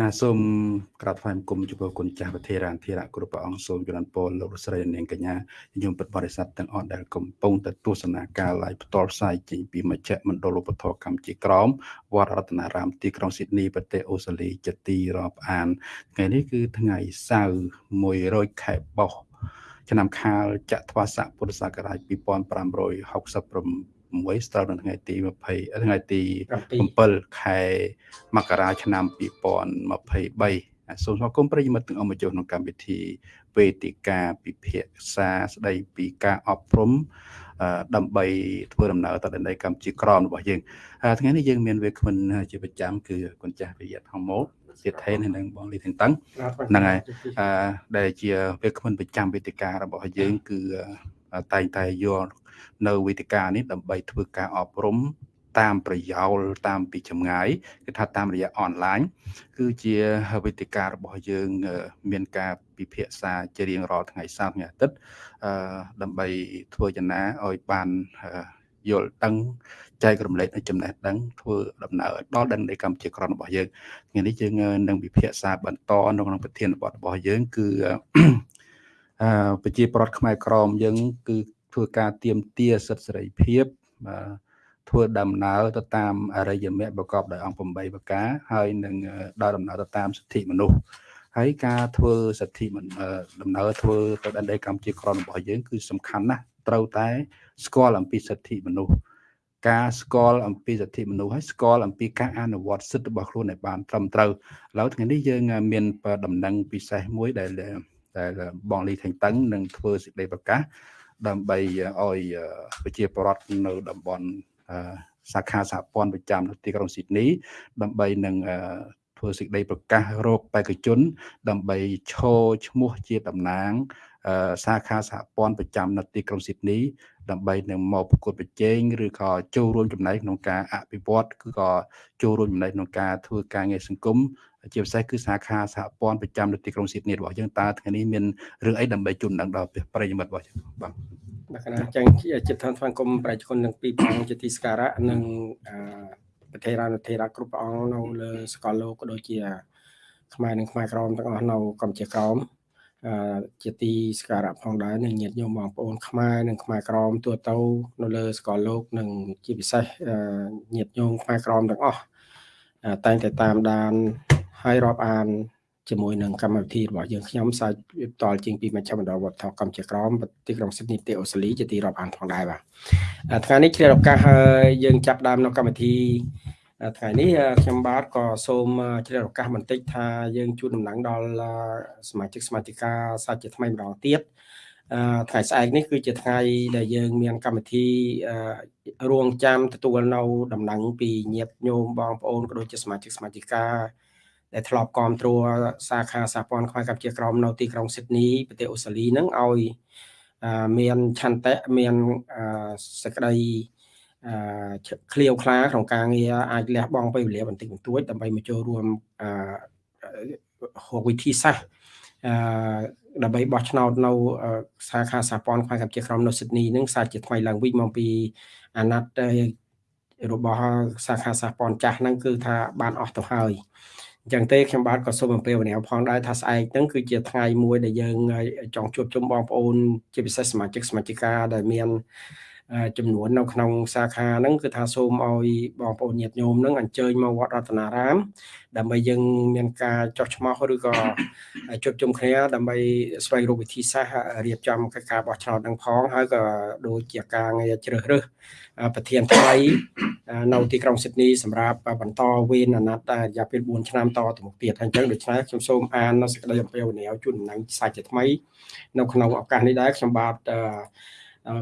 ណាសូមក្រាបថ្វាយបង្គំចំពោះគុណចាស់ប្រធារានធិរៈគ្រប់ព្រះអង្គសូមជម្រាបពរលោកស្រីនាងកញ្ញាញោមពិតបរិស័ទទាំងអស់ដែលកំពុងតែទស្សនាការ live ផ្ទាល់ផ្សាយចេញពីមជ្ឈមណ្ឌលឧបធរកម្ពុជាក្រមវត្តរតនារាមទីក្រុងស៊ីដនីប្រទេសអូស្ត្រាលីជាទីរាប់អានថ្ងៃនេះគឺថ្ងៃសៅរ៍100ខែបោះឆ្នាំខាលចត្វាស័កពុរសករាជ2560 6ស្ត្រូវនៅថ្ងៃទី20ថ្ងៃទី7ខែមករាឆ្នាំ2023សូមស្វាគមន៍ប្រិយមិត្តទាំងអស់មកចូលក្នុងកម្មវិធីវេទិកាពិភាក្សាស្ដីពីការអប់រំដើម្បីធ្វើដំណើរទៅដល់កម្ពុជាក្រមរបស់យើងថ្ងៃនេះយើងមានវាគ្មិនជាប្រចាំគឺគុណចាស់វិយ័តហងមកសៀតថេនហើយនឹងបងលីថេនតឹងហ្នឹងហើយដែលជាវាគ្មិនប្រចាំវេទិការបស់យើងគឺតែងតែយក នៅវេទិកានេះដើម្បីធ្វើការអប់រំតាមប្រយោលតាមពីចម្ងាយគឺថាតាមរយៈអនឡាញគឺជាវេទិការបស់យើង មានការពិភាក្សាជារៀងរាល់ថ្ងៃសៅរ៍ថ្ងៃអាទិត្យដើម្បីធ្វើចំណាឲ្យបានយល់ដឹងចែករំលែកនៅចំណេះដឹងធ្វើដំណើរឲ្យដល់ដឹងនៃកម្ពុជាក្រមរបស់យើងថ្ងៃនេះយើងនឹងពិភាក្សាបន្តនៅក្នុងប្រធានបទរបស់យើងគឺអឺប្រជាប្រដ្ឋខ្មែរក្រមយើងគឺ ធ្វើការទៀមទាសិទ្ធិសេរីភាពធ្វើដំណើរទៅតាមអរិយមគ្គប្រកបដោយអង្គ8ប្រការហើយនឹងដើរដំណើរទៅតាមសិទ្ធិមនុស្សហើយការធ្វើសិទ្ធិដំណើរធ្វើទៅដល់ដីកម្ពុជាក្រមរបស់យើងគឺសំខាន់ណាស់ត្រូវតែស្គាល់អំពីសិទ្ធិមនុស្សការស្គាល់អំពីសិទ្ធិមនុស្សហើយស្គាល់អំពីការអនុវត្តសិទ្ធិរបស់ខ្លួនឲ្យបានត្រឹមត្រូវឥឡូវថ្ងៃនេះយើងមានដំណឹងពិសេសមួយដែលដែលបងលីថេងតឹងនឹងធ្វើសេចក្តីប្រកាស ដើម្បីឲ្យប្រជាពលរដ្ឋនៅតំបន់សាខាសហព័ន្ធប្រចាំនៅទីក្រុងស៊ីដនី ដើម្បីនឹងធ្វើសេចក្តីប្រកាសរោគបេក្ខជន ដើម្បីឈរឈ្មោះជាតំណាងសាខាសហព័ន្ធប្រចាំនៅទីក្រុងស៊ីដនី ដើម្បីនឹងមកប្រកួតប្រជែងឬក៏ចូលរួមចំណែកក្នុងការអភិវឌ្ឍគឺក៏ចូលរួមចំណែកក្នុងការធ្វើការងារសង្គម ជាពិសេសគឺសាខាសហព័ន្ធប្រចាំនៅទីក្រុងស៊ីដនីរបស់យើងតើថ្ងៃនេះមានរឿងអីដើម្បីជូនដឹងដល់ប្រិយមិត្តរបស់យើងបាទបាទកណាចឹងចិត្តឋានស្វាគមន៍ប្រជាជនទាំងពីរព្រះអង្គជាទីសក្ការៈនិងប្រធារានុធិរាគ្រប់ព្រះអង្គនៅលើសកលលោកក៏ដូចជា ខ្មែរនិងខ្មែរក្រមទាំងអស់នៅកម្ពុជាក្រមជាទីសក្ការៈផងដែរនឹងញាតិញោមបងប្អូនខ្មែរនិងខ្មែរក្រមទូទៅនៅលើសកលលោកនិងជាពិសេសញាតិញោមខ្មែរក្រមទាំងអស់តែងតែតាមដាន ហើយរាប់អានជាមួយនឹងកម្មវិធីរបស់យើងខ្ញុំសាច់ផ្ទាល់ជាងពីមជ្ឈមណ្ឌលវត្តថកម្ពុជាក្រមទីក្រុងស៊ីដនីប្រទេសអូស្ត្រាលីជាទីរាប់អានផងដែរបាទថ្ងៃនេះឆ្លៀតឱកាសយើងចាប់ដើមនៅកម្មវិធីថ្ងៃនេះខ្ញុំបាទក៏សូមជ្រាបឱកាសបន្តិចថាយើងជូនដំណឹងដល់សមាជិកសមាជិកាសាច់ជាថ្មីម្ដងទៀតថ្ងៃស្អែកនេះគឺជាថ្ងៃដែលយើងមានកម្មវិធីរួងចាំទទួលនៅដំណឹងពីញាតិញោមបងប្អូនក៏ដូចជាសមាជិកសមាជិកា ដែលធ្លាប់គ្រប់គ្រងសាខាសហព័ន្ធខ្មែរកម្ពុជាក្រមនៅទីក្រុងស៊ីដនីប្រទេសអូស្ត្រាលីហ្នឹងឲ្យមានឆន្ទៈមានសក្តីឃ្លាវខ្លាក្នុងការងារអាចលះបង់ពេលវេលាបន្តិចបន្តួចដើម្បីមកចូលរួមហៅវិធីសាស្ត្រដើម្បីបោះឆ្នោតនៅសាខាសហព័ន្ធខ្មែរកម្ពុជាក្រមនៅស៊ីដនីនឹងសាជាថ្មីឡើងវិញមកពីអាណត្តិរបស់សាខាសហព័ន្ធចាស់ហ្នឹងគឺថាបានអស់ទៅហើយអ ញ្ចឹងទេខ្ញុំបាទក៏សូមអំពាវនាវផងដែរថាស្អែកហ្នឹងគឺជាថ្ងៃមួយដែលយើងចង់ជួបជុំបងប្អូន ជាពិសេសសមាជិកសមាជិកាដែលមានចំនួននៅក្នុងសាខាហ្នឹងគឺថាសូមឲ្យបងប្អូនញាតិញោមហ្នឹងអញ្ជើញមកវត្តរតនារាម ដើម្បីយើងមានការចោះឆ្មោះឬក៏ជួបជុំគ្នាដើម្បីស្វែងរកវិធីសាស្ត្ររៀបចំកិច្ចការបោះឆ្នោតនឹងផងហើយក៏ដូចជាការងារជ្រើសរើស ប្រធានថ្មីនៅទីក្រុងស៊ីដនីសម្រាប់បន្តវេនអាណត្តិរយៈពេល4ឆ្នាំតទៅមុខទៀតហើយអញ្ចឹងដូច្នេះខ្ញុំសូមអាននៅសេចក្តីអំពាវនាវជូនដំណឹងសាច់ជាថ្មី នៅក្នុងឱកាសនេះដែរខ្ញុំបាទ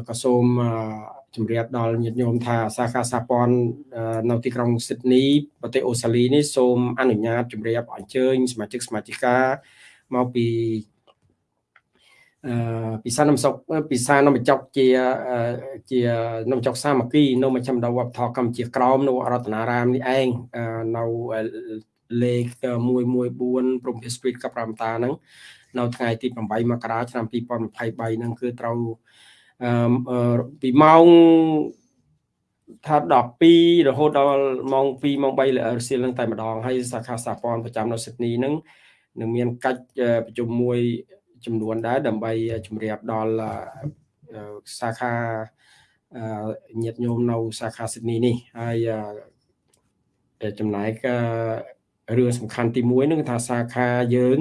ក៏សូមជម្រាបដល់ញាតិញោមថាសាខាសហព័ន្ធនៅទីក្រុងស៊ីដនីប្រទេសអូស្ត្រាលីនេះសូមអនុញ្ញាតជម្រាបអញ្ជើញសមាជិកសមាជិកាមកពីអឺ ពិសានំសុកពិសានំចុកជាជានំចុកសាមគ្គីនៅមជ្ឈមណ្ឌលវប្បធម៌កម្ពុជាក្រមនៅរតនារាមនេះឯងនៅលេខ114ព្រំភា Street កប្រាំតាហ្នឹងនៅថ្ងៃទី8មករាឆ្នាំ2023ហ្នឹងគឺត្រូវពីម៉ោងថា12រហូតដល់ម៉ោង2ម៉ោង3រសៀលនឹងតែម្ដងហើយសាខាសាព័ន្ធប្រចាំនៅស៊ីដនីនឹងនឹងមានកិច្ចប្រជុំមួយ ចំនួនដែរដើម្បីជម្រាបដល់សាខាញាតិញោមនៅសាខាស៊ីដនីនេះហើយចំណែករឿងសំខាន់ទី1នឹងថាសាខាយើង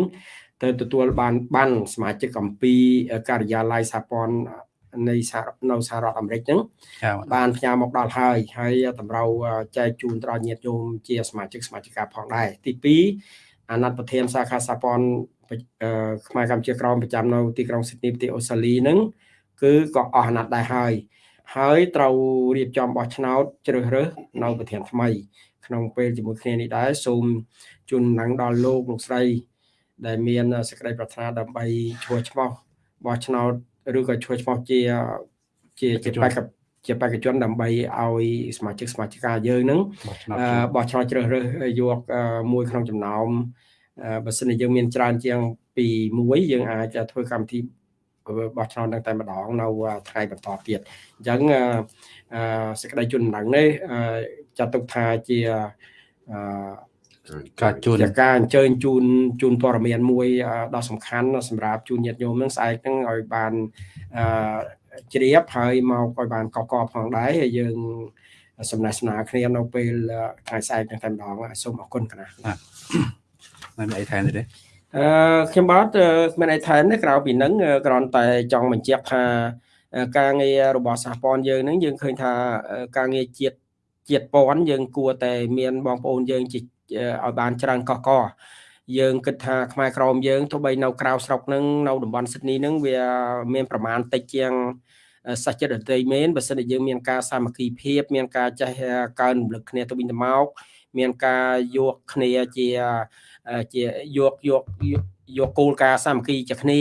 ទៅទទួលបានបានសមាជិកអំពីការិយាល័យសហព័ន្ធនៃនៅសហរដ្ឋអាមេរិកហ្នឹងបានផ្ញើមកដល់ហើយហើយតម្រូវចែកជូនដល់ញាតិញោមជាសមាជិកសមាជិកាផងដែរទី2អាណត្តិប្រធានសាខាសហព័ន្ធ ខ្មែរកម្ពុជាក្រមប្រចាំនៅទីក្រុងស៊ីដនីប្រទេសអូស្ត្រាលីហ្នឹងគឺក៏អស់អាណត្តិដែរហើយហើយត្រូវរៀបចំបោះឆ្នោតជ្រើសរើសនៅប្រធានថ្មី ក្នុងពេលជាមួយគ្នានេះដែរសូមជូនដំណឹងដល់លោកលោកស្រី ដែលមានសេចក្តីប្រាថ្នាដើម្បីឈ្មោះឈ្មោះបោះឆ្នោតឬក៏ឈ្មោះឈ្មោះជាជាជាបេក្ខជាបេក្ខជនដើម្បីឲ្យសមាជិកសមាជិកាយើងនឹងបោះឆ្នោតជ្រើសរើសយកមួយក្នុងចំណោម បើសិនជាយើងមានច្រើនជាងពី1យើងអាចធ្វើកម្មវិធីបោះឆ្នោតនឹងតែម្ដងនៅថ្ងៃបន្តទៀតអញ្ចឹងសេចក្តីជូនដំណឹងនេះចាត់ទុកថាជាការជូនការអញ្ជើញជូនជូនព័ត៌មានមួយដ៏សំខាន់សម្រាប់ជូនញាតិញោមនឹងស្អែកហ្នឹងឲ្យបានអឺជ្រាបហើយមកឲ្យបានកកកផងដែរហើយយើងសំណេះស្នាគ្នានៅពេលថ្ងៃស្អែកហ្នឹងតែម្ដងសូមអរគុណគណៈ មិនអីថែមទេអឺខ្ញុំបាទមានអីថែមទេក្រៅពីហ្នឹងគ្រាន់តែចង់បញ្ជាក់ថាការងាររបស់សហព័ន្ធយើងហ្នឹងយើងឃើញថាការងារជាតិជាតិពន្ធយើងគួរតែមានបងប្អូនយើងជាឲ្យបានច្រើនកកកយើងគិតថាខ្មែរក្រមយើងទោះបីនៅក្រៅស្រុកនឹងនៅតំបន់ស៊ីដនីនឹងវាមានប្រមាណតិចជាងសាច់ចិត្តដតីមែនបើសិនជាយើងមានការសាមគ្គីភាព មានការចេះកើនរំលឹកគ្នាទៅវិញទៅមកមានការយកគ្នាជា ជាយកយកយកគោលការណ៍សាមគ្គីជាគ្នា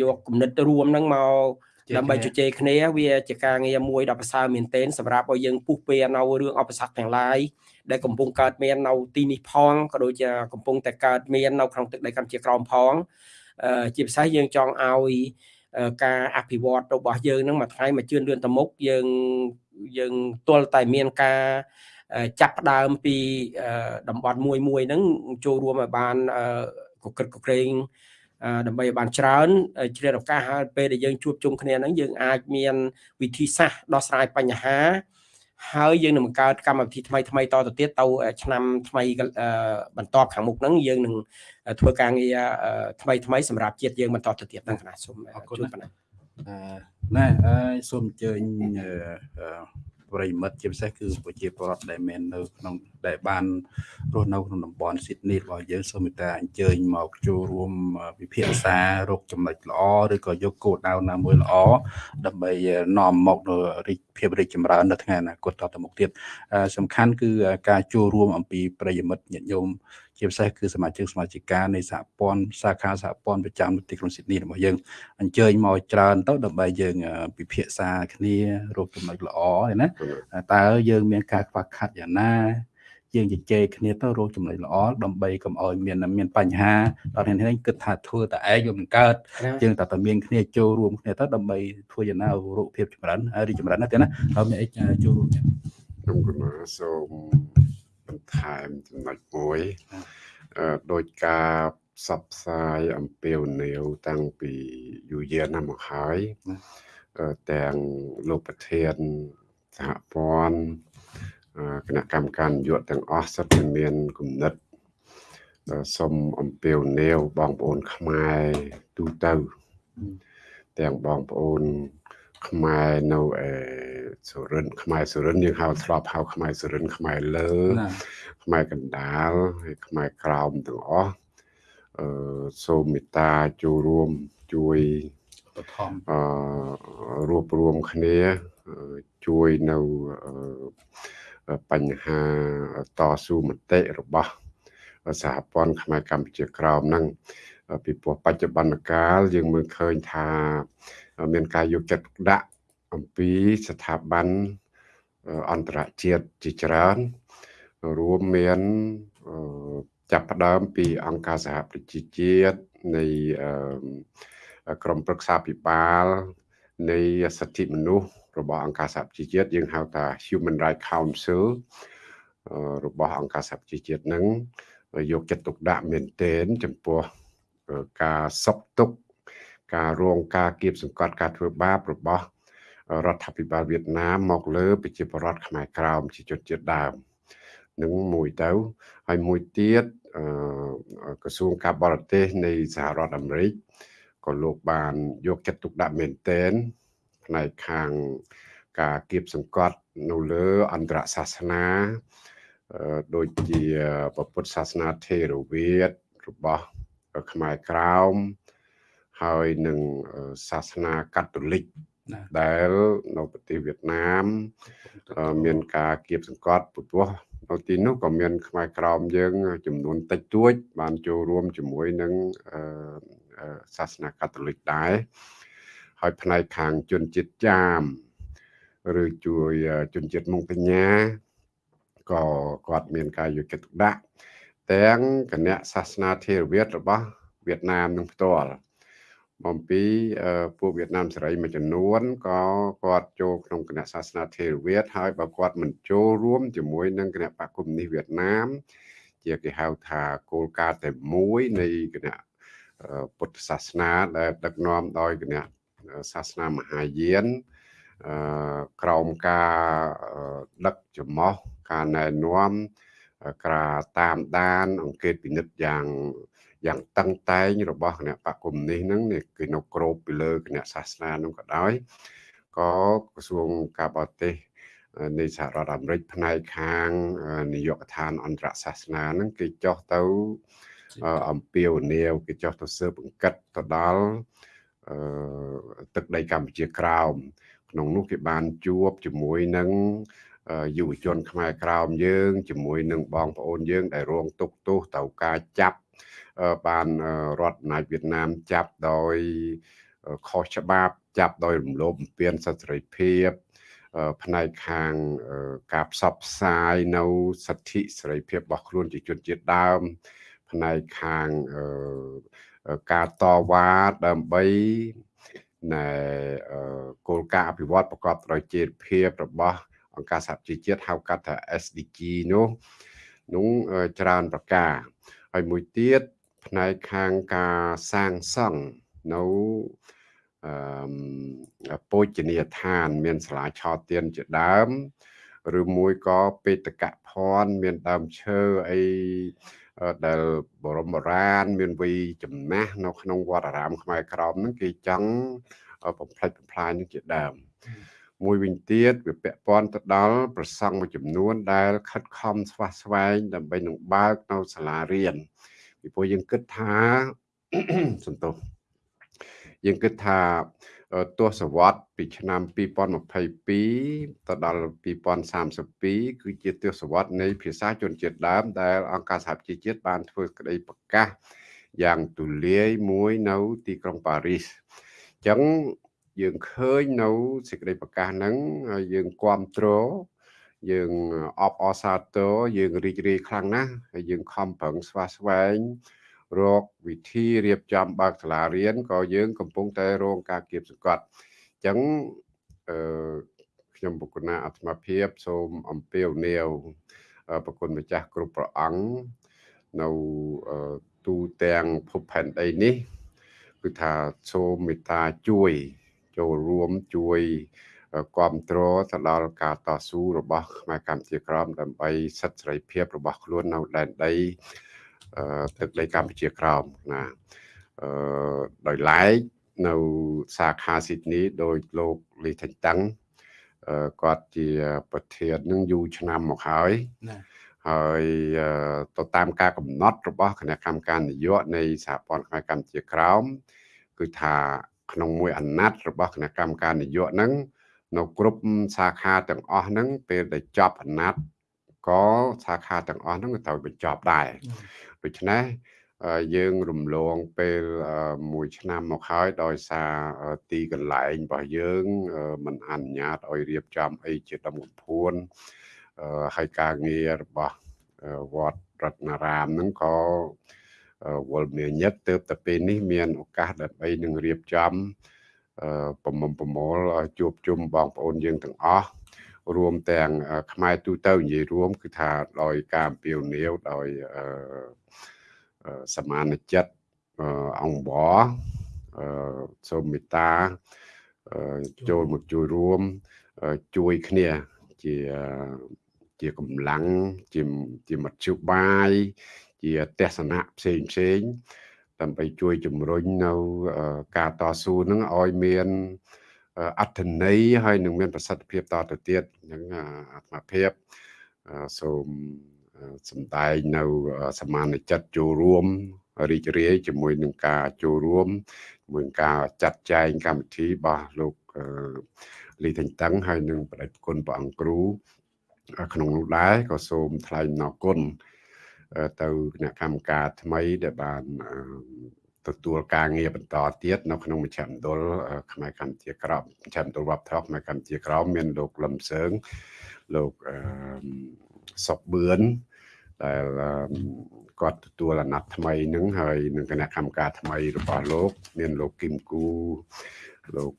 យកគំនិតរួមនឹងមកដើម្បីជជែកគ្នាវាជាការងារមួយដ៏ប្រសើរមែនទែនសម្រាប់ឲ្យយើងពុះពែនៅរឿងអបសគ្គទាំងឡាយដែលកំពុងកើតមាននៅទីនេះផងក៏ដូចជាកំពុងតែកើតមាននៅក្នុងទឹកដីកម្ពុជាក្រោមផងជាពិសេសយើងចង់ឲ្យការអភិវឌ្ឍរបស់យើងនឹងមួយថ្ងៃមួយជឿនលឿនទៅមុខយើងយើងទល់តែមានការ ចាប់ផ្ដើមពីតំបន់មួយមួយហ្នឹងចូលរួមឲ្យបានកក្រឹកកក្រែងដើម្បីឲ្យបានច្រើនជ្រាបឱកាសហើយពេលដែលយើងជួបជុំគ្នាហ្នឹងយើងអាចមានវិធីសាស្ត្រដោះស្រាយបញ្ហា ហើយយើងនឹងបង្កើតកម្មវិធីថ្មីថ្មីតទៅទៀតទៅឆ្នាំថ្មីបន្តខាងមុខហ្នឹងយើងនឹងធ្វើការងារថ្មីថ្មីសម្រាប់ជាតិយើងបន្តទៅទៀតហ្នឹងគណៈសូមជួបប៉ុណ្ណាណែសូមអញ្ជើញ ប្រិមិត្តជាពិសេសគឺប្រជាពលរដ្ឋដែលមាននៅក្នុងដែលបានរស់នៅក្នុងតំបន់ស៊ីដនីរបស់យើងសូមមេត្តាអញ្ជើញមកចូលរួមវិភាគសាររកចំណុចល្អឬក៏យកគោលដៅណាមួយល្អដើម្បីនាំមកនៅរីកភាពរីកចម្រើននៅថ្ងៃអនាគតតទៅមុខទៀតសំខាន់គឺការចូលរួមអំពីប្រិយមិត្តញាតិញោម ជាពិសេសគឺសមាជិកសមាជិកានៃសហព័ន្ធសាខាសហព័ន្ធប្រចាំទីក្រុងស៊ីដនីរបស់យើងអញ្ជើញមកច្រើនទៅដើម្បីយើងពិភាក្សាគ្នារកចំណុចល្អណាតើយើងមានការខ្វះខាតយ៉ាងណាយើងជជែកគ្នាទៅរកចំណុចល្អដើម្បីកុំឲ្យមានមានបញ្ហាដល់នេះនេះគិតថាធ្វើតែឯងវាមិនកើតយើងតែតែមានគ្នាចូលរួមគ្នាទៅដើម្បីធ្វើយ៉ាងណារូបភាពចម្រើនរីចម្រើនណាទេណាហើយមានអីចូលរួមខ្ញុំគណៈសូម បន្ថែមចំណុចមួយដោយការផ្សព្វផ្សាយអំពាវនាវតាំងពីយូរយារណាស់មកហើយទាំងលោកប្រធានសហព័ន្ធគណៈកម្មការនយោបាយទាំងអស់សិតតែមានគំនិតសូមអំពាវនាវបងប្អូនខ្មែរទូទៅទាំងបងប្អូនខ្មែរនៅអេ សុរិនខ្មែរសុរិនយើងហៅធ្លាប់ហៅខ្មែរសុរិនខ្មែរលើខ្មែរកណ្ដាលហើយខ្មែរក្រោមទាំងអស់អឺសូមមេត្តាចូលរួមជួយបឋមអឺរួបរวมគ្នាជួយនៅបញ្ហាតស៊ូមតិរបស់សហព័ន្ធខ្មែរកម្ពុជាក្រោមហ្នឹងពីព្រោះបច្ចុប្បន្នកាលយើងមើលឃើញថាមានការយកចិត្តទុកដាក់ អំពីស្ថាប័នអន្តរជាតិជាច្រើន រួមមានចាប់ផ្ដើមពីអង្គការសហប្រជាជាតិនៃក្រមប្រឹក្សាពិបាលនៃសិទ្ធិមនុស្សរបស់អង្គការសហប្រជាជាតិយើងហៅថា Human Rights Council របស់អង្គការសហប្រជាជាតិនឹងយកចិត្តទុកដាក់មែនទែនចំពោះការសុខទុក្ខការរងការគៀបសង្កត់ការធ្វើបាបរបស់ រដ្ឋាភិបាលវៀតណាមមកលើប្រជាពលរដ្ឋខ្មែរក្រោមជាជនជាតិដើមនឹងមួយទៅហើយមួយទៀតក្រសួងការបរទេសនៃសហរដ្ឋអាមេរិកក៏លោកបានយកចិត្តទុកដាក់មែនទែនផ្នែកខាងការគៀបសង្កត់នៅលើអន្តរសាសនាដូចជាពុទ្ធសាសនាថេរវាទរបស់ខ្មែរក្រោមហើយនឹងសាសនាកាតូលិក ដែលនៅប្រទេសវៀតណាមមានការគៀបសង្កត់ពុទ្ធវនៅទីនោះក៏មានខ្មែរក្រមយើង ចំនួនតិចតួច បានចូលរួមជាមួយនឹងសាសនាកាតូលិកដែរហើយផ្នែកខាងជនជាតិចាមឬជួយជនជាតិមុងកញ្ញាក៏គាត់មានការយកចិត្តទុកដាក់ទាំងគណៈសាសនាថេរវាទរបស់វៀតណាមនឹងផ្ទាល់ បំពីពួកវៀតណាមសេរីមួយចំនួនក៏គាត់ចូលក្នុងគណៈសាសនាថេរវាទហើយបើគាត់មិនចូលរួមជាមួយនឹងគណៈបកគុំនេះវៀតណាម ជាគេហៅថាគោលការណ៍តែមួយនៃគណៈពុទ្ធសាសនាដែលដឹកនាំដោយគណៈសាសនាមហាយានក្រោមការដឹកចំោះការណែនាំការតាមដាន អង្កេតពិនិត្យយ៉ាង យ៉ាងតឹងតែងរបស់គណៈបកគុំនេះហ្នឹងគឺនៅក្របពីលើគណៈសាសនាហ្នឹងក៏ដោយក៏ក្រសួងការបរទេសនៃសហរដ្ឋអាមេរិកផ្នែកខាងនាយកដ្ឋានអន្តរសាសនាហ្នឹងគេចោះទៅអំពាវនាវគេចោះទៅស៊ើបអង្កិតទៅដល់ទឹកដីកម្ពុជាក្រោមក្នុងនោះគេបានជួបជាមួយនឹងយុវជនខ្មែរក្រោមយើងជាមួយនឹងបងប្អូនយើងដែលរងទុក្ខទោសទៅការចាប់ បានរដ្ឋអំណាចវៀតណាមចាប់ដោយខុសច្បាប់ចាប់ដោយរំលោភបំពានសិទ្ធិសេរីភាពផ្នែកខាងការផ្សព្វផ្សាយនៅសិទ្ធិសេរីភាពរបស់ខ្លួនជាជនជាតិដើម ផ្នែកខាងការតវ៉ាដើម្បីណែគោលការណ៍អភិវឌ្ឍប្រកបដោយចីរភាពរបស់អង្គការសហជីវជាតិហៅកាត់ថា SDG នោះនោះច្រើនប្រការហើយមួយទៀត ផ្នែកខាងការសាងសង់នៅអឺពោជនីយដ្ឋាន មានសាលាឆោទៀនជាដើមឬមួយក៏បេតកភណ្ឌមានដើមឈើអីដែលបរមរាន មានវ័យចំណាស់នៅក្នុងវត្តអារាមខ្មែរក្រមហ្នឹងគេចង់បំផ្លិចបំផ្លាញនឹងជាដើមមួយវិញទៀតវាពាក់ព័ន្ធទៅដល់ប្រសង់មួយចំនួនដែលខិតខំស្វះស្វែងដើម្បីនឹងបើកនៅសាលារៀន ពីព្រោះយើងគិតថាសន្តោសយើងគិតថាទសវត្សពីឆ្នាំ2022ទៅដល់2032គឺជាទសវត្សនៃភាសាជនជាតិដើមដែលអង្គការសហប្រជាជាតិបានធ្វើក្តីប្រកាសយ៉ាងទូលាយមួយនៅទីក្រុងប៉ារីសអញ្ចឹងយើងឃើញនៅសេចក្តីប្រកាសហ្នឹងហើយយើងគ្រប់គ្រង យើងអបអសាទរយើងរីករាយខ្លាំងណាស់ហើយយើងខំប្រឹងស្វាស្វែងរកវិធីរៀបចំបើកសាលារៀនក៏យើងកំពុងតែរងការគៀបសង្កត់អញ្ចឹងអឺខ្ញុំបុគ្គលណាអាត្មាភាពសូមអំពាវនាវប្រគុណម្ចាស់គ្រប់ព្រះអង្គនៅទូទាំងភពផែនដីនេះគឺថាសូមមេត្តាជួយ ចូលរួមជួយ គ្រប់គ្រងទៅដល់ការតស៊ូរបស់ខ្មែរកម្ពុជាក្រមដើម្បីសិទ្ធិសេរីភាពរបស់ខ្លួននៅដែនដីទឹកដីកម្ពុជាក្រោមណាអឺដោយឡែកនៅសាខាស៊ីដនីដោយលោកលីថេងតាំងគាត់ជាប្រធាននឹងយូរឆ្នាំមកហើយណាហើយទៅតាមការកំណត់របស់គណៈកម្មការនយោបាយនៃសហព័ន្ធខ្មែរកម្ពុជាក្រោមគឺថាក្នុងមួយអាណត្តិរបស់គណៈកម្មការនយោបាយហ្នឹង នៅគ្រប់សាខាទាំងអស់ហ្នឹងពេលដែលចប់អាណត្តិក៏សាខាទាំងអស់ហ្នឹងក៏ត្រូវបញ្ចប់ដែរដូច្នេះយើងរំលងពេលមួយឆ្នាំមកហើយដោយសារទីកន្លែងរបស់យើងមិនអនុញ្ញាតឲ្យរៀបចំអីជាដំកំភួនហើយការងាររបស់វត្តរតនារាមហ្នឹងក៏វល់មានញឹកទៅតែពេលនេះមានឱកាសដើម្បីនឹងរៀបចំអឺ ប្រមុំប្រមូលជួបជុំបងប្អូនយើងទាំងអស់រួមទាំងខ្មែរទូទៅនិយាយរួម គឺថាដោយការអំពាវនាវដោយអឺសមានចិត្តអង្គបអឺសូមមេត្តាចូលមកជួយរួមជួយគ្នាជាជាកម្លាំងជាជាមធ្យោបាយជាទស្សនៈផ្សេងផ្សេង ដើម្បីជួយជំរុញនៅការតស៊ូនឹងឲ្យមានអត្ថន័យហើយនឹងមានប្រសិទ្ធភាពតទៅទៀតហ្នឹងអាត្មាភាពសូមសំដែងនៅសមានចិត្តចូលរួមរីករាយជាមួយនឹងការចូលរួមជាមួយនឹងការចាត់ចែងកម្មវិធីរបស់លោកលីថេងតឹងហើយនឹងបដិគុណព្រះអង្គគ្រូក្នុងនោះដែរក៏សូមថ្លែងអំណរគុណ ទៅគណៈកម្មការថ្មីដែលបានទទួលការងារបន្តទៀតនៅក្នុងមជ្ឈមណ្ឌលខ្មែរកម្ពុជាក្រមមជ្ឈមណ្ឌលវប្បធម៌ខ្មែរកម្ពុជាក្រមមានលោកលឹមសើងលោកសុកបឿនដែលគាត់ទទួលអាណត្តិថ្មីនឹងហើយនឹងគណៈកម្មការថ្មីរបស់លោក មានលោកគឹមគូលោក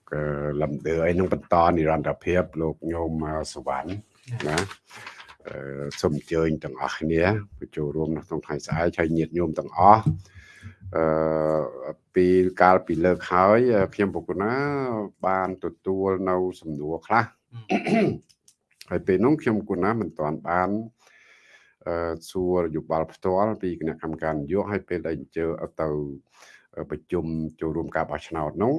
លំដឺអីនឹងបន្តនិរន្តរភាព លោកញោមសវណ្ណណា សូមអញ្ជើញទាំងអស់គ្នាបញ្ចូលរួមនៅក្នុងថ្ងៃស្អែកហើយញាតិញោមទាំងអស់អឺពីកាលពីលើកហើយ ខ្ញុំពុកណា បានទទួលនៅសំណួរខ្លះហើយពេលនោះខ្ញុំគុណាមិនទាន់បានអឺសួរយោបល់ផ្ទាល់ពីគណៈកម្មការនយោបាយហើយពេលដែលអញ្ជើញទៅប្រជុំចូលរួមការបោះឆ្នោតនោះ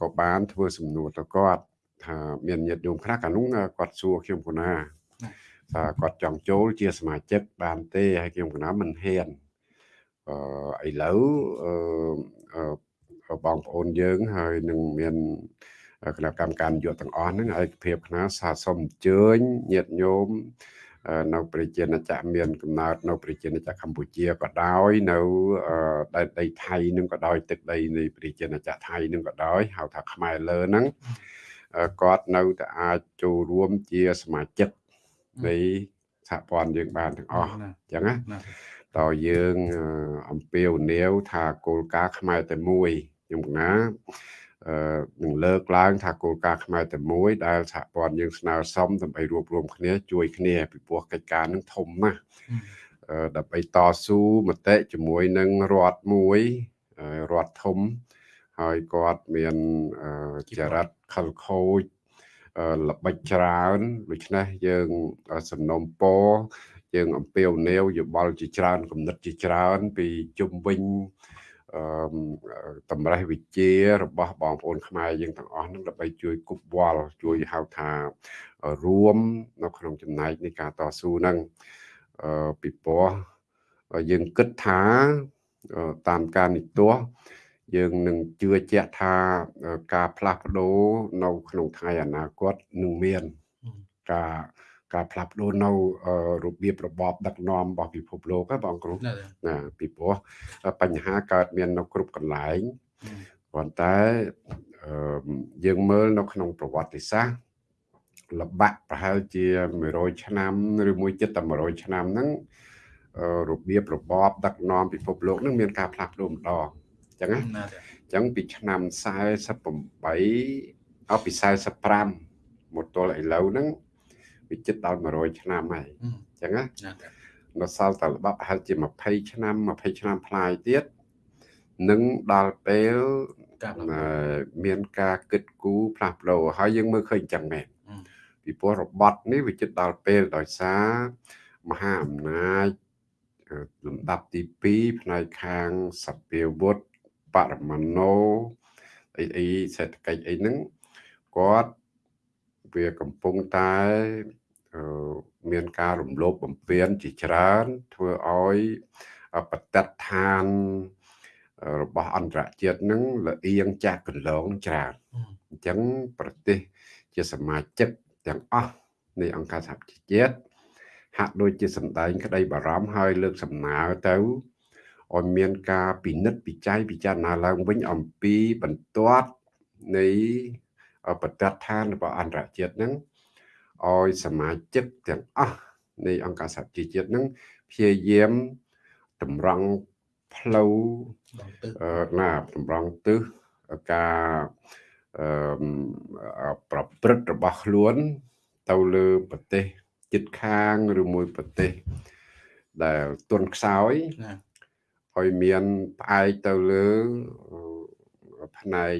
ក៏បានធ្វើសំណួរទៅគាត់ថាមានញាតិញោមខ្លះកាលនោះគាត់សួរខ្ញុំគុណា ថាគាត់ចង់ចូលជាសមាជិកបានទេហើយខ្ញុំគុណាមិនហ៊ានអឺឥឡូវអឺបងប្អូនយើងហើយនឹងមានគណៈកម្មការនយោបាយទាំងអស់ហ្នឹងឯកភាពខ្នាសាសូមអញ្ជើញញាតិញោមនៅប្រជាណាចក្រមានកំណើតនៅប្រជាណាចក្រកម្ពុជាក៏ដោយនៅដែនដីថៃនឹងក៏ដោយទឹកដីនៃប្រជាណាចក្រថៃនឹងក៏ដោយហៅថាខ្មែរលើហ្នឹងគាត់នៅតែអាចចូលរួមជាសមាជិក នៃសហព័ន្ធយើងបានទាំងអស់អញ្ចឹងណាតើយើងអំពាវនាវថាគោលការណ៍ខ្មែរតែមួយខ្ញុំណាអឺនឹងលើកឡើងថាគោលការណ៍ខ្មែរតែមួយដែលសហព័ន្ធយើងស្នើសុំដើម្បីរួបរวมគ្នាជួយគ្នាពីព្រោះកិច្ចការនឹងធំណាស់អឺដើម្បីតស៊ូមតិជាមួយនឹងរដ្ឋមួយរដ្ឋធំហើយគាត់មានចរិតខលខូច ល្បិចច្រើនដូច្នេះយើងសំណុំពរយើងអំពាវនាវយោបល់ជាច្រើនគំនិតជាច្រើន ពីជុំវិញអឺតម្រេះវិជារបស់បងប្អូនខ្មែរយើងទាំងអស់នឹងដើម្បីជួយគប់វល់ជួយហៅថារួមនៅក្នុងចំណែកនៃការតស៊ូនឹងអឺពីព្រោះយើងគិតថាតាមការនិទាស់ យើងនឹងជឿជាក់ថាការផ្លាស់ប្ដូរនៅក្នុងថ្ងៃអនាគតនឹងមានការការផ្លាស់ប្ដូរនៅរបៀបរបបដឹកនាំរបស់ពិភពលោកហ្នឹងបងគ្រូណាពីព្រោះបញ្ហាកើតមាននៅគ្រប់កន្លែងប៉ុន្តែយើងមើលនៅក្នុងប្រវត្តិសាស្ត្រលបាក់ប្រហែលជា100ឆ្នាំឬមួយចិត្តតែ100ឆ្នាំហ្នឹងរបៀបរបបដឹកនាំពិភពលោកនឹងមានការផ្លាស់ប្ដូរម្ដង អញ្ចឹងណាអញ្ចឹងពីឆ្នាំ48អស់ពី45មកទល់ឥឡូវហ្នឹងវាជិតដល់100ឆ្នាំហើយអញ្ចឹងណានៅសល់តែល្បាប់ប្រហែលជា20ឆ្នាំ20ឆ្នាំផ្លាយទៀតនឹងដល់ពេលមានការគិតគូរផ្លាស់ប្ដូរហើយយើងមើលឃើញចឹងមែនពីព្រោះរបត់នេះវាជិតដល់ពេលដោយសារមហាអំណាចលំដាប់ទី2ផ្នែកខាងសភាវុធ បរមាណូអីអីសេដ្ឋកិច្ចអីហ្នឹងគាត់វាកំពុងតែមានការរំលោភបំពានជាច្រើន ធ្វើឲ្យបតិដ្ឋានរបស់អន្តរជាតិនឹងលៀងចាស់កន្លងច្រើនអញ្ចឹងប្រទេសជាសមាជិកទាំងអស់នៃអង្គការសហប្រជាជាតិហាក់ដូចជាសម្ដែងក្តីបារម្ភហើយលើកសំណើទៅ ឲ្យមានការពិនិត្យពិច័យពិចារណាឡើងវិញអំពីបន្ទាត់នៃបទដ្ឋានរបស់អន្តរជាតិហ្នឹងឲ្យសមាជិកទាំងអស់នៃអង្គការសហជីវជាតិហ្នឹងព្យាយាមតម្រង់ផ្លូវណាតម្រង់ទិសការអឺប្រព្រឹត្តរបស់ខ្លួន ទៅលើប្រទេសចិត្តខាងឬមួយប្រទេសដែលទុនខ្សោយ ឲ្យមានផ្អែកទៅលើផ្នែក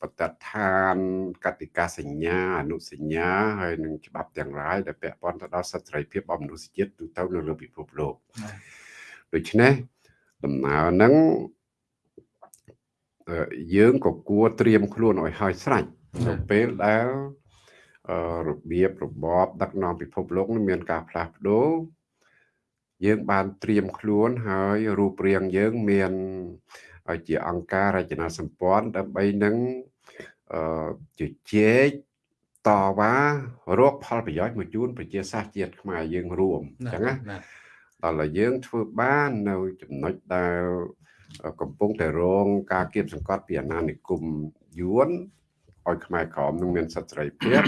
បតដ្ឋានកតិកាសញ្ញាអនុសញ្ញាហើយនឹងច្បាប់ទាំងឡាយដែលពាក់ព័ន្ធទៅដល់សិទ្ធិសេរីភាពរបស់មនុស្សជាតិទូទៅនៅលើពិភពលោកដូច្នេះដំណើរហ្នឹងយើងក៏គួរត្រៀមខ្លួនឲ្យហើយស្រេចនៅពេលដែលរបៀបរបបដឹកនាំពិភពលោកនឹងមានការផ្លាស់ប្ដូរ យើងបានត្រៀមខ្លួនហើយរូបរាងយើងមានជាអង្គការរចនាសម្ព័ន្ធដើម្បីនឹងជជែកតវ៉ារកផលប្រយោជន៍មកជូនប្រជាសាស្ត្រជាតិខ្មែរយើងរួមអញ្ចឹងណាដល់តែយើងធ្វើបាននៅចំណុចដែលកំពុងតែរងការគៀបសង្កត់ពីអាណានិគមយួនឲ្យខ្មែរក្រមនឹងមានសិទ្ធិសេរីភាព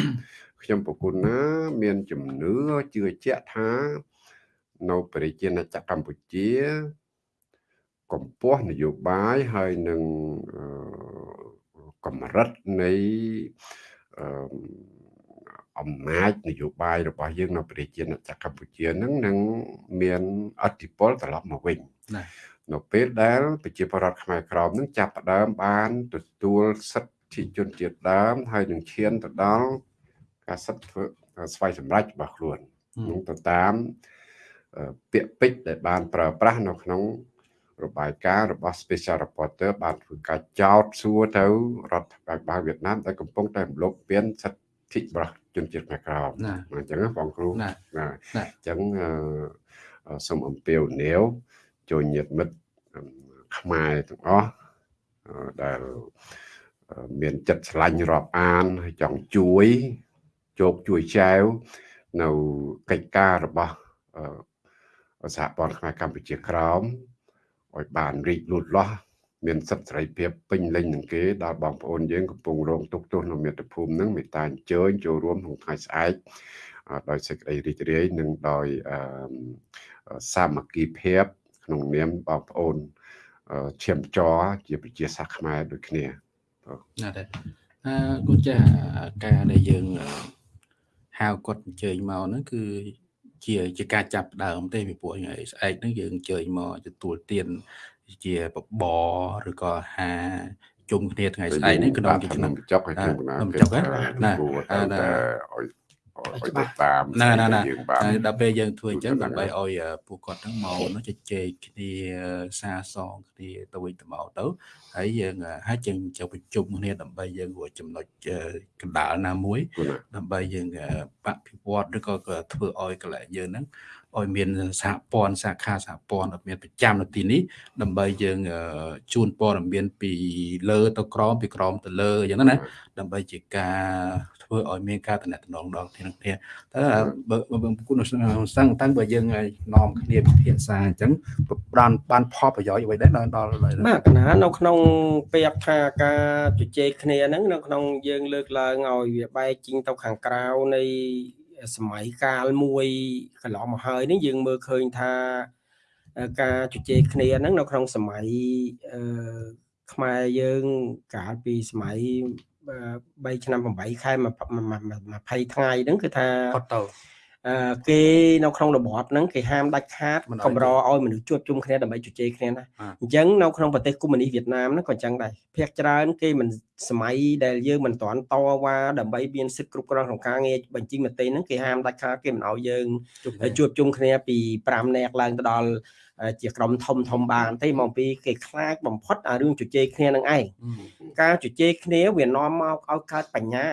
ខ្ញុំប្រគុណណាមានជំនឿជឿជាក់ថា នៅប្រជាណាចក្រកម្ពុជាកម្ពស់នយោបាយហើយនឹងកម្រិតនៃអំណាចនយោបាយរបស់យើងនៅប្រជាណាចក្រកម្ពុជានឹងនឹងមានអធិបុលត្រឡប់មកវិញនៅពេលដែលប្រជាពលរដ្ឋខ្មែរក្រមនឹងចាប់ផ្ដើមបានទទួលសិទ្ធិជនជាតិដើម ហើយនឹងឈានទៅដល់ការសិទ្ធិធ្វើស្វ័យសម្រេចរបស់ខ្លួននឹងទៅតាម ពាក្យពេចន៍ដែលបានប្រើប្រាស់នៅក្នុងរបាយការណ៍របស់ Special Reporter បានធ្វើការចោទសួរទៅរដ្ឋបាលវៀតណាមដែលកំពុងតែរំលោភពៀនសិទ្ធិរបស់ជនជាតិខ្មែរក្រមអញ្ចឹងបងគ្រូណាអញ្ចឹងសូមអំពាវនាវចូលញាតិមិត្តខ្មែរទាំងអស់ដែលមានចិត្តឆ្លាញ់រាប់អានហើយចង់ជួយជោគជួយចែវនៅកិច្ចការរបស់ សហព័ន្ធខ្មែរកម្ពុជាក្រោមឲ្យបានរីកលូតលាស់មានសិទ្ធិសេរីភាពពេញលេញនឹងគេដល់បងប្អូនយើងកំពុងរងទុក្ខទោសនៅមាតុភូមិនឹងមេត្តាអញ្ជើញចូលរួមក្នុងថ្ងៃស្អែកដោយសេចក្តីរីករាយនិងដោយសាមគ្គីភាព ក្នុងនាមបងប្អូនឈាមចរជាប្រជាសាសខ្មែរដូចគ្នាណាស់ដែរអឺគូចាការដែលយើងហៅគាត់អញ្ជើញមកហ្នឹងគឺ ជាជាការចាប់ដើមទេពីពួកថ្ងៃស្អែកហ្នឹងយើងអញ្ជើញមកទទួលទានជាបបឬក៏ហាជុំគ្នាថ្ងៃស្អែកនេះក្នុងឆ្នាំចុកហើយខ្ញុំណាចុកណាឲ្យ ឲ្យតាមណាណាណាដល់ពេលយើងធ្វើអញ្ចឹងដើម្បីឲ្យពួកគាត់ហ្នឹងមកនោះជជែកគ្នាសារសងគ្នាទៅវិញទៅមកទៅហើយយើងហើយយើងចូលប្រជុំគ្នាដើម្បីយើងរួចចំណុចកណ្ដាលណាមួយ ដើម្បីយើងបភិវឌ្ឍឬក៏ធ្វើឲ្យកន្លែងយើងហ្នឹងឲ្យមានសហព័ន្ធសាខាសហព័ន្ធមានប្រចាំនៅទីនេះដើម្បីយើងជូនព័ត៌មានពីលើទៅក្រមពីក្រមទៅលើអញ្ចឹងណាដើម្បីជាការ ធ្វើឲ្យមានការតំណតំណងដល់គ្នាគ្នាតែបើគុណសង្ឃតាំងបើយើងនាំគ្នាពិភាក្សាអញ្ចឹងបានបានផលប្រយោជន៍អ្វីដែរដល់ដល់បាទកណានៅក្នុងពាក្យថាការជជែកគ្នាហ្នឹងនៅក្នុងយើងលើកឡើងឲ្យវាបែកជីងទៅខាងក្រៅនៃសម័យកាលមួយកន្លងមកហើយនេះយើងមើលឃើញថាការជជែកគ្នាហ្នឹងនៅក្នុងសម័យអឺខ្មែរយើងកាលពីសម័យ 3ឆ្នាំ8ខែ20ថ្ងៃហ្នឹងគឺថាផុតទៅគេនៅក្នុងរបបហ្នឹងគេហាមដាច់ខាតកម្រឲ្យមនុស្សជួបជុំគ្នាដើម្បីជជែកគ្នាណាអញ្ចឹងនៅក្នុងប្រទេសកុម្មុយនីសវៀតណាមហ្នឹងក៏អញ្ចឹងដែរភាគច្រើនគេមិនសម័យដែលយើងមិនទាន់តវ៉ាដើម្បីមានសិទ្ធិគ្រប់គ្រាន់ក្នុងការងារបញ្ជីមតិហ្នឹងគេហាមដាច់ខាតគេមិនឲ្យយើងជួបជុំគ្នាពី5នាក់ឡើងទៅដល់ ជាក្រុមធំធំបានទេមកពីគេខ្លាចបំផុតអារឿងជជែកគ្នានឹងឯងការជជែកគ្នាវានាំមកឲ្យកើតបញ្ញា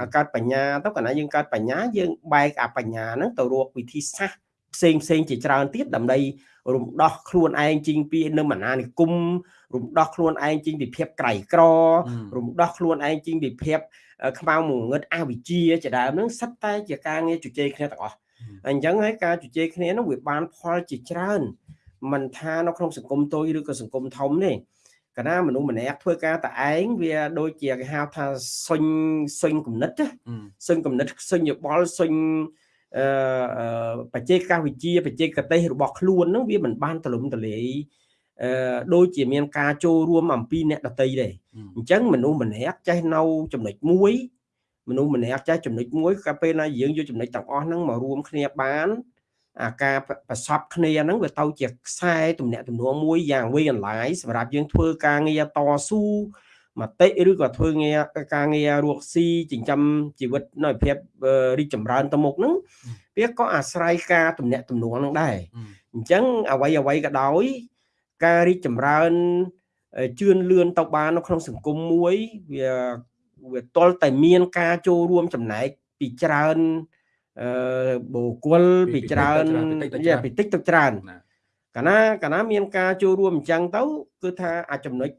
ឲ្យកើតបញ្ញាទៅកាលណាយើងកើតបញ្ញាយើងបែកអាបញ្ញាហ្នឹងទៅរកវិធីសាស្ត្រផ្សេងផ្សេងជាច្រើនទៀតដើម្បីរំដោះខ្លួនឯងជីងពីនៅមណានិគមរំដោះខ្លួនឯងជីងពីភាពក្រៃក្ររំដោះខ្លួនឯងជីងពីភាពខ្មៅងងឹតអវិជ្ជាជាដើមហ្នឹងសិតតែជាការងារជជែកគ្នាទាំងអស់អញ្ចឹងហើយការជជែកគ្នានោះវាបានផលជាច្រើន មិនថានៅក្នុងសង្គមតូចឬក៏សង្គមធំទេកាលណាមនុស្សម្នាក់ធ្វើការតែឯងវាដូចជាគេហៅថាសុញសុញគំនិតសុញគំនិតសុញយោបល់សុញអឺបច្ចេកវិទ្យាបច្ចេកទេសរបស់ខ្លួនហ្នឹងវាមិនបានទលំទលាយអឺដូចជាមានការចូលរួមអំពីអ្នកដតីដែរអញ្ចឹងមនុស្សម្នាក់ចេះនៅចំណុចមួយមនុស្សម្នាក់ចេះចំណុចមួយក៏ពេលណាយើងយកចំណុចទាំងអស់ហ្នឹងមករួមគ្នាបាន អាការប្រសពគ្នាហ្នឹងវាទៅជាខ្សែទំនាក់ទំនងមួយយ៉ាងវែងអន្លាយសម្រាប់យើងធ្វើការងារតស៊ូមតិឬក៏ធ្វើងារការងាររកស៊ីចិញ្ចឹមជីវិតនៅភាពរីកចម្រើនទៅមុខហ្នឹងវាក៏អាស្រ័យការទំនាក់ទំនងហ្នឹងដែរអញ្ចឹងអ្វីអ្វីក៏ដោយការរីកចម្រើនជឿនលឿនទៅបាននៅក្នុងសង្គមមួយវាវាតលតែមានការចូលរួមចំណែកពីច្រើន អឺបុគ្គលពីច្រើនពីតិចទៅច្រើនកាលណាកាលណាមានការចូលរួមអញ្ចឹងទៅគឺថាអាចចំណុច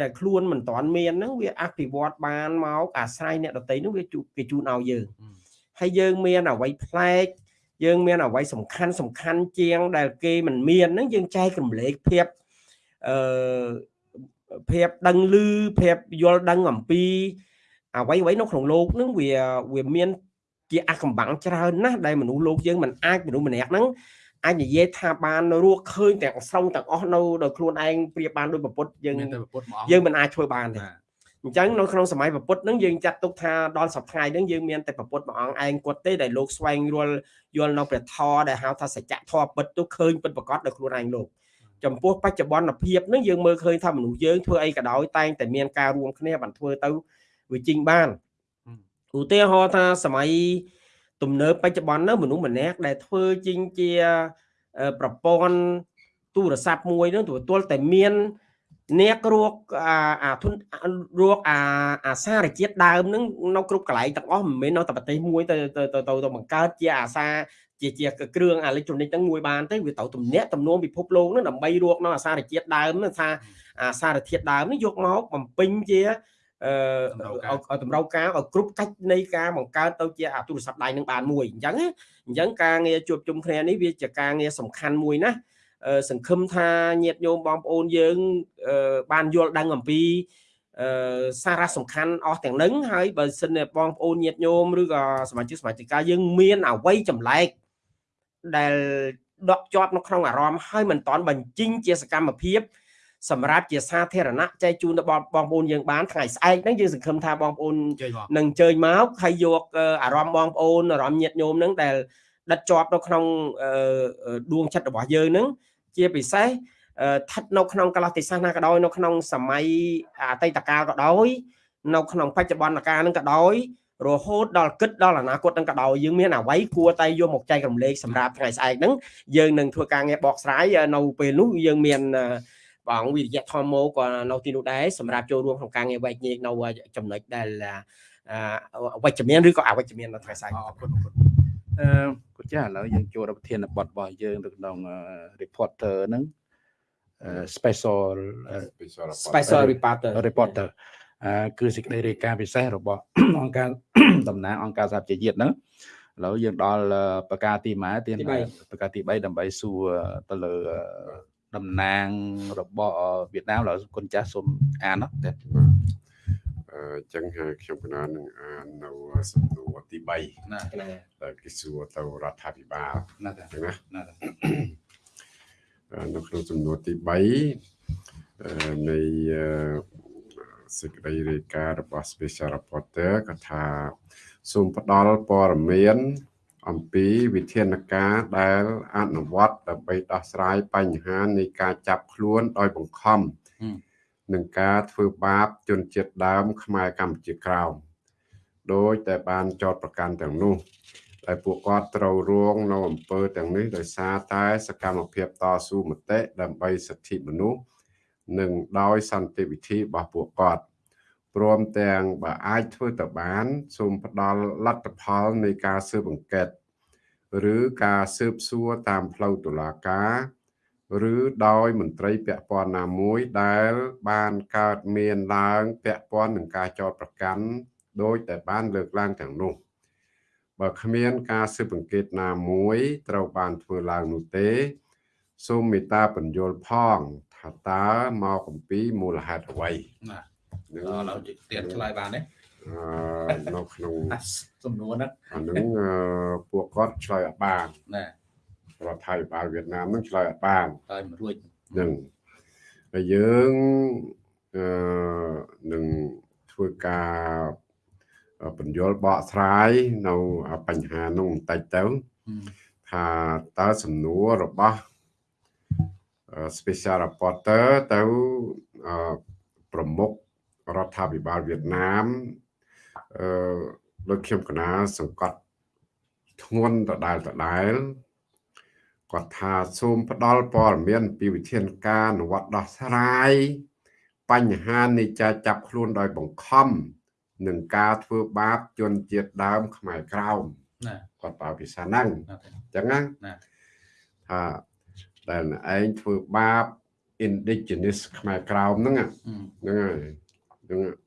ដែលខ្លួនមិនតាន់មានហ្នឹងវាអភិវឌ្ឍបានមកអាស្រ័យអ្នកដតីហ្នឹងវាគេជូនឲ្យយើងហើយយើងមានអ្វីប្លែកយើងមានអ្វីសំខាន់សំខាន់ជាង ដែលគេមិនមានហ្នឹងយើងចែកកម្លេចភាពអឺភាពដឹងឮភាពយល់ដឹងអំពីអ្វីអ្វីនៅក្នុងលោកហ្នឹងវាវាមាន ជាអកំបាំងច្រើនណាស់ដែលមនុស្សលោកយើងមិនអាចមនុស្សម្នាក់ហ្នឹងអាចនិយាយថាបានរស់ឃើញទាំងស្រុងទាំងអស់នៅដោយខ្លួនឯងប្រៀបបានដោយប្រពុតយើងយើងមិនអាចធ្វើបានទេអញ្ចឹងនៅក្នុងសម័យប្រពុតហ្នឹងយើងចាត់ទុកថាដល់សប្តាហ៍ហ្នឹងយើងមានតែប្រពុតមួយអង្គឯងគាត់ទេដែលលោកស្វែងយល់យល់នៅព្រះធម៌ដែលហៅថាសច្ចធម៌ពិតទៅឃើញពិតប្រកបដោយខ្លួនឯងលោកចំពោះបច្ចុប្បន្នភាពហ្នឹងយើងមើលឃើញថាមនុស្សយើងធ្វើអីក៏ដោយតែងតែមានការរួមគ្នាបានធ្វើទៅវាជីងបាន ឧទាហរណ៍ថាសម័យទំនើបបច្ចុប្បន្ននៅមនុស្សម្នាក់ដែលធ្វើជាងជាប្រព័ន្ធទូរស័ព្ទមួយនោះទទួលតែមានអ្នករកអាអាធនរកអាអាសារជាតិដើមហ្នឹងនៅគ្រប់កន្លែងទាំងអស់មិនមែននៅតែប្រទេសមួយទៅទៅទៅទៅបង្កើតជាអាសាជាជាគ្រឿងអេឡិចត្រូនិកហ្នឹងមួយបានទេវាទៅទំនាក់ទំនងពិភពលោកហ្នឹងដើម្បីរកនៅអាសារជាតិដើមហ្នឹងថាអាសារធាតុដើមនេះយកមកបំពេញជាអឺឲ្យ តម្រូវការឲ្យគ្រប់កាច់នៃការបង្កើតទៅជាអាទូរស័ព្ទដៃនឹងបានមួយអញ្ចឹងអញ្ចឹងការងារជួបជុំគ្នានេះវាជាការងារសំខាន់មួយណាសង្ឃឹមថាញាតិញោមបងប្អូនយើងបានយល់ដឹងអំពីសារៈសំខាន់អស់ទាំងនឹងហើយបើសិនបងប្អូនញាតិញោមឬក៏សមាជិកសមាជិកាយើងមានអវ័យចម្លែកដែលដកជាប់នៅក្នុងអារម្មណ៍ហើយមិនតាន់បញ្ចេញជាសកម្មភាព សម្រាប់ជាសាធារណៈចែកជូនទៅបងប្អូនយើងបានថ្ងៃស្អែកហ្នឹងយើងសង្ឃឹមថាបងប្អូននឹងជើញមកហើយយកអារម្មណ៍បងប្អូនអារម្មណ៍ញាតិញោមហ្នឹងដែលដិតជាប់នៅក្នុងដួងចិត្តរបស់យើងហ្នឹងជាពិសេសស្ថិតនៅក្នុងកលតិសាសនាក៏ដោយនៅក្នុងសម័យអតីតកាលក៏ដោយនៅក្នុងបច្ចុប្បន្នកាលហ្នឹងក៏ដោយរហូតដល់គិតដល់អនាគតហ្នឹងក៏ដោយយើងមានអ្វីគួរតែយកមកចែករំលែកសម្រាប់ថ្ងៃស្អែកហ្នឹងយើងនឹងធ្វើការងារបកស្រាយនៅពេលនោះយើងមាន ព្រះអង្គវិរិយធម៌មកក៏នៅទីនោះដែរសម្រាប់ចូលរួមក្នុងការងារវែកញែកនៅចំណុចដែលវិជ្ជមានឬក៏អវិជ្ជមាននៅថ្ងៃស្អែកអរគុណអរគុណអឺគុណចាឥឡូវយើងចូលដល់ប្រធានបទរបស់យើងនៅក្នុង reporter ហ្នឹង special special reporter reporter អឺគឺសេចក្តីរាយការណ៍ពិសេសរបស់អង្គការតំណាងអង្គការសហប្រជាជាតិហ្នឹងឥឡូវយើងដល់ប្រការទីម៉ែទីប្រការទី3ដើម្បីសួរទៅលើ តំណាងរបស់វៀតណាមឡើយគុណចាស់សូមអានណាតែអញ្ចឹងខ្ញុំកណានឹងអាននៅសំណួរទី3ណាដែលគេសួរទៅរដ្ឋាភិបាលណាណាណានៅក្នុងសំណួរទី3នៃសេចក្តីរាយការណ៍របស់ Special Reporter ក៏ថាសូមផ្ដល់ព័ត៌មាន អំពីវិធានការដែលអនុវត្តដើម្បីដោះស្រាយបញ្ហានៃការចាប់ខ្លួនដោយបង្ខំនឹងការធ្វើបាបជនជាតិដើម ខ្មែរកម្ពុជាក្រោមដោយតែបានចោតប្រកាន់ទាំងនោះដែលពួកគាត់ត្រូវរងនៅអំពើទាំងនេះដោយសារតែសកម្មភាពតស៊ូមតិដើម្បីសិទ្ធិមនុស្សនិងដោយសន្តិវិធីរបស់ពួកគាត់ ព្រមទាំងបើអាចធ្វើទៅបាន សូមផ្ដល់លទ្ធផលនៃការស៊ើបអង្កេតឬការស៊ើបសួរតាមផ្លូវតុលាការឬដោយមន្ត្រីពាក់ព័ន្ធណាមួយដែលបានកើតមានឡើងពាក់ព័ន្ធនឹងការចោទប្រកាន់ដោយតែបានលើកឡើងទាំងនោះបើគ្មានការស៊ើបអង្កេតណាមួយត្រូវបានធ្វើឡើងនោះទេ សូមមេត្តាបញ្យល់ផងថាតើមកអំពីមូលហេតុអ្វីណា ឥឡូវទៀតឆ្លើយបានទេអឺនៅក្នុងសំណួរហ្នឹងអានឹងពួកគាត់ឆ្លើយអត់បានណារដ្ឋាភិបាលវៀតណាមនឹងឆ្លើយអត់បានហើយមិនរួចនឹងហើយយើងអឺនឹងធ្វើការអឺបញ្យល់បកស្រាយនៅបញ្ហានោះបន្តិចទៅថាតើសំណួររបស់អឺ special reporter ទៅអឺប្រមុខ រដ្ឋាភិបាលវៀតណាមអឺដូចខ្ញុំកណាសង្កត់ធ្ងន់ដដែលដដែលគាត់ថាសូមផ្ដល់ព័ត៌មាន ពីវិធានការអនុវត្តដោះស្រាយបញ្ហានៃការចាប់ខ្លួនដោយបង្ខំនឹងការធ្វើបាបជនជាតិដើមខ្មែរក្រោមណាគាត់ប្រើភាសាហ្នឹងណាទេអញ្ចឹងណាណាថាដែលឯងធ្វើបាប indigenous ខ្មែរក្រោមហ្នឹងណាអឺហ្នឹងហើយ ហ្នឹងហើយ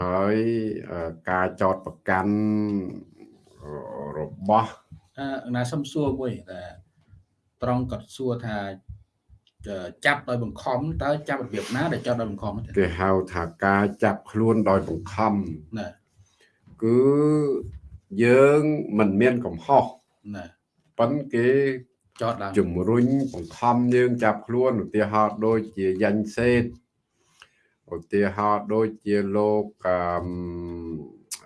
ហើយអឺការចោតប្រកាន់អឺរបស់អឺណាសំសួរមួយតែត្រង់គាត់សួរថាចចាប់ដោយបង្ខំតើចាប់របៀបណាដែលចាប់ដោយបង្ខំទេគេហៅថាការចាប់ខ្លួនដោយបង្ខំណាគឺយើងមិនមានកំហុសណាប៉ុន្តែគេចតឡើងជំរុញបង្ខំយើងចាប់ខ្លួនឧទាហរណ៍ដូចជាយ៉ាញ់សេត ឧទាហរណ៍ដូចជាលោកអឺម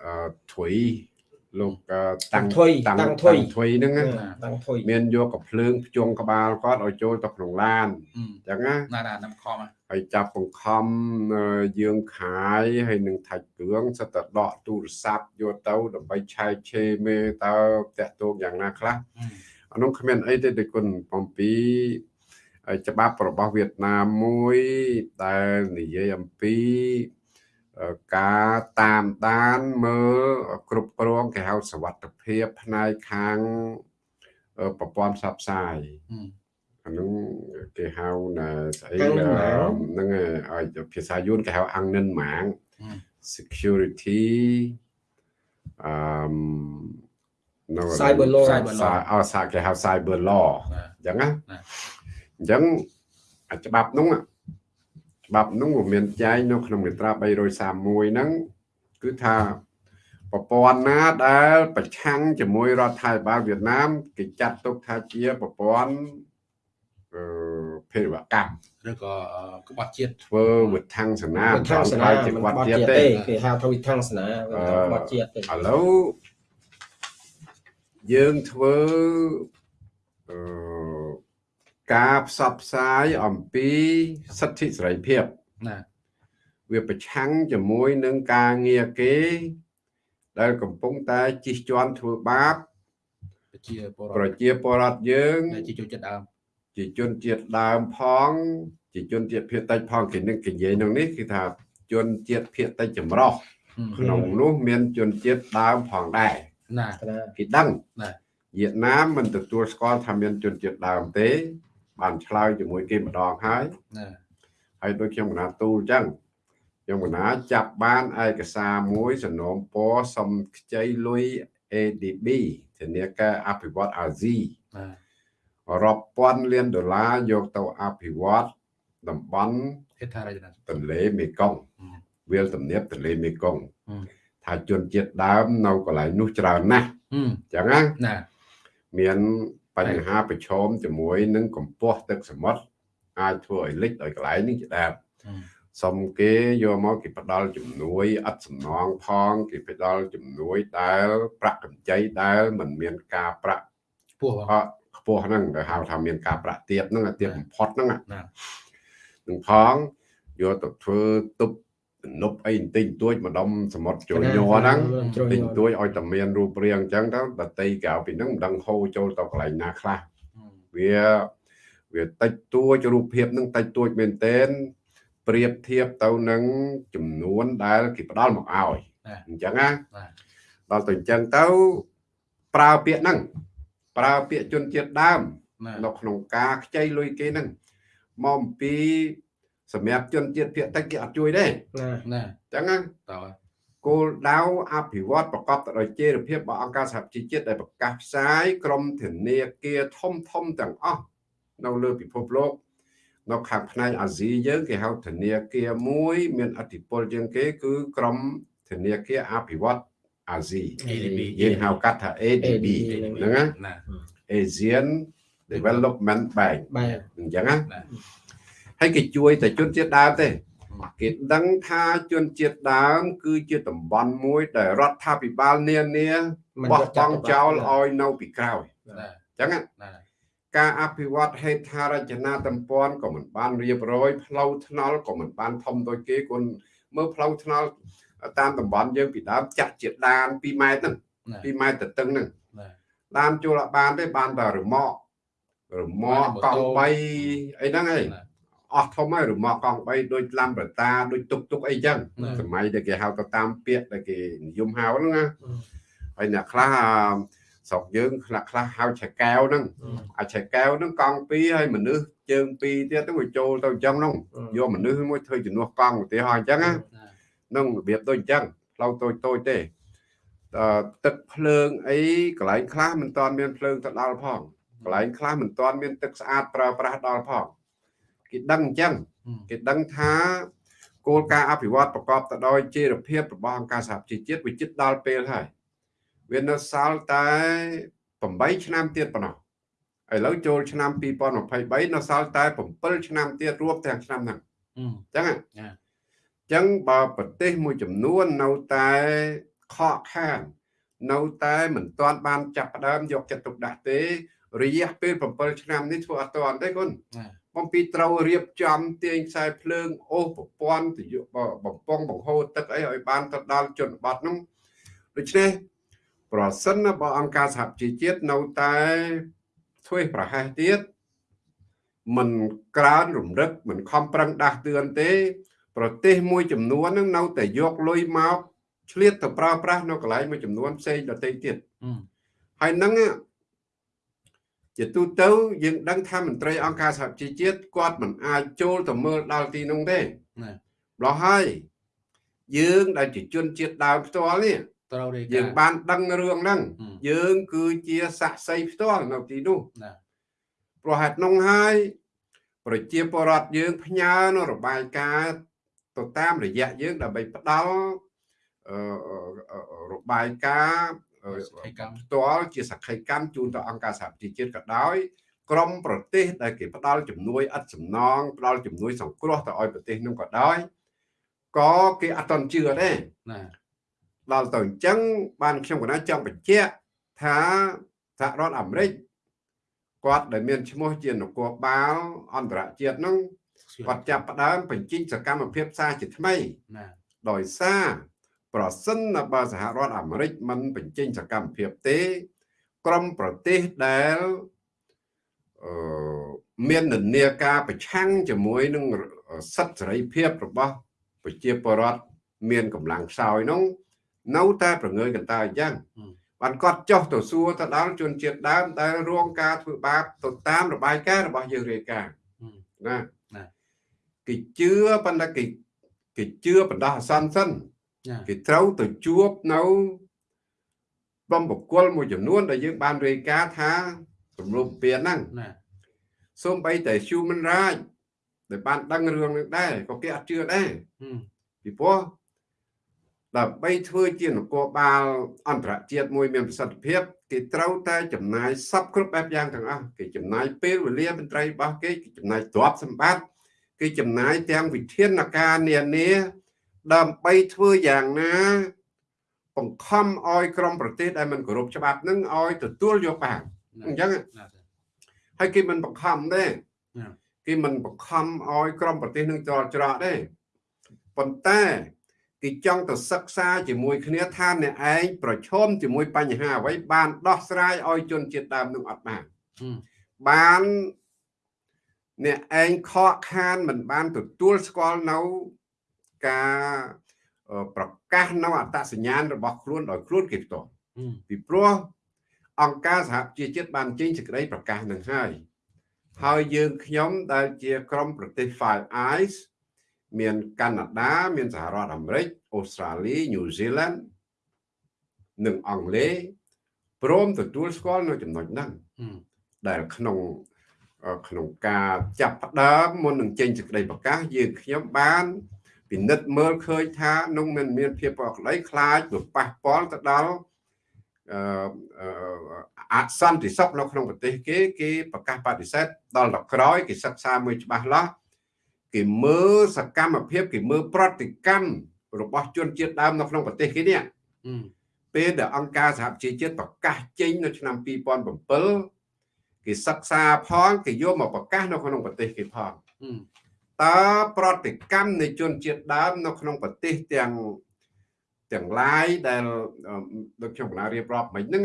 អឺធុយលោកអឺតាំងធុយតាំងតាំងធុយធុយហ្នឹងណាតាំងធុយមានយកកំភ្លើងភ្ជង់ក្បាលគាត់ឲ្យចូលទៅក្នុងឡានអឺអញ្ចឹងណាណាណាណាខំហ៎ហើយចាប់បង្ខំអឺយើងខាយហើយនឹងថាច់គ្រឿងសិតតែដកទូរស័ព្ទយកទៅដើម្បីឆែកឆេរមេតើតាក់ទងយ៉ាងណាខ្លះអឺអានោះគ្មានអីទេដូចគុណបំពីហើយ ច្បាប់របស់វៀតណាមមួយដែលនិយាយអំពីអឺការតាមដានមើលគ្រប់គ្រងគេហៅសវត្ថិភាពផ្នែកខាងអឺប្រព័ន្ធផ្សព្វផ្សាយអឺអានោះគេហៅណាស្អីអាំងនិនម៉ាងហ្នឹងហើយឲ្យភាសាយួនគេហៅអាំងនិនម៉ាងអឺ security អឺមនៅ Cyber law Cyber law សាអោសាគេហៅ cyber law ណាអញ្ចឹងណាណា អញ្ចឹងអាច្បាប់នោះច្បាប់នោះវាមានចែងនៅក្នុងមាត្រា331ហ្នឹងគឺថាប្រព័ន្ធណាដែល ប្រឆាំងជាមួយរដ្ឋាភិបាលវៀតណាមគេចាត់ទុកថាជាប្រព័ន្ធអឺភេរវកម្មឬក៏អឺក្បត់ជាតិធ្វើវិធានសនាវិធានសនាជាមិនគាត់បត់ទៀតជាតិទេទេគេហៅថាវិធានសនាមិនថាបត់ជាតិទេឥឡូវយើងធ្វើអឺ ការផ្សព្វផ្សាយអំពីសិទ្ធិសេរីភាពណាវាប្រឆាំងជាមួយនឹងការងារគេ ដែលកំពុងតែជិះជាន់ធ្វើបាបប្រជាពលប្រដ្ឋប្រជាពលរដ្ឋយើងដែលជាចូលចិត្តដើមជាជនជាតិដើមផងជាជនជាតិភាគតិចផងគេនឹងនិយាយក្នុងនេះគឺថាជនជាតិភាគតិចចម្រុះអឺក្នុងនោះមានជនជាតិដើមផងដែរណាណាគេដឹងណាវៀតណាមមិនទទួលស្គាល់ថាមានជនជាតិដើមទេ បានឆ្លើយជាមួយគេម្ដងហើយណាហើយដូចខ្ញុំកណាទូលអញ្ចឹងខ្ញុំកណាចាប់បានឯកសារមួយសំណូមពរសំខ្ចីលុយ ADB ធនាគារអភិវឌ្ឍអាស៊ីណារាប់ពាន់លានដុល្លារយកទៅអភិវឌ្ឍតំបន់ហេដ្ឋារចនាទន្លេមេគង្គអឺវាលទំនាបទន្លេមេគង្គអឺថាជនជាតិដើមនៅកន្លែងនោះច្រើនណាស់អឺអញ្ចឹងណាណាមាន បញ្ហាប្រឈមជាមួយនឹងកម្ពស់ទឹកសមុទ្រអាចធ្វើឲ្យលិចដោយកន្លែងនេះជាដើមអឺសុំគេយកមកគេផ្ដល់ជំនួយឥតសំណងផងគេផ្ដល់ជំនួយដែលប្រាក់កម្ចីដែលមិនមានការប្រាក់ពោះបងអត់ខ្ពស់ហ្នឹងដែលហៅថាមានការប្រាក់ទាបហ្នឹងអាទាបបំផុតហ្នឹងណាណានឹងផងយកទៅធ្វើទប់ទំ នប់អីបន្តិចបន្តួចម្ដុំសមុទ្រចូលញ័រហ្នឹងជ្រុញតិចបន្តួចឲ្យតែមានរូបរាងអញ្ចឹងទៅដតីក្រៅពីហ្នឹងមិនដឹងហូរចូលទៅកន្លែងណាខ្លះអឺវាវាតិចតួចរូបភាពហ្នឹងតិចតួចមែនទែនប្រៀបធៀបទៅនឹងចំនួនដែលគេផ្ដល់មកឲ្យណាអញ្ចឹងណាណាដល់ទៅអញ្ចឹងទៅប្រើពាក្យហ្នឹងប្រើពាក្យជនជាតិដើមណានៅក្នុងការខ្ចីលុយគេហ្នឹងមកអំពី សម្រាប់ជនជាតិភាគតិចគេអត់ជួយទេណាណាអញ្ចឹងណាតើគោលដៅអភិវឌ្ឍប្រកបទៅដោយចីរភាពរបស់អង្គការសហជីវជាតិដែលប្រកាសផ្សាយក្រមធនាគារធំធំទាំងអស់នៅលើពិភពលោកនៅខាងផ្នែកអាស៊ីយើងគេហៅធនាគារមួយ មានអធិបុលជាងគេ គឺក្រមធនាគារអភិវឌ្ឍអាស៊ី ADB យើងហៅកាត់ថា ADB ហ្នឹងណាណា Asian Development Bank បែបអញ្ចឹងណាណា ហើយគេជួយតែជនជាតិដើមទេគេដឹងថាជនជាតិដើម គឺជាតំបន់មួយដែលរដ្ឋាភិបាលនានាបោះបង់ចោលឲ្យនៅពីក្រោយអញ្ចឹងការអភិវឌ្ឍហេដ្ឋារចនាសម្ព័ន្ធក៏មិនបានរៀបរយផ្លូវថ្នល់ក៏មិនបានធំដូចគេគុនមើលផ្លូវថ្នល់តាមតំបន់យើងពីដើមចាក់ជាដាន2ម៉ែត្រហ្នឹង2ម៉ែត្រទៅតឹងហ្នឹងដានចូលអត់បានទេបានតែរមាក់រមាក់កង់3អីហ្នឹងឯង អស់ធំហើយរមាក់កង់3ដូចឡាំប្រតាដូចទុកទុកអីចឹងសម័យដែលគេហៅទៅតាមពាក្យដែលគេនិយមហៅហ្នឹងណាហើយអ្នកខ្លះស្រុកយើងខ្លះខ្លះហៅឆែកែវហ្នឹងអាឆែកែវហ្នឹងកង់2ហើយមនុស្សជើង2ទៀតទៅចូលទៅអញ្ចឹងហ្នឹងយកមនុស្សមួយធ្វើជំនួសកង់ឧទាហរណ៍អញ្ចឹងណានឹងរបៀបដូចអញ្ចឹងផ្លូវតូចតូចទេទឹកភ្លើងអីកន្លែងខ្លះមិនតាន់មានភ្លើងទៅដល់ផងកន្លែងខ្លះមិនតាន់មានទឹកស្អាតប្រើប្រាស់ដល់ផង គេដឹងអញ្ចឹងគេដឹងថាគោលការណ៍អភិវឌ្ឍប្រកបទៅដោយចីរភាពរបស់អង្គការសហប្រជាជាតិវាជិតដល់ពេលហើយវានៅសល់តែ8ឆ្នាំទៀតប៉ុណ្ណោះឥឡូវចូលឆ្នាំ2023នៅសល់តែ7ឆ្នាំទៀតរួមទាំងឆ្នាំហ្នឹងអញ្ចឹងអញ្ចឹងបើប្រទេសមួយចំនួននៅតែខកខាននៅតែមិនទាន់បានចាប់ផ្ដើមយកចិត្តទុកដាក់ទេរយៈពេល7ឆ្នាំនេះធ្វើអត់ទាន់ទេគុណ បំពីត្រូវរៀបចំទាញខ្សែភ្លើងអូសប្រព័ន្ធទៅយកបំពង់បង្ហូរទឹកអីឲ្យបានទៅដល់ជនបទនោះដូច្នេះប្រសិនបើអង្គការសហជីវជាតិនៅតែធ្វើប្រហែសទៀតមិនក្រើនរំលឹកមិនខំប្រឹងដាស់តឿនទេ ប្រទេសមួយចំនួននឹងនៅតែយកលុយមកឆ្លៀតទៅប្រើប្រាស់នៅកន្លែងមួយចំនួនផ្សេងដទៃទៀតហើយនឹង ជាទូទៅយើងដឹងថាមន្ត្រីអង្គការសហជីវជាតិគាត់មិនអាចចូលទៅមើលដល់ទីនោះទេណាម្លោះហើយយើងដែលជាជនជាតិដើមផ្ទាល់នេះត្រូវរាយការណ៍យើងបានដឹងរឿងហ្នឹងយើងគឺជាសាក់សីផ្ទាល់នៅទីនោះណាព្រោះហេតុនោះហើយប្រជាពលរដ្ឋយើងផ្ញើនៅរបាយការណ៍ទៅតាមរយៈយើងដើម្បីផ្ដល់របាយការណ៍ ផ្ទាល់ជាសក្ខីកម្មជូនទៅអង្គការសហប្រជាជាតិក៏ដោយក្រមប្រទេសដែលគេផ្ដល់ជំនួយឥតសំណងផ្ដល់ជំនួយសង្គ្រោះទៅឲ្យប្រទេសនោះក៏ដោយក៏គេអត់តន់ជឿដែរណាដល់ទៅអញ្ចឹងបានខ្ញុំកណាចង់បញ្ជាក់ថាសហរដ្ឋអាមេរិកគាត់ដែលមានឈ្មោះជានគរបាលអន្តរជាតិនោះគាត់ចាប់ផ្ដើមបញ្ចេញសកម្មភាពសារជាថ្មីណាដោយសារ ប្រសិនបើសហរដ្ឋអាមេរិកមិនបញ្ចេញសកម្មភាពទេ ក្រមប្រទេសដែលអឺមាននានាការប្រឆាំងជាមួយនឹងសិទ្ធិសេរីភាពរបស់ប្រជាពលរដ្ឋមានកម្លាំងខ្សោយនោះនៅតែប្រងើយកន្តើយអញ្ចឹងបានគាត់ចុះទៅសួរទៅដល់ជនជាតិដើមដែលរងការធ្វើបាបទៅតាមរបាយការណ៍របស់យើងរាយការណ៍ណាគេជឿប៉ុន្តែគេគេជឿបណ្ដោះអាសន្នសិន គេត្រូវទៅជួបនៅបំបកុលមួយចំនួនដែលយើងបានរាយការណ៍ថារំលោភពៀនហ្នឹងណាសូម្បីតែ human right ដែលបានដឹងរឿងនេះដែរក៏គេអត់ជឿដែរពីព្រោះដើម្បីធ្វើជានគរបាលអន្តរជាតិមួយមានប្រសិទ្ធភាពគេត្រូវតែចំណាយសពគ្រប់បែបយ៉ាងទាំងអស់គេចំណាយពេលវេលាមន្ត្រីរបស់គេគេចំណាយទ្រព្យសម្បត្តិគេចំណាយទាំងវិធានការនានា ដើម្បីធ្វើយ៉ាងណាបង្ខំឲ្យក្រុមប្រទេសដែលមិនគោរពច្បាប់នឹងឲ្យទទួលយកបានអញ្ចឹងហើយគេមិនបង្ខំទេគេមិនបង្ខំឲ្យក្រុមប្រទេសនឹងចរច្រកទេប៉ុន្តែគេចង់ទៅសិក្សាជាមួយគ្នាថាអ្នកឯងប្រឈមជាមួយបញ្ហាអ្វីបានដោះស្រាយឲ្យជនជាតិដើមនឹងអត់បានបានអ្នកឯងខកខានមិនបានទទួលស្គាល់នៅ ការប្រកាសនៅអត្តសញ្ញាណរបស់ខ្លួនដោយខ្លួនគេផ្ទាល់ពីព្រោះអង្គការសហជីវជាតិបានចេញសេចក្តីប្រកាសនឹងហើយហើយយើងខ្ញុំដែលជាក្រុមប្រទេស Five Eyes មានកាណាដាមានសហរដ្ឋអាមេរិកអូស្ត្រាលីញូហ្សេឡង់និងអង់គ្លេសព្រមទទួលស្គាល់នៅចំណុចហ្នឹងដែលក្នុងក្នុងការចាប់ផ្ដើមមុននឹងចេញសេចក្តីប្រកាសយើងខ្ញុំបាន ពិនិត្យមើលឃើញថានោះមិនមានភាពប្រក្តីខ្លាចទៅប៉ះពាល់ទៅដល់អឺអសន្តិសុខនៅក្នុងប្រទេសគេគេប្រកាសបដិសេធដល់ដល់ក្រោយគេសិក្សាមួយច្បាស់លាស់គេមើលសកម្មភាពគេមើលប្រតិកម្មរបស់ជនជាតិដើមនៅក្នុងប្រទេសគេនេះពេលដែលអង្គការសហប្រជាជាតិប្រកាសចេញនៅឆ្នាំ2007គេសិក្សាផងគេយកមកប្រកាសនៅក្នុងប្រទេសគេផង តើប្រតិកម្មនៃជនជាតិដើមនៅក្នុងប្រទេសទាំងទាំងឡាយដែលដូចខ្ញុំកណារៀបរាប់មិញហ្នឹង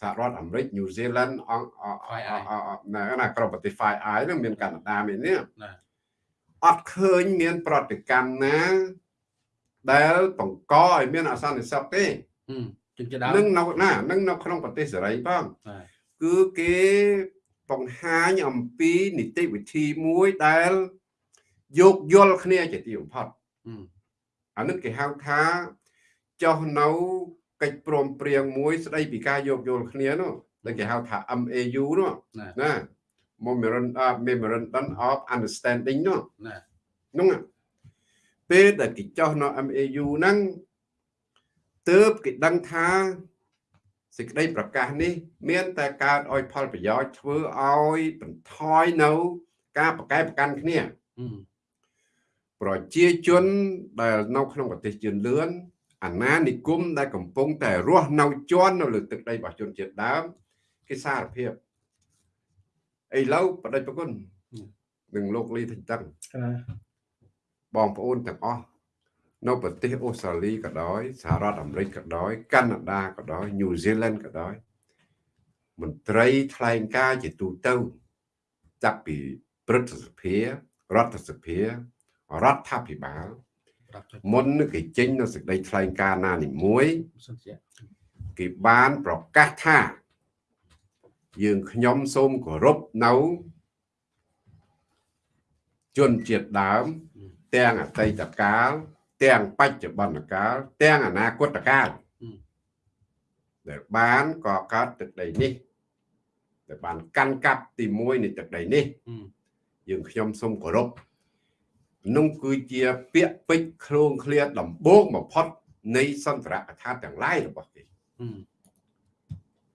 សហរដ្ឋអាមេរិកញូហ្សេឡង់អង្គណាណាក្រុមប្រទេស Five Eye ហ្នឹងមានកាណាដាមាននេះអត់ឃើញមានប្រតិកម្មណា ដែលបង្កឲ្យមានអសន្តិសុខទេជំនឿដើមនឹងនៅណានឹងនៅក្នុងប្រទេសសេរីផងគឺគេបង្ហាញអំពីនីតិវិធីមួយដែល យោគយល់គ្នាជាទីបំផុតអានេះគេហៅថាចុះនៅកិច្ចព្រមព្រៀងមួយ ស្ដីពីការយោគយល់គ្នានោះដែលគេហៅថា MAU នោះណា Memorandum of Understanding នោះណានោះពេលដែលគេចុះនៅ MAU ហ្នឹងទើបគេដឹងថាសេចក្តីប្រកាសនេះ មានតែកើតឲ្យផលប្រយោជន៍ធ្វើឲ្យបន្ថយនៅ ការប្រកែកប្រកាន់គ្នា ប្រជាជនដែលនៅក្នុងប្រទេសជឿនលឿនអាណានិគមដែលកំពុងតែរស់នៅជាន់នៅលើទឹកដីរបស់ជនជាតិដើមគេសារភាពឥឡូវបដិប្រគុណនឹងលោកលីថៃតឹងបងប្អូនទាំងអស់នៅប្រទេសអូស្ត្រាលីក៏ដោយសហរដ្ឋអាមេរិកក៏ដោយកាណាដាក៏ដោយញូហ្សេឡង់ក៏ដោយមន្ត្រីថ្លែងការជាទូទៅចាប់ពីព្រឹទ្ធសភារដ្ឋសភា រដ្ឋាភិបាលមុនគេចេញនៅសេចក្តីថ្លែងការណ៍ណានីមួយគេបានប្រកាសថា យើងខ្ញុំសូមគោរពនៅជនជាតិដើម ទាំងអតីតកាល ទាំងបច្ចុប្បន្នកាល ទាំងអនាគតកាលដែលបានកកើតទឹកដីនេះដែលបានកាន់កាប់ទី1នៃទឹកដីនេះយើងខ្ញុំសូមគោរព នោះគឺជាពាក្យពេចន៍គ្រងឃ្លាដំបូងបំផុតនៃសន្ទរកថាទាំងឡាយរបស់គេ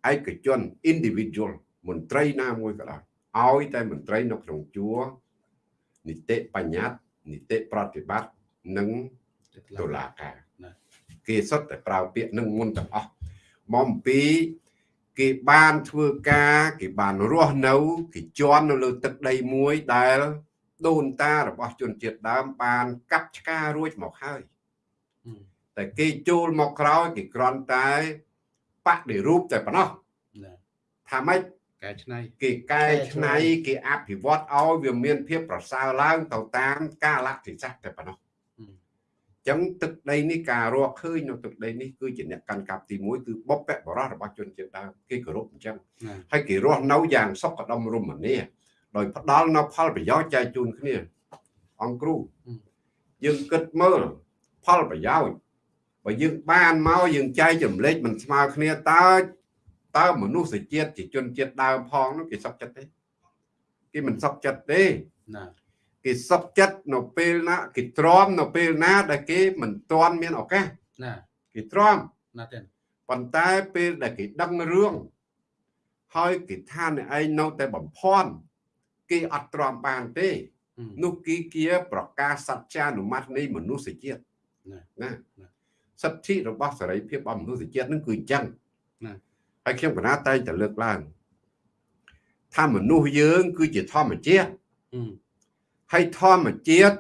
ឯកជន individual មន្ត្រីណាមួយក៏ដោយឲ្យតែមន្ត្រីនៅក្នុងជួរនីតិបញ្ញត្តិនីតិប្រតិបត្តិនិងតុលាការគេសុទ្ធតែប្រើពាក្យនឹងមុនទាំងអស់មកអំពីគេបានធ្វើការ គេបានរស់នៅគេជន់នៅលើទឹកដីមួយដែល ដូនតារបស់ជនជាតិដើមបានកាប់ឆ្ការរួចមកហើយតែគេចូលមកក្រោយគេគ្រាន់តែបដិរូបតែប៉ុណ្ណោះថាម៉េចកែច្នៃគេកែច្នៃគេអភិវឌ្ឍឲ្យវាមានភាពប្រសើរឡើងទៅតាមកាលៈទេសៈតែប៉ុណ្ណោះចឹងទឹកដីនេះការរកឃើញនៅទឹកដីនេះគឺជាអ្នកកាន់កាប់ទី1គឺបុព្វបុរសរបស់ជនជាតិដើមគេគោរពអញ្ចឹងហើយគេរស់នៅយ៉ាងសុខដុមរមនា ដោយផ្ដល់នៅផលប្រយោជន៍ចែកជូនគ្នា អង្គគ្រូយើងគិតមើលផលប្រយោជន៍បើយើងបានមកយើងចែកចម្លែកមិនស្មើគ្នាតើតើមនុស្សជាតិជាជនជាតិដើមផងនោះគេសុខចិត្តទេគេមិនសុខចិត្តទេណាគេសុខចិត្តនៅពេលណាគេទ្រាំនៅពេលណា ដែលគេមិនទាន់មានឱកាសណាគេទ្រាំណាទេប៉ុន្តែពេលដែលគេដឹងរឿងហើយគេថាអ្នកឯងនៅតែបំភាន់ គេអត់ទ្រាំបានទេនោះគីគាប្រកាសសច្ចានុម័តនៃមនុស្សជាតិណាសិទ្ធិរបស់សេរីភាពរបស់មនុស្សជាតិនឹងគឺអញ្ចឹងណាហើយខ្ញុំកណាតែងតែលើកឡើងថាមនុស្សយើង គឺជាធម្មជាតិហើយធម្មជាតិ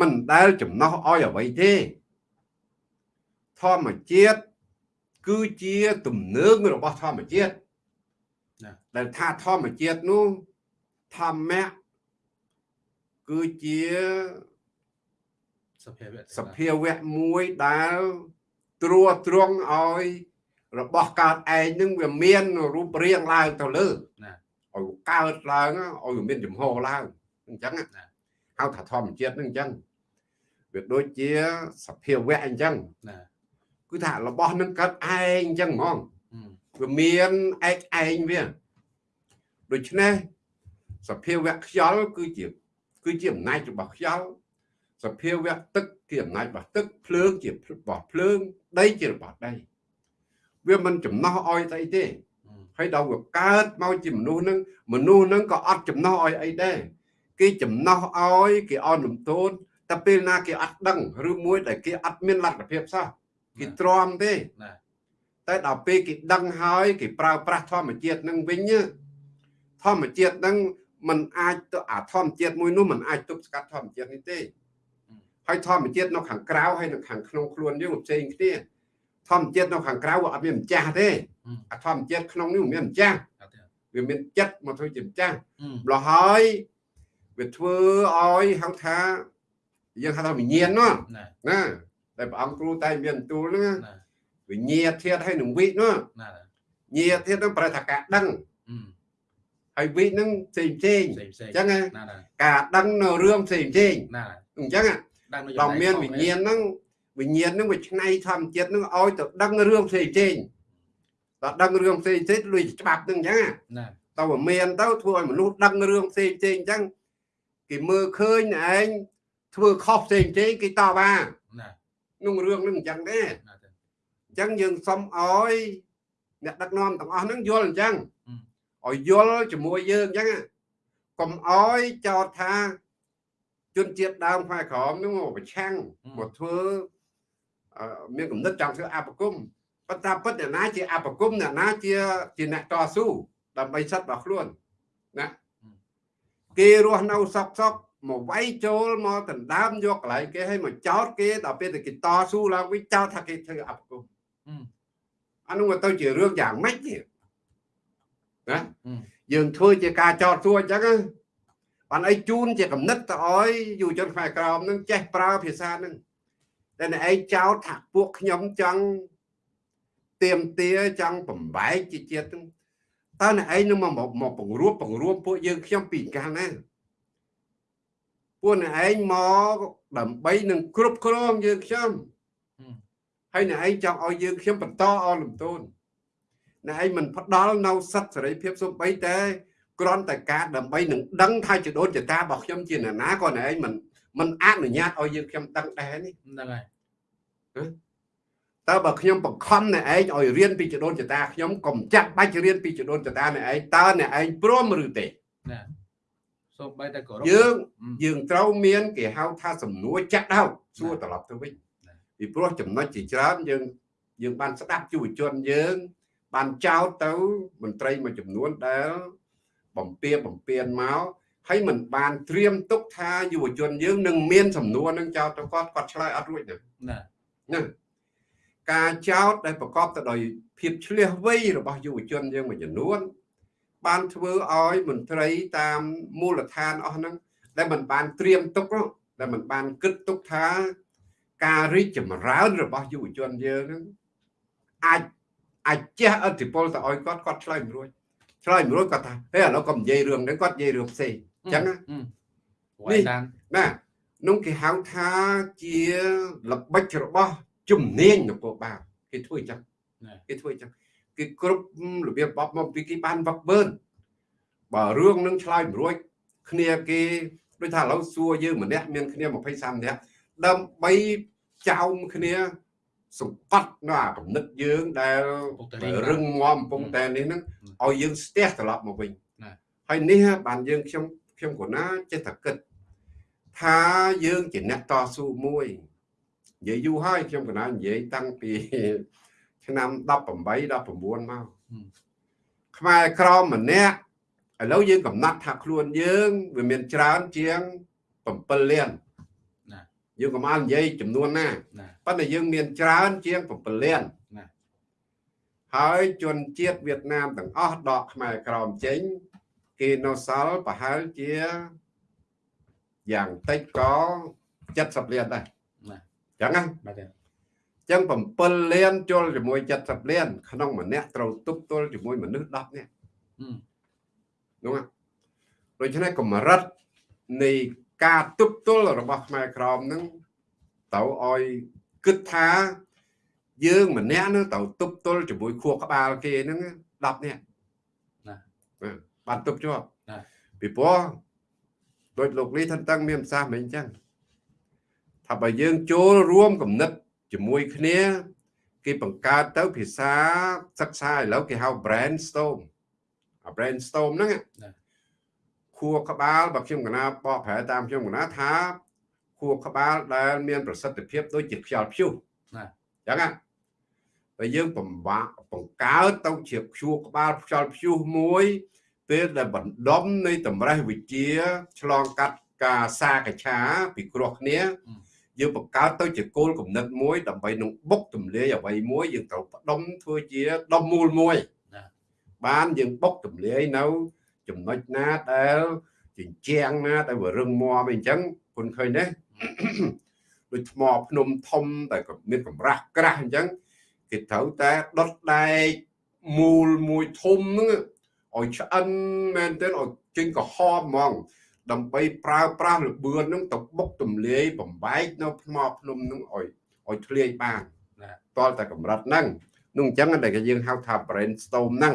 មិនដែលចំណោះឲ្យអ្វីទេ ធម្មជាតិគឺជាទំនើងរបស់ធម្មជាតិដែលថាធម្មជាតិនោះ ធម្មៈគឺជាសភាវៈសភាវៈមួយដែលត្រួតត្រងឲ្យរបស់កើតឯងនឹងវាមានរូបរាងឡើងទៅលើណាឲ្យកើតឡើងឲ្យវាមានចំហឡើងអញ្ចឹងណាហៅថាធម្មជាតិនឹងអញ្ចឹងវាដូចជាសភាវៈអញ្ចឹងណាគឺថារបស់នឹងកើតឯងអញ្ចឹងហ្មងវាមានឯកឯងវាដូច្នេះ សភាវៈខ្យល់គឺជាគឺជាអំណាចរបស់ខ្យល់សភាវៈទឹកជាអំណាចរបស់ទឹកភ្លើងជារបស់ភ្លើងដីជារបស់ដីវាមិនចំណោះឲ្យស្អីទេហើយដល់វាកើតមកជាមនុស្សនឹងមនុស្សនឹងក៏អត់ចំណោះឲ្យអីដែរគេចំណោះឲ្យគេអន់លំទោនតែពេលណាគេអត់ដឹងឬមួយដែលគេអត់មានលទ្ធភាពសោះគេទ្រាំទេណាតែដល់ពេលគេដឹងហើយគេប្រើប្រាស់ធម្មជាតិនឹងវិញណាធម្មជាតិនឹង มันអាចទៅអាធម្មជាតិមួយនោះมันអាចទប់ស្កាត់ធម្មជាតិនេះទេហើយធម្មជាតិនៅខាងក្រៅហើយនៅខាងក្នុងខ្លួនយើងវាផ្សេងគ្នាធម្មជាតិនៅខាងក្រៅវាអត់មានម្ចាស់ទេអាធម្មជាតិក្នុងនេះវាមានម្ចាស់ អត់ទេ វាមានចិត្តមកធ្វើជាម្ចាស់ អឺ ម្ល៉េះហើយវាធ្វើឲ្យហៅថាយើងហៅថាវិញ្ញាណនោះ ណា ណាតែព្រះអង្គគ្រូតែមានបន្ទូលហ្នឹង ណា វិញ្ញាណធាតហើយនឹងវិនោះ ណា ញាធាតហ្នឹងប្រែថាការដឹង អឺ ហើយវិហ្នឹងផ្សេងផ្សេងផ្សេងផ្សេងអញ្ចឹងណាណាណាការដឹងនៅរឿងផ្សេងផ្សេងណាអញ្ចឹងណាដឹងនៅដល់មានវិញ្ញាណហ្នឹងវិញ្ញាណហ្នឹងវាឆ្នៃធម្មជាតិហ្នឹងឲ្យទៅដឹងរឿងផ្សេងផ្សេងដល់ដឹងរឿងផ្សេងផ្សេងលុយច្បាប់ហ្នឹងអញ្ចឹងណាណាតើវាមានទៅធ្វើឲ្យមនុស្សដឹងរឿងផ្សេងផ្សេងអញ្ចឹងគេមើលឃើញឯងធ្វើខុសផ្សេងផ្សេងគេតបថាណាក្នុងរឿងហ្នឹងអញ្ចឹងដែរណាទេអញ្ចឹងយើងសុំឲ្យអ្នកដឹកនាំទាំងអស់ហ្នឹងយល់អញ្ចឹងអឺ ឲ្យយល់ជាមួយយើងអញ្ចឹងណាកុំឲ្យចោទថាជនជាតិដើមខ្មែរក្រមហ្នឹងមកប្រឆាំងមកធ្វើអឺមានគំនិតចង់ធ្វើអបគមប៉ុន្តែពិតអ្នកណាជាអបគមអ្នកណាជាជាអ្នកតស៊ូដើម្បីសិទ្ធិរបស់ខ្លួនណាគេរស់នៅសក់សក់មកវាយចូលមកដណ្ដើមយកកន្លែងគេឲ្យមកចោតគេដល់ពេលតែគេតស៊ូឡើងវិញចោតថាគេធ្វើអបគមអឺអានោះវាទៅជារឿងយ៉ាងម៉េចទៀត ណាអឺយើងធ្វើជាការចោតសួរអញ្ចឹងណាបានអីជូនជាកំណត់ទៅឲ្យយុវជនខ្មែរក្រមនឹងចេះប្រើភាសានឹងតែអ្នកឯងចោតថាពួកខ្ញុំចង់ទៀមទាចង់បំបែកជាជាតិហ្នឹងតើអ្នកឯងនឹងមកមកមកបង្រួបបង្រួមពួកយើងខ្ញុំពីកាលណាពួកអ្នកឯងមកដើម្បីនឹងគ្រប់គ្រងយើងខ្ញុំអឺហើយអ្នកឯងចង់ឲ្យយើងខ្ញុំបន្តអលំទោន អ្នកឯងមិនផ្ដល់នៅសិទ្ធិសេរីភាពសូម្បីតែគ្រាន់តែការដើម្បីនឹងដឹងថាចដូនចតារបស់ខ្ញុំជាអ្នកណាក៏អ្នកឯងមិនមិនអនុញ្ញាតឲ្យយើងខ្ញុំដឹងដែរនេះហ្នឹងហើយតើបើខ្ញុំបង្ខំអ្នកឯងឲ្យរៀនពីចដូនចតាខ្ញុំកុំចាត់បាច់រៀនពីចដូនចតាអ្នកឯងតើអ្នកឯងព្រមឬទេណាសូម្បីតែគោរពយើងអឺយើងត្រូវមានគេហៅថាសំណួរចាក់ដោតសួរណាត្រឡប់ទៅវិញណាពីព្រោះចំណុចជាច្រើនយើងយើងបានស្ដាប់យុវជនយើង បានចោទទៅមន្ត្រីមួយចំនួនដែល បំពៀបំពៀនមកហើយមិនបានត្រៀមទុកថាយុវជនយើងនឹងមានសំណួរនឹងចោទទៅគាត់គាត់ឆ្លើយអត់រួចទេណាណាការចោទដែលប្រកបទៅដោយភាពឆ្លៀសវៃរបស់យុវជនយើងមួយចំនួន បានធ្វើឲ្យមន្ត្រីតាមមូលដ្ឋានអស់ហ្នឹងដែលមិនបានត្រៀមទុកនោះដែលមិនបានគិតទុកថា ការរីកចម្រើនរបស់យុវជនយើងហ្នឹងអាច អាចជះឥទ្ធិពលទៅឲ្យគាត់គាត់ឆ្លើយមិនរួចឆ្លើយមិនរួចគាត់ថាហេឥឡូវគាត់និយាយរឿងហ្នឹងគាត់និយាយរឿងផ្សេងអញ្ចឹងណាអឺនេះវាយដានណានោះគេហៅថាជាល្បិចរបស់ជំនាញនគរបាលគេធ្វើអញ្ចឹងណាគេធ្វើអញ្ចឹងគេគ្រប់របៀបបបមកពីគេបានវឹកបឺនបើរឿងនឹងឆ្លើយមិនរួចគ្នាគេដូចថាឥឡូវសួរយើងម្នាក់មានគ្នា20 30នាក់ដើម្បីចោមគ្នា សង្កត់នៅអាកំណត់យើងដែលពុកតារីរឹងមាំកំពុងតែនេះហ្នឹងឲ្យយើងស្ទះត្រឡប់មកវិញណាហើយនេះបានយើងខ្ញុំខ្ញុំក៏ណាចេះតែគិតថាយើងជាអ្នកតស៊ូមួយនិយាយយូរហើយខ្ញុំក៏ណានិយាយតាំងពីឆ្នាំ18 19មកខ្មែរក្រមម្នាក់ឥឡូវយើងកំណត់ថាខ្លួនយើងវាមានច្រើនជាង7លានណា យើងកុំឲ្យនិយាយចំនួនណាណាប៉ុន្តែយើងមានច្រើនជាង7លានណាហើយជនជាតិវៀតណាមទាំងអស់ដកខ្មែរក្រមចេញ គេនៅសល់ប្រហែលជាយ៉ាងតិចក៏70លានដែរណាចឹងណាបាទទេចឹង7លានជុលជាមួយ70លាន ក្នុងម្នាក់ត្រូវទប់ទល់ជាមួយមនុស្ស10នាក់អឺនោះណាដូច្នេះកម្រិតនៃ ការទប់ទល់របស់ខ្មែរក្រមហ្នឹងទៅឲ្យគិតថាយើងម្នាក់នឹងត្រូវទប់ទល់ជាមួយខួរក្បាលគេហ្នឹង10នាក់ណាបាទបានទប់ជាប់ណាពីព្រោះដោយលោកលីថាតឹងមានប្រសាសន៍មិនអញ្ចឹងថាបើយើងចូលរួមគំនិតជាមួយគ្នា គេបង្កើតទៅភាសាសិក្សាឥឡូវគេហៅ brainstorm អា brainstorm ហ្នឹងណា ខួរក្បាលបើខ្ញុំកណាបកប្រែតាមខ្ញុំកណាថាខួរក្បាលដែលមានប្រសិទ្ធភាពដូចជាខ្យល់ព្យុះណាអញ្ចឹងណាបើយើងបំបាក់បង្កើតទៅជាខួរក្បាលខ្យល់ព្យុះមួយពេលដែលបណ្ដុំនៃតម្រេះវិជាឆ្លងកាត់ការសាកច្ឆាពីគ្រោះគ្នាយើងបង្កើតទៅជាគោលគំនិតមួយដើម្បីនឹងបុកទម្លាយអ្វីមួយយើងត្រូវផ្ដុំធ្វើជាដុំមូលមួយណាបានយើងបុកទម្លាយនៅ ចំណុចណាដែលជញ្ជាំងណាដែលវារឹងមាំអីអញ្ចឹងគុណឃើញទេដូចថ្មភ្នំធំតែក៏មានកម្រាស់ក្រាស់អញ្ចឹងគេត្រូវតែដុតដែកមូលមួយធំហ្នឹងឲ្យឆ្អិនមែនទែនឲ្យចេញក្រហមហ្មង ដើម្បីប្រើប្រាស់លបឿនហ្នឹងទៅបុកទម្លាយបំបែកនៅថ្មភ្នំហ្នឹងឲ្យឲ្យធ្លាយបានណាតលតែកម្រិតហ្នឹងនោះអញ្ចឹងតែគេយើងហៅថា brainstorm ហ្នឹង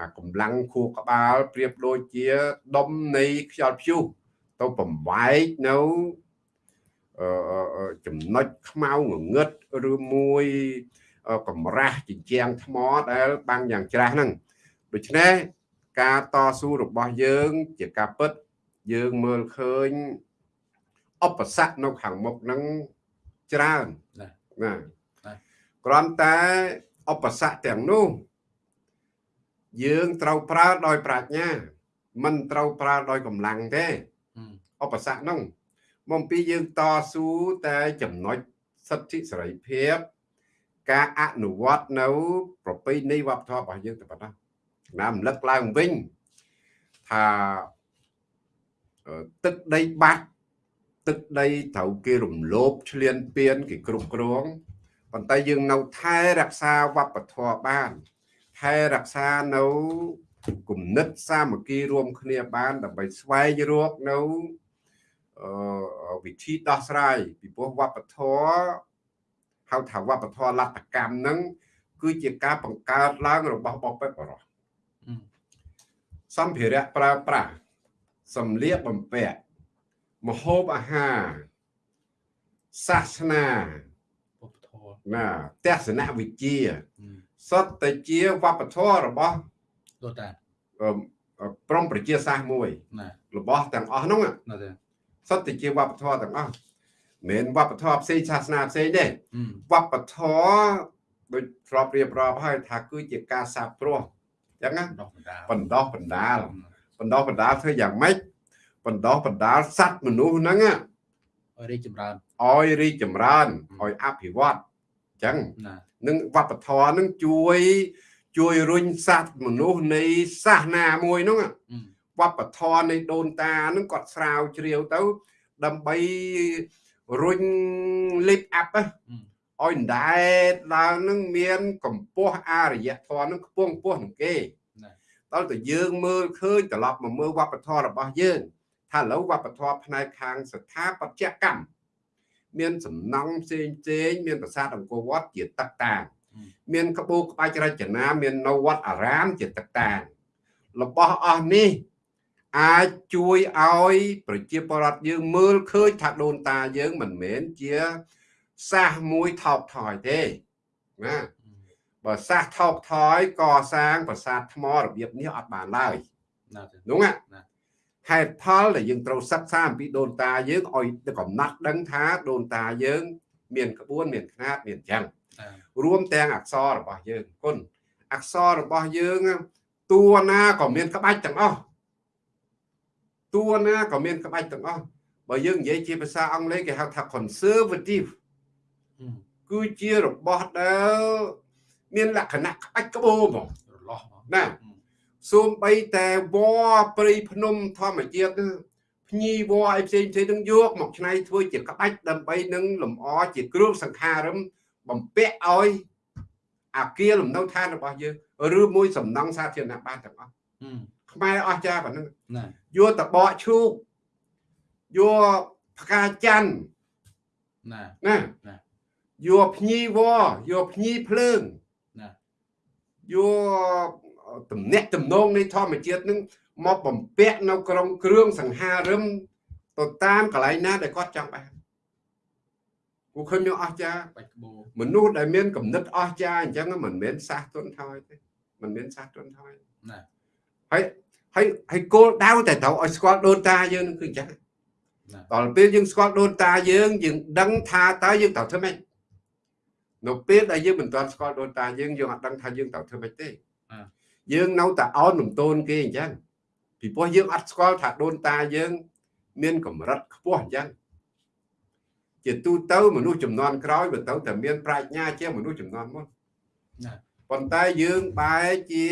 អាកម្លាំងខួរក្បាលប្រៀបដូចជាដុំនៃខ្យល់ព្យុះទៅបំបែកនៅអឺអឺអឺចំណុចខ្មៅងងឹតឬមួយអឺកម្រាស់ជញ្ជាំងថ្មដែលបាំងយ៉ាងច្រាស់ហ្នឹងដូច្នេះការតស៊ូរបស់យើងជាការពិតយើងមើលឃើញឧបសគ្គនៅខាងមុខហ្នឹងច្រើនណាណាណាគ្រាន់តែឧបសគ្គទាំងនោះ យើងត្រូវប្រើដោយប្រាជ្ញា មិនត្រូវប្រើដោយកម្លាំងទេហឹមឧបសគ្គហ្នឹងមកពីយើងតស៊ូតែចំណុចសិទ្ធិសេរីភាព ការអនុវត្តនៅ ប្រពៃណីវប្បធម៌របស់យើងតែប៉ុណ្ណោះណារំលឹកឡើងវិញថាអឺទឹកដីបាត់ទឹកដីត្រូវគេរំលោភឆ្លៀនពៀនគេគ្រប់គ្រងប៉ុន្តែយើងនៅថែរក្សាវប្បធម៌បាន ថែរក្សានៅគំនិតសាមគ្គីរួមគ្នាបានដើម្បីស្វែងរកនៅអឺវិធីដោះស្រាយពីព្រោះវប្បធម៌ហៅថាវប្បធម៌លទ្ធកម្មហ្នឹងគឺជាការបង្កើតឡើងរបស់បព្វបរោះហឹមសម្ភារៈប្រើប្រាស់សម្លៀកបំពាក់ម្ហូបអាហារសាសនាពុទ្ធធម៌ណាទស្សនវិជ្ជាហឹម សុទ្ធតែជាវប្បធម៌របស់ដូចតាអឺព្រមប្រជាសាស្ត្រមួយណារបស់ទាំងអស់ហ្នឹងណាទេសុទ្ធតែជាវប្បធម៌ទាំងអស់មិនមែនវប្បធម៌ផ្សេងសាសនាផ្សេងទេហឹមវប្បធម៌ដូចធ្លាប់រៀបរាប់ហើយថាគឺជាការសាបព្រោះអញ្ចឹងណាដោះបណ្ដាលបណ្ដោះបណ្ដាលបណ្ដោះបណ្ដាលធ្វើយ៉ាងម៉េចបណ្ដោះបណ្ដាលសត្វមនុស្សហ្នឹងណាឲ្យរីកចម្រើនឲ្យរីកចម្រើនឲ្យអភិវឌ្ឍអញ្ចឹងណានឹងវប្បធម៌ហ្នឹងជួយ ជួយរុញសត្វមនុស្សនៃសាសនាមួយហ្នឹងណាហឹមវប្បធម៌នៃដូនតាហ្នឹងគាត់ស្រាវជ្រាវទៅ ដើម្បីរុញ lift up ណាហឹមឲ្យដែតឡើងហ្នឹងមានកម្ពស់អរិយធម៌ហ្នឹងខ្ពង់ខ្ពស់នឹងគេណាដល់តែយើងមើលឃើញត្រឡប់មកមើលវប្បធម៌របស់យើងថាឥឡូវវប្បធម៌ផ្នែកខាងស្ថាបត្យកម្ម មានសំណង់ផ្សេងផ្សេងមានប្រាសាទអង្គរវត្តជាទឹកតាងហឹមមានក្បូរក្បាច់រចនាមាននៅវត្តអារាមជាទឹកតាងរបស់អស់នេះអាចជួយឲ្យប្រជាពលរដ្ឋយើងមើលឃើញថាដូនតាយើងមិនមែនជាសាសមួយថោកថយទេណាហឹមបើសាសថោកថយកសាងប្រាសាទថ្មរបៀបនេះអត់បានឡើយណាទេនោះណាណា ហេតុផលដែលយើងត្រូវសិក្សាអំពីដូនតាយើងឲ្យទៅកំណត់ដឹងថាដូនតាយើង មានក្បួនមានຂ្នាតមានអញ្ចឹងណារួមទាំងអក្សររបស់យើងគុណអក្សររបស់យើងតួណាក៏មានក្បាច់ទាំងអស់តួណាក៏មានក្បាច់ទាំងអស់បើយើងនិយាយជាភាសាអង់គ្លេសគេហៅថា conservative ហឹមគឺជារបស់ដែលមានលក្ខណៈក្បាច់ក្បូរហ្មងរលាស់ណាហឹម សូម្បីតែវល្លិព្រៃភ្នំធម្មជាតិហ្នឹងភ្ញីវល្លិអីផ្សេងផ្សេងហ្នឹងយកមកច្នៃធ្វើជាក្បាច់ដើម្បីនឹងលម្អជាគ្រឿងសង្ខារឹមបំពាក់ឲ្យអាគារលំនៅឋានរបស់យើងឬមួយសំណង់សាធារណៈបានទាំងអស់ហឹមខ្មែរអស់ចាប៉ុណ្ណឹងណាយកតបកឈូកយកផ្កាច័ន្ទណាណាណាយកភ្ញីវល្លិយកភ្ញីភ្លើងណាយក តំណាក់តំណងនៃធម្មជាតិនឹងមកបំពាក់នៅក្នុងគ្រឿងសង្ហារឹមទៅតាមកន្លែងណាដែលគាត់ចង់បានគូឃើញមានអស្ចារ្យបាច់ក្បូរមនុស្សដែលមានកំណត់អស្ចារ្យអញ្ចឹងមិនមែនសាសទុនថយទេមិនមែនសាសទុនថយណាហើយហើយហើយគោលដៅតែត្រូវឲ្យស្គាល់ដូនតាយើងនឹងគឺអញ្ចឹងណាដល់ពេលយើងស្គាល់ដូនតាយើងយើងដឹងថាតើយើងត្រូវធ្វើម៉េចនៅពេលដែលយើងមិនទាន់ស្គាល់ដូនតាយើងយើងអត់ដឹងថាយើងត្រូវធ្វើម៉េចទេ យើងនៅតែអោនលំទោនគេអញ្ចឹងពីព្រោះយើងអត់ស្គាល់ថាដូនតាយើង មានកម្រិតខ្ពស់អញ្ចឹងជាទូទៅមនុស្សចំនួនក្រោយបើទៅតែមានប្រាជ្ញាជាងមនុស្សចំនួនមុនណាប៉ុន្តែយើងបែរជា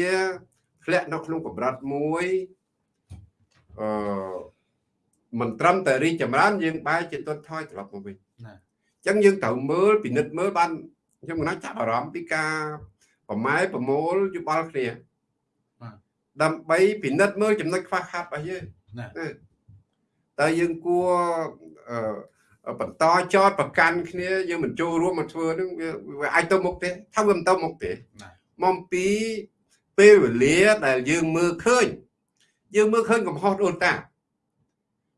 ធ្លាក់នៅក្នុងកម្រិតមួយអឺមិនត្រឹមតែរីកចម្រើន យើងបែរជាទន់ថយត្រឡប់មកវិញណាអញ្ចឹងយើងត្រូវមើលពិនិត្យមើលបានខ្ញុំមិនណាចាប់អារម្មណ៍ពីការប្រម៉ែប្រមូលយោបល់គ្នា ដើម្បីពិនិត្យមើលចំណុចខ្វះខាតរបស់យើងណាតើយើងគួរអឺបន្តចោតប្រកាន់គ្នាយើងមិនចូលរួមមកធ្វើនឹងវាវាអាចទៅមុខទេថាវាមិនទៅមុខទេណាមកពីពេលវេលាដែលយើងមើលឃើញយើងមើលឃើញកំហុសដូនតា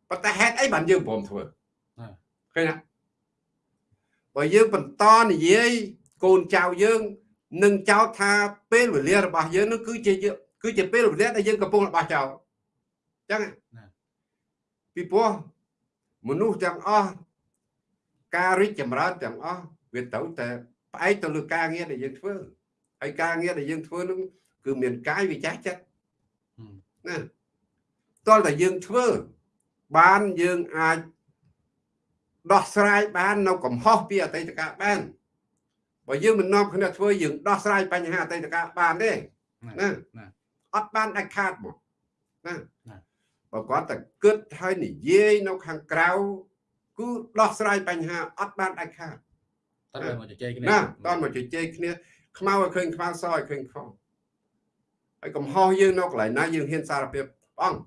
ប៉ុន្តែហេតុអីបានយើងព្រមធ្វើឃើញទេបើយើងបន្តនិយាយកូនចៅយើងនឹងចោទថាពេលវេលារបស់យើងនោះគឺជាយើង គឺជាពេលវេលាដែលយើងកំពុងរបស់ចោលអញ្ចឹងពីព្រោះមនុស្សទាំងអស់ការរីកចម្រើនទាំងអស់វាត្រូវតែផ្អែកទៅលើការងារដែលយើងធ្វើហើយការងារដែលយើងធ្វើនោះគឺមានកាយវិចារចិត្តណាតលតែយើងធ្វើបានយើងអាចដោះស្រាយបាននៅកំហុសពីអតីតកាលបានបើយើងមិននាំគ្នាធ្វើយើងដោះស្រាយបញ្ហាអតីតកាលបានទេណា អត់បានដាច់ខាតមកណាបើគាត់តែគិតហើយនិយាយនៅខាងក្រៅគឺដោះស្រាយបញ្ហាអត់បានដាច់ខាតតើមកជជែកគ្នាណាតន់មកជជែកគ្នាខ្មៅឲ្យឃើញខ្មៅសឲ្យឃើញខុសហើយកំហុសយើងនៅកន្លែងណាយើងហ៊ានសារភាពព្រះអង្គ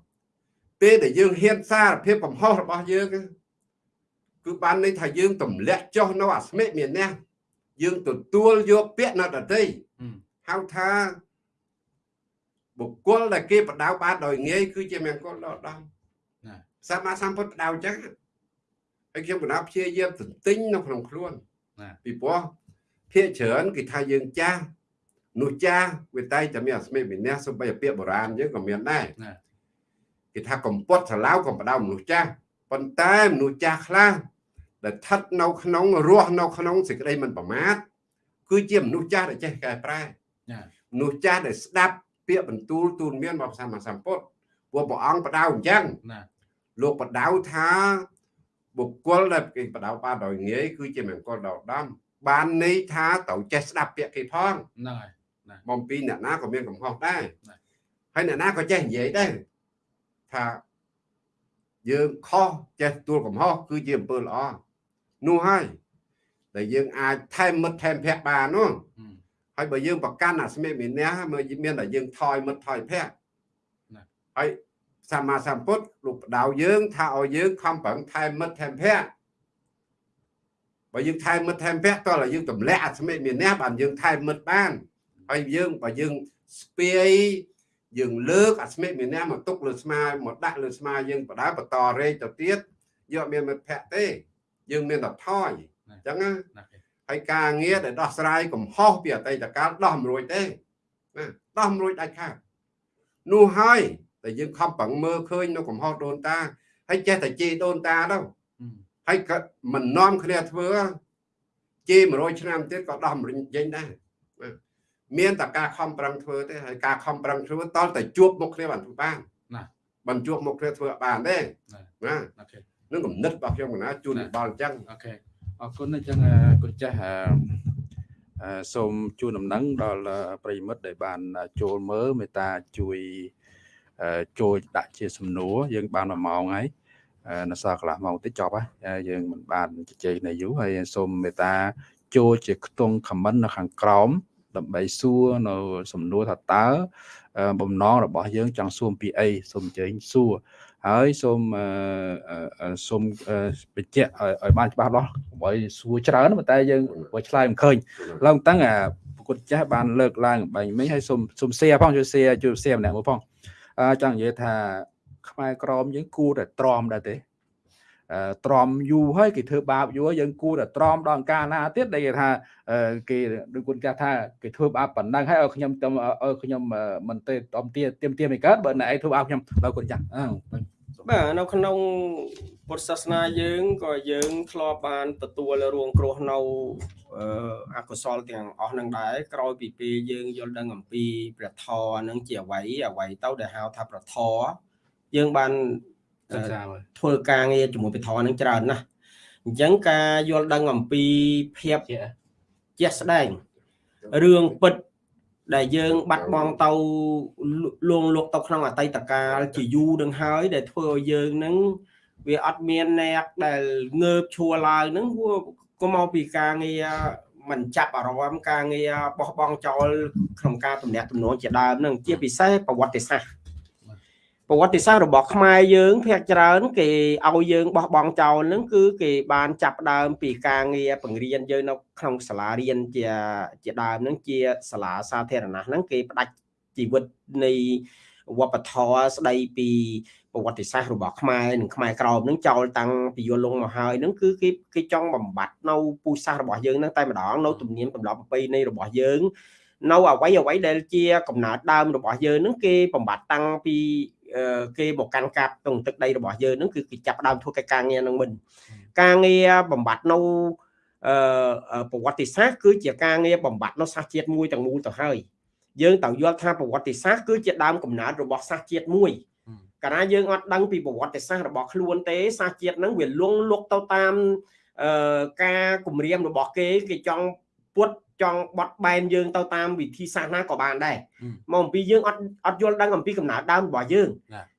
ពេលដែលយើងហ៊ានសារភាពកំហុសរបស់យើងគឺបានន័យថាយើងទម្លាក់ចុះនៅអាស្មិមានះយើងទទួលយកពាក្យនៅដតីហៅថា បុគ្គលដែលគេបដៅបានដោយងាយគឺជាមង្គលដល់ដល់សម្មាសម្ពុទ្ធបដៅអញ្ចឹងហើយខ្ញុំបណ្ដាព្យាយាមទន្ទិញនៅក្នុងខ្លួនពីព្រោះភាកច្រើនគេថាយើងចាស់នោះចាស់វាតែតែមានអស្មិវិន័យសំបីពាក្យបុរាណយើងក៏មានដែរគេថាកំពត់ឆ្លាវកំបដៅមនុស្សចាស់ប៉ុន្តែមនុស្សចាស់ខ្លះដែលស្ថិតនៅក្នុងរស់នៅក្នុងសេចក្តីមិនប្រមាទគឺជាមនុស្សចាស់ដែលចេះកែប្រែមនុស្សចាស់ដែលស្ដាប់ ពាក្យបន្ទូលទូលមានរបស់សម្មាសម្ពុទ្ធពួកព្រះអង្គបដៅអញ្ចឹងលោកបដៅថាបុគ្គលដែលគេបដៅបានដោយងាយគឺជាមង្គលដល់ដំបានន័យថាត្រូវចេះស្ដាប់ពាក្យគេផងហ្នឹងហើយបំពីអ្នកណាក៏មានកំហុសដែរហើយអ្នកណាក៏ចេះនិយាយដែរថាយើងខុសចេះទួលកំហុសគឺជាអំពើល្អនោះហើយតែយើងអាចថែមមិត្តថែមភ័ក្របាននោះ ហើយបើយើងប្រកាន់អាស្មិមានះមើលមានតែយើងថយមិត្តថយភ័ក្រហើយសម្មាសម្ពុទ្ធលោកបដៅយើងថាឲ្យយើងខំប្រឹងថែមមិត្តថែមភ័ក្របើយើងថែមមិត្តថែមភ័ក្រតើយើងទម្លាក់អាស្មិមានះបានយើងថែមមិត្តបានហើយយើងបើយើងស្ពាយយើងលើកអាស្មិមានះមកទុកលើស្មាមកដាក់លើស្មាយើងបដើបន្តរែកទៅទៀតយកមានមិត្តភ័ក្តិទេ យើងមានតែថយអញ្ចឹងណា ហើយការងារដែលដោះស្រាយកំហុសពីអតីតកាលដោះមិនរួចទេណាដោះមិនរួចដាច់ខាតនោះហើយតែយើងខំប្រឹងមើលឃើញនៅកំហុសដូនតាហើយចេះតែជេរដូនតាទៅហើយក៏មិននាំគ្នាធ្វើជេរ100ឆ្នាំទៀតក៏ដោះមិនចេញដែរមានតែការខំប្រឹងធ្វើទេហើយការខំប្រឹងធ្វើតលតែជួបមុខគ្នាបានធ្វើបានណាបានជួបមុខគ្នាធ្វើបានទេណាអូខេនឹងគំនិតរបស់ខ្ញុំកណាជូនបល់អញ្ចឹងអូខេ អរគុណអញ្ចឹងគុណចាស់សូមជូនដំណឹងដល់ប្រិមិត្តដែលបានចូលមើលមេត្តាជួយចូលដាក់ជាសំណួរយើងបាន1ម៉ោងហើយនៅសល់កន្លះម៉ោងតិចចប់ហើយយើងមិនបានជជែកនៅយូរហើយសូមមេត្តាចូលជាខ្ទង់ comment នៅខាងក្រោមដើម្បីសួរនៅសំណួរថាតើបំណងរបស់យើងចង់សួរពីអីសូមអញ្ជើញសួរ ហើយសូមសូមបញ្ជាក់ឲ្យបានច្បាស់លាស់កុំឲ្យសួរច្រើនតែយើងបើឆ្លើយមិនឃើញឡើងតាំងអាប្រគុតចាស់បានលើកឡើងបាញ់មិញហើយសូមសូម share ផងជួយ share ជួយ share ម្នាក់មួយផងអឺចង់និយាយថាខ្មែរក្រមយើងគួរតែទ្រាំដែរទេអឺទ្រាំយូរហើយគេធ្វើបាបយូរហើយយើងគួរតែទ្រាំដល់អង្ការណាទៀតដែលគេថាអឺគេដូចគុណចាស់ថាគេធ្វើបាបប៉ុណ្ណឹងហើយឲ្យខ្ញុំទៅឲ្យខ្ញុំមិនទេតំទាទៀមទៀមមិនកើតបើណែឯងធ្វើបាបខ្ញុំដល់គុណចាស់អឺ បាទនៅក្នុងពុទ្ធសាសនាយើងក៏យើងធ្លាប់បានទទួលរងគ្រោះនៅអឺអកុសលទាំងអស់នឹងដែរក្រោយពីពេលយើងយល់ដឹងអំពីព្រះធម៌នឹងជាអ្វីអ្វីទៅដែលហៅថាព្រះធម៌យើងបានសិក្សាមើលធ្វើការងារជាមួយព្រះធម៌នឹងច្រើនណាស់អញ្ចឹងការយល់ដឹងអំពីភាពជាជាក់ស្ដែងរឿងពិត ដែលយើងបាត់បង់ទៅលួងលុកទៅក្នុងអតីតកាលជាយូរនឹងហើយ ដែលធ្វើឲ្យយើងនឹងវាអត់មានអ្នកដែលងើបឈួរឡើងនឹងវាក៏មកពីការងារមិនចាប់អារម្មណ៍ការងារបោះបង់ចោលក្នុងការទំនាក់ទំនងជាដើមនឹងជាពិសេសប្រវត្តិសាស្ត្រ ប្រវត្តិសាស្ត្ររបស់ខ្មែរយើងភាគច្រើន គេឲ្យយើងបោះបង់ចោលនឹងគឺគេបានចាប់ផ្ដើមពីការងារបង្រៀនយើងនៅក្នុងសាលារៀនជាជាដើមនឹងជាសាលាសាធារណៈហ្នឹងគេផ្ដាច់ជីវិតនៃវប្បធម៌ស្ដីពីប្រវត្តិសាស្ត្ររបស់ខ្មែរនិងខ្មែរក្រមនឹងចោលតាំងពីយល់លងមកហើយនឹងគឺគេគេចង់បំបត្តិនៅពូជសាសន៍របស់យើងនឹងតែម្ដងនៅទំនៀមទម្លាប់ប្រពៃណីរបស់យើងនៅអ្វីអ្វីដែលជាកំណើតដើមរបស់យើងនឹងគេបំបត្តិតាំងពី គេមកកាន់កាប់ក្នុងទឹកដីរបស់យើងនឹងគឺគេចាប់ដើមធ្វើការងារនឹងមិនការងារបំបត្តិនៅអឺប្រវត្តិសាស្ត្រគឺជាការងារបំបត្តិនៅសាសជាតិមួយទាំងមូលទៅហើយយើងត្រូវយល់ថាប្រវត្តិសាស្ត្រគឺជាដើមកំណើតរបស់សាសជាតិមួយកាលណាយើងអត់ដឹងពីប្រវត្តិសាស្ត្ររបស់ខ្លួនទេសាសជាតិហ្នឹងវាលងលុកទៅតាមអឺការគម្រាមរបស់គេគេចង់ពុត ចង់បត់បែនយើងទៅតាមវិធីសាស្ត្រណាក៏បានដែរមកអំពីយើងអត់អត់យល់ដឹងអំពីកំណើតដើមរបស់យើង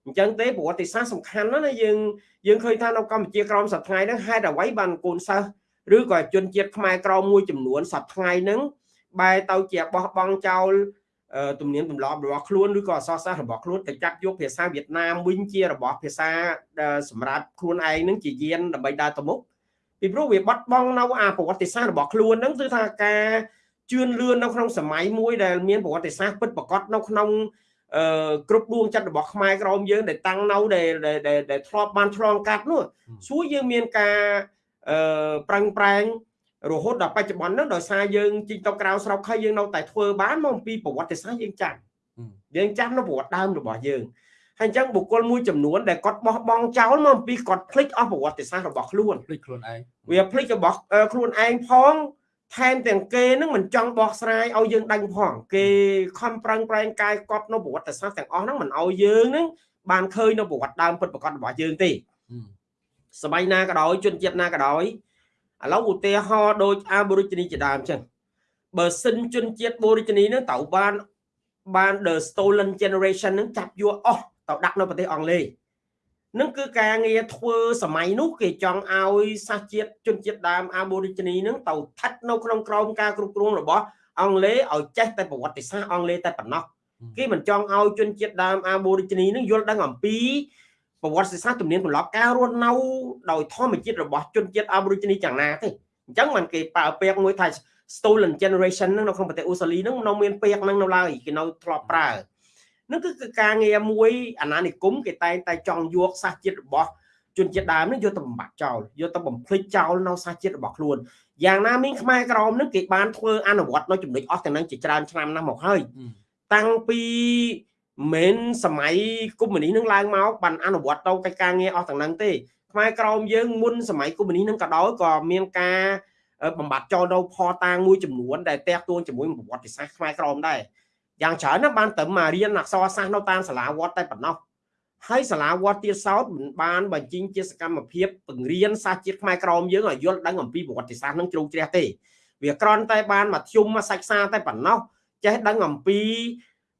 អញ្ចឹងទេប្រវត្តិសាស្ត្រសំខាន់ណាស់ណាយើងយើងឃើញថានៅកម្ពុជាក្រមសប្តាហ៍ថ្ងៃហ្នឹងហេតុអ្វីបានកូនសិស្សឬក៏ជនជាតិខ្មែរក្រមមួយចំនួនសប្តាហ៍ថ្ងៃហ្នឹងបែរទៅជាបោះបង់ចោលទំនៀមទម្លាប់របស់ខ្លួនឬក៏អសរសាស្ត្ររបស់ខ្លួនទៅចាប់យកភាសាវៀតណាមវិញជារបស់ភាសាសម្រាប់ខ្លួនឯងនឹងជាយានដើម្បីដើរទៅមុខ ពីព្រោះវាបាត់បង់នៅអាប្រវត្តិសាស្ត្ររបស់ខ្លួនហ្នឹងគឺថាការជឿនលឿននៅក្នុងសម័យមួយដែលមានប្រវត្តិសាស្ត្រពិតប្រាកដនៅក្នុងអឺគ្រប់ដួងចិត្តរបស់ខ្មែរក្រមយើងដែលតាំងនៅដែលដែលធ្លាប់បានឆ្លងកាត់នោះសួរយើងមានការអឺប្រឹងប្រែងរហូតដល់បច្ចុប្បន្នហ្នឹងដោយសារយើងជីកទៅក្រៅស្រុកហើយយើងនៅតែធ្វើបានមកពីប្រវត្តិសាស្ត្រយើងចាំយើងចាំនៅប្រវត្តិដើមរបស់យើង ហើយអញ្ចឹងបុគ្គលមួយចំនួនដែលគាត់បោះបង់ចោលមកពីគាត់ភ្លេចអស់ប្រវត្តិសាស្ត្ររបស់ខ្លួនភ្លេចខ្លួនឯងវាភ្លេចរបស់ខ្លួនឯងផងថែមទាំងគេនឹងមិនចង់បោះស្រាយឲ្យយើងដឹងផងគេខំប្រឹងប្រែងកាយកប់នៅប្រវត្តិសាស្ត្រទាំងអស់ហ្នឹងមិនឲ្យយើងនឹងបានឃើញនៅប្រវត្តិដើមពិតប្រាកដរបស់យើងទេសម័យណាក៏ដោយជនជាតិណាក៏ដោយឥឡូវឧទាហរណ៍ដូច Aborigine ជាដើមចឹងបើសិនជនជាតិ Aborigine ហ្នឹងត្រូវបានបាន the stolen generation ហ្នឹងចាប់យកអស់ ទៅដាក់នៅប្រទេសអង់គ្លេសនឹងគឺការងារធ្វើសម័យនោះគេចង់ឲ្យសាសជាតិជនជាតិដើម Aborigine ហ្នឹងទៅស្ថិតនៅក្នុងក្រោមការគ្រប់គ្រងរបស់អង់គ្លេសឲ្យចេះតែប្រវត្តិសាស្ត្រអង់គ្លេសតែប៉ុណ្ណោះគេមិនចង់ឲ្យជនជាតិដើម Aborigine ហ្នឹងយល់ដឹងអំពីប្រវត្តិសាស្ត្រទំនៀមទម្លាប់ការរស់នៅដោយធម្មជាតិរបស់ជនជាតិ Aborigine យ៉ាងណាទេអញ្ចឹងมันគេប្រើពាក្យមួយថា stolen generation ហ្នឹងនៅក្នុងប្រទេសអូស្ត្រាលីហ្នឹងនៅមានពាក្យហ្នឹងនៅឡើយគេនៅធ្លាប់ប្រើ នឹងគឺការងារមួយអាណានិគមគេតែងតែចង់យកសាសជាតិរបស់ជនជាតិដើមនេះយកទៅបំបត្តិចោលយកទៅបំភ្លេចចោលនៅសាសជាតិរបស់ខ្លួនយ៉ាងណាមីងខ្មែរក្រមនឹងគេបានធ្វើអនុវត្តនៅចំណុចអស់ទាំងនឹងជាច្រើនឆ្នាំណាស់មកហើយតាំងពីមិនសម័យកុម្មុយនីសនឹងឡើងមកបានអនុវត្តទៅកិច្ចការងារអស់ទាំងហ្នឹងទេខ្មែរក្រមយើងមុនសម័យកុម្មុយនីសនឹងក៏ដោយក៏មានការបំបត្តិចោលនៅផតាងមួយចំនួនដែលតាក់ទងជាមួយប្រវត្តិសាស្ត្រខ្មែរក្រមដែរ យ៉ាងច្រើនណាស់បានទៅមករៀនអក្សរសាស្ត្រនៅតាមសាលាវត្តតែប៉ុណ្ណោះហើយសាលាវត្តទៀតសោតមិនបានបញ្ចេញជាសកម្មភាពបង្រៀនសាស្ត្រជាតិខ្មែរក្រមយើងឲ្យយល់ដឹងអំពីប្រវត្តិសាស្ត្រនឹងជ្រៅជ្រះទេ វាគ្រាន់តែបានមធ្យមមកសាច់សាតែប៉ុណ្ណោះចេះដឹងអំពី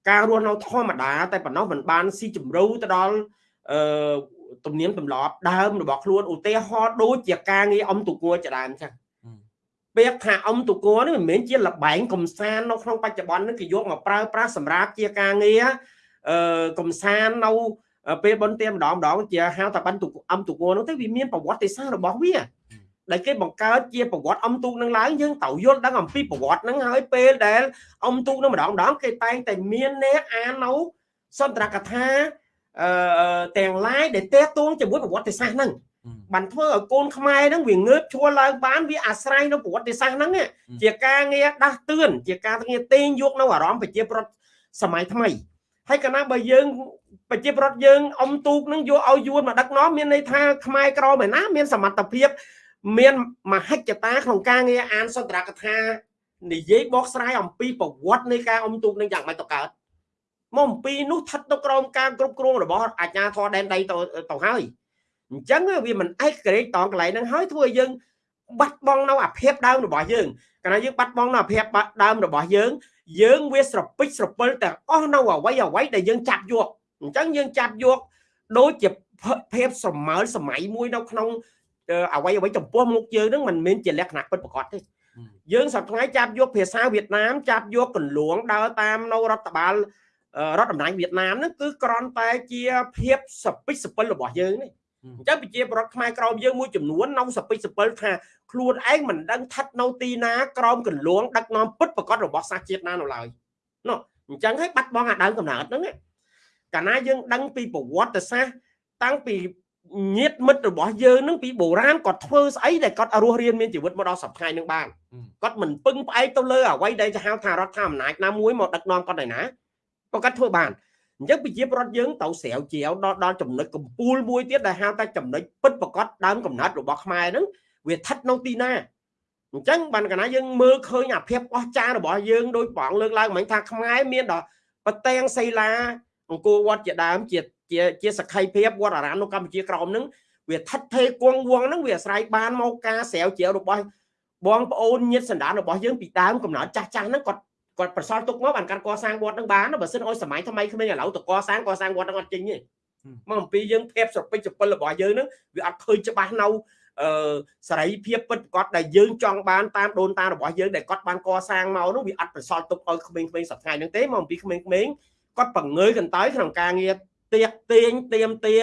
ការរស់នៅធម្មតាតែប៉ុណ្ណោះមិនបានស៊ីជម្រៅទៅដល់អឺទំនៀមទម្លាប់ដើមរបស់ខ្លួនឧទាហរណ៍ដូចជាការងារអំទុគួរជាដើមអញ្ចឹង ពាក្យថាអំទុគួរនេះមិនមែនជាលបែងកំសាន្តនៅក្នុងបច្ចុប្បន្ននេះគេយកមកប្រើប្រាស់សម្រាប់ជាការងារអឺកំសាន្តនៅពេលបុណ្យទានម្ដងម្ដងជាហៅថាបានទុកអំទុគួរនោះទៅវាមានប្រវត្តិសាស្ត្ររបស់វាដែលគេបង្កើតជាប្រវត្តិអំទូកនឹងឡើងយើងត្រូវយល់ដឹងអំពីប្រវត្តិនឹងហើយពេលដែលអំទូកនឹងម្ដងម្ដងគេតែងតែមានអ្នកអាននៅសន្ទរកថាអឺទាំងឡាយដែលតេតួងជាមួយប្រវត្តិសាស្ត្រហ្នឹង បានធ្វើឲ្យកូនខ្មែរហ្នឹងវាងើបឈួរឡើងបានវាអាស្រ័យនៅប្រវត្តិសាស្ត្រហ្នឹងជាការងារដាស់តឿនជាការងារទាញយកនៅអារម្មណ៍ប្រជាប្រដ្ឋសម័យថ្មីហើយកាលណាបើយើងប្រជាប្រដ្ឋយើងអ៊ំទូកនឹងយកឲ្យយួនមកដឹកនាំមានន័យថាខ្មែរក្រមឯណាមានសមត្ថភាព មានមហិច្ឆតាក្នុងការងារអានសន្ទរកថានិយាយបកស្រាយអំពីប្រវត្តិនៃការអ៊ំទូកនឹងយ៉ាងម៉េចទៅកើតមកអំពីនោះស្ថិតនៅក្រោមការគ្រប់គ្រងរបស់អាជ្ញាធរដែនដីទៅទៅហើយ អញ្ចឹងវាមិនឯកក្រេតតងកន្លែងហ្នឹងហើយធ្វើឲ្យយើងបាត់បង់នៅអាភិបដើមរបស់យើងកាលណាយើងបាត់បង់នៅអាភិបដើមរបស់យើងយើងវាស្រពេចស្រពិលទាំងអស់នៅអ្វីអ្វីដែលយើងចាប់យកអញ្ចឹងយើងចាប់យកដូចជាភាពសមើលសម័យមួយនៅក្នុងអ្វីអ្វីចំពោះមុខយើងនឹងមិនមែនជាលក្ខណៈពិតប្រាកដទេយើងសប្តាហ៍ចាប់យកភាសាវៀតណាមចាប់យកកលួងដើរតាមនៅរដ្ឋបាលរដ្ឋតំណាងវៀតណាមហ្នឹងគឺគ្រាន់តែជាភាពសពិចសពិលរបស់យើងនេះ អញ្ចឹងប្រជាប្រដ្ឋខ្មែរក្រមយើងមួយចំនួននៅសពិចសពិលថាខ្លួនឯងមិនដឹងស្ថិតនៅទីណាក្រោមកលួងដឹកនាំពិតប្រកបរបស់សាសជាតិណានៅឡើយនោះអញ្ចឹងហើយបាត់បង់អាដើមកំណើតហ្នឹងកាលណាយើងដឹងពីប្រវត្តិសាស្ត្រតាំងពីញាតមិត្តរបស់យើងនឹងពីបុរាណគាត់ធ្វើស្អីដែលគាត់រស់រៀនមានជីវិតមកដល់សប្តាហ៍នឹងបានគាត់មិនពឹងផ្អែកទៅលើអ្វីដែលហៅថារដ្ឋាភិបាលអំណាចណាមួយមកដឹកនាំគាត់ឯណាគាត់ធ្វើបាន អញ្ចឹងប្រជាប្រដ្ឋយើងទៅស្រាវជ្រាវដល់ដល់ចំណុចកំពូលមួយទៀតដែលហៅថាចំណុចពិតប្រកបដើមកំណត់របស់ខ្មែរហ្នឹងវាស្ថិតនៅទីណាអញ្ចឹងបានកណាយើងមើលឃើញអាភាពអស្ចារ្យរបស់យើងដោយបងលើកឡើងមិញថាខ្មែរមានដល់ប្រទាំងសីលាអង្គរវត្តជាដើមជាជាជាសក្ខីភាពវត្តអារាមនៅកម្ពុជាក្រោមហ្នឹងវាថិតថេរគង់វងហ្នឹងវាអាស្រ័យបានមកការស្រាវជ្រាវរបស់បងប្អូនញាតិសន្តានរបស់យើងពីដើមកំណត់ចាស់ចាស់ហ្នឹងគាត់ គាត់ប្រសល់ទុកមកបានការកសាងវត្តនឹងបានបើសិនអោយសម័យថ្មីក្មេងឥឡូវទៅកសាងកសាងវត្តនឹងអត់ចេញទេមកអំពីយើងភាពស្រពេចស្រពិលរបស់យើងនឹងវាអត់ឃើញច្បាស់នៅអឺសេរីភាពពិតប្រាកដដែលយើងចង់បានតាមដូនតារបស់យើងដែលគាត់បានកសាងមកនោះវាអត់ប្រសល់ទុកឲ្យក្មេងៗសប្តាហ៍ហ្នឹងទេមកអំពីក្មេងៗគាត់បង្ងើយកន្តើយក្នុងការងារទៀកទាញទៀមទា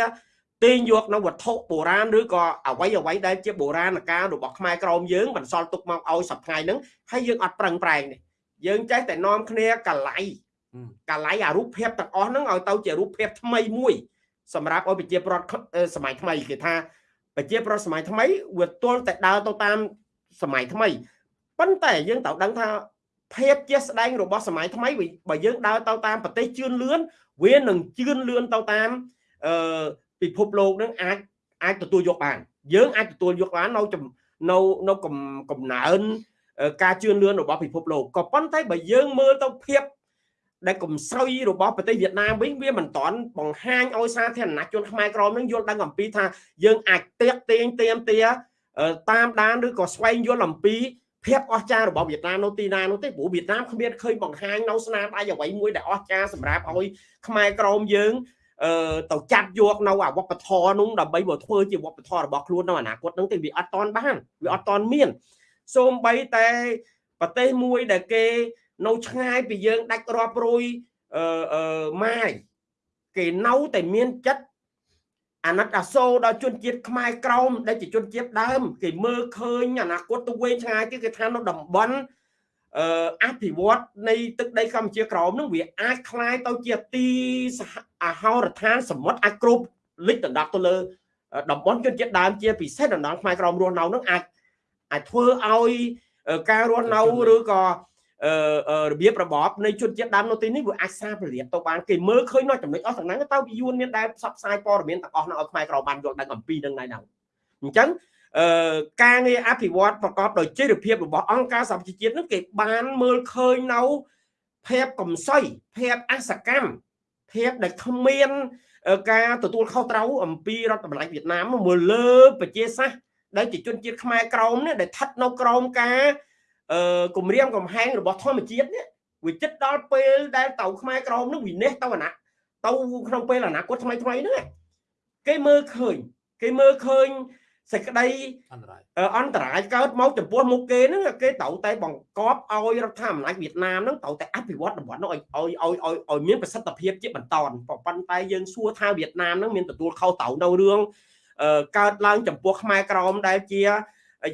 ទាញយកនៅវត្ថុបុរាណឬក៏អ្វីអ្វីដែលជាបុរាណកាលរបស់ខ្មែរក្រមយើងបន្សល់ទុកមកឲ្យសប្តាហ៍ហ្នឹងហើយយើងអត់ប្រឹងប្រែងនេះ យើងចេះតែនាំគ្នាកលៃកលៃអារូបភាពទាំងអស់ហ្នឹងឲ្យទៅជារូបភាពថ្មីមួយ សម្រាប់ឲ្យប្រជាប្រដ្ឋសម័យថ្មីគេថាប្រជាប្រដ្ឋសម័យថ្មីវាទល់តែដើរទៅតាមសម័យថ្មីប៉ុន្តែយើងត្រូវដឹងថាភាពជាស្ដែងរបស់សម័យថ្មីបើយើងដើរទៅតាមប្រទេសជឿនលឿនវានឹងជឿនលឿនទៅតាមអឺពិភពលោកនឹងអាចអាចទទួលយកបាន យើងអាចទទួលយកបាននៅនៅនៅកំណើន ការជឿនលឿនរបស់ពិភពលោកក៏ប៉ុន្តែបើយើងមើលទៅភាពដែលកំសោយរបស់ប្រទេសវៀតណាមវិញវាមិនតាន់បង្ហាញឲ្យសាធារណជនខ្មែរក្រមនឹងយល់ដឹងអំពីថាយើងអាចទៀកទាញទៀមទាតាមដានឬក៏ស្វែងយល់អំពីភាពអស្ចារ្យរបស់វៀតណាមនៅទីណានោះទេព្រោះវៀតណាមគ្មានឃើញបង្ហាញនៅស្នាដៃអ្វីមួយដែលអស្ចារ្យសម្រាប់ឲ្យខ្មែរក្រមយើងអឺទៅចាត់យកនៅអវប្បធម៌នោះដើម្បីមកធ្វើជាវប្បធម៌របស់ខ្លួននៅអនាគតហ្នឹងទេវាអត់តន់បានវាអត់តន់មាន សូម្បីតែប្រទេសមួយដែលគេនៅឆ្ងាយពីយើងដាច់រាប់រយអឺអឺម៉ាយគេនៅតែមានចិត្តអាណិតអាសូរដល់ជនជាតិខ្មែរក្រមដែលជាជនជាតិដើមគេមើលឃើញអនាគតទៅវែងឆ្ងាយទៀតគេថានៅតំបន់អឺអភិវឌ្ឍនៃទឹកដីកម្ពុជាក្រមនឹងវាអាចคล้ายទៅជាទីអាហោរដ្ឋានសមុទ្រអាចគ្រប់លិចដណ្ដប់ទៅលើតំបន់ជនជាតិដើមជាពិសេសតំបន់ខ្មែរក្រមរស់នៅនឹងអាច អាចធ្វើឲ្យការរស់នៅឬក៏របៀបរបបនៃជនជាតិដើមនៅទីនេះវាអាចសាប្រលាតទៅបានគេមើលឃើញនៅចំណុចអស់ទាំងហ្នឹងទៅពីយួនមានដែលផ្សព្វផ្សាយព័ត៌មានទាំងអស់នោះឲ្យខ្មែរក្របានយល់ដឹងអំពីនឹងដែរអញ្ចឹងអឺការងារអភិវឌ្ឍប្រកបដោយចីរភាពរបស់អង្គការសហប្រជាជាតិនោះគេបានមើលឃើញនៅភាពកំសោយភាពអសកម្មភាពដែលគ្មានការទទួលខុសត្រូវអំពីរដ្ឋបាលវៀតណាមមើលលើប្រជាសាស្ត្រ ដែលជាជនជាតិខ្មែរក្រមនេះដែលស្ថិតនៅក្រោមការអឺគម្រាមកំហែងរបស់ធម្មជាតិនេះវាចិត្តដល់ពេលដែលតៅខ្មែរក្រមនឹងវិនិច្ឆ័យទៅអាណទៅក្នុងពេលអនាគតថ្មីថ្មីហ្នឹងគេមើលឃើញគេមើលឃើញសេចក្តីអន្តរាយអន្តរាយកើតមកចំពោះមុខគេហ្នឹងគេត្រូវតែបង្កប់ឲ្យរដ្ឋាភិបាលវៀតណាមហ្នឹងត្រូវតែអភិវឌ្ឍតំបន់នោះឲ្យឲ្យឲ្យឲ្យមានប្រសិទ្ធភាពជាបន្តប៉ុន្តែយើងសួរថាវៀតណាមហ្នឹងមានទទួលខុសត្រូវនៅរឿង កើតឡើងចំពោះខ្មែរក្រមដែលជា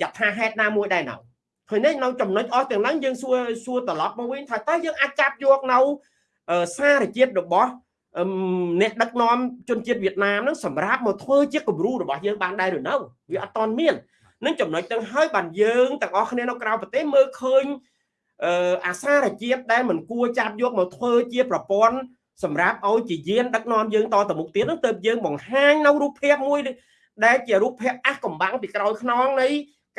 យថាហេតុណាមួយដែរណៅឃើញនេះនៅចំណុចអស់ទាំងហ្នឹងយើងសួរសួរត្រឡប់មកវិញថាតើយើងអាចចាប់យកនៅសារជាតិរបស់អឹមអ្នកដឹកនាំជនជាតិវៀតណាមហ្នឹងសម្រាប់មកធ្វើជាគំរូរបស់យើងបានដែរឬនៅវាអត់តន់មាននឹងចំណុចទាំងហើយបានយើងទាំងអស់គ្នានៅក្រៅប្រទេសមើលឃើញអឺអាសារជាតិដែលមិនគួរចាប់យកមកធ្វើជាប្រព័ន្ធសម្រាប់ឲ្យជាយានដឹកនាំយើងតទៅមុខទៀតហ្នឹងទៅយើងបង្ហាញនៅរូបភាពមួយ ដែលជារូបភាពអះកំបាំងពីក្រោយខ្នងនៃ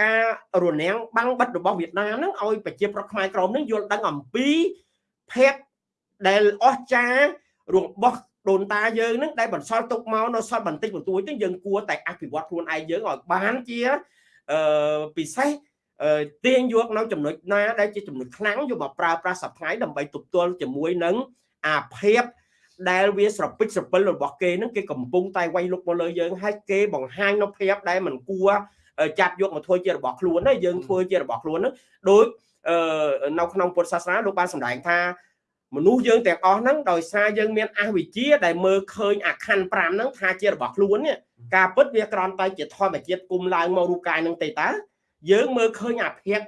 ការរនាំងបាំងបិទរបស់វៀតណាមហ្នឹងឲ្យប្រជាប្រដ្ឋខ្មែរក្រមហ្នឹងយល់ដឹងអំពីភាពដែលអស្ចារ្យរបស់ដូនតាយើងហ្នឹងដែលបន្សល់ទុកមកនៅសល់បន្តិចបន្តួចទៅយើងគួរតែអភិវឌ្ឍខ្លួនឯងយើងឲ្យបានជាអឺពិសេសទាញយកនៅចំណុចណាដែលជាចំណុចខ្លាំងយកមកប្រើប្រាស់សប្តាហ៍ដើម្បីទប់ទល់ជាមួយនឹងអាភាព ដែលវាស្រពិចស្រពិលរបស់គេហ្នឹងគេកំពុងតែវាយលុកមកលើយើងហើយគេបង្ហាញនៅភាពដែលមិនគួរចាប់យកមកធ្វើជារបស់ខ្លួនណាយើងធ្វើជារបស់ខ្លួនហ្នឹងដូចនៅក្នុងពុទ្ធសាសនាលោកបានសម្ដែងថាមនុស្សយើងទាំងអស់ហ្នឹងដោយសារយើងមានអវិជ្ជាដែលមើលឃើញអាខណ្ឌ5ហ្នឹងថាជារបស់ខ្លួននេះការពិតវាក្រំតែជាធម្មជាតិគុំឡើងមករូបកាយហ្នឹងទេតើយើងមើលឃើញអាភិក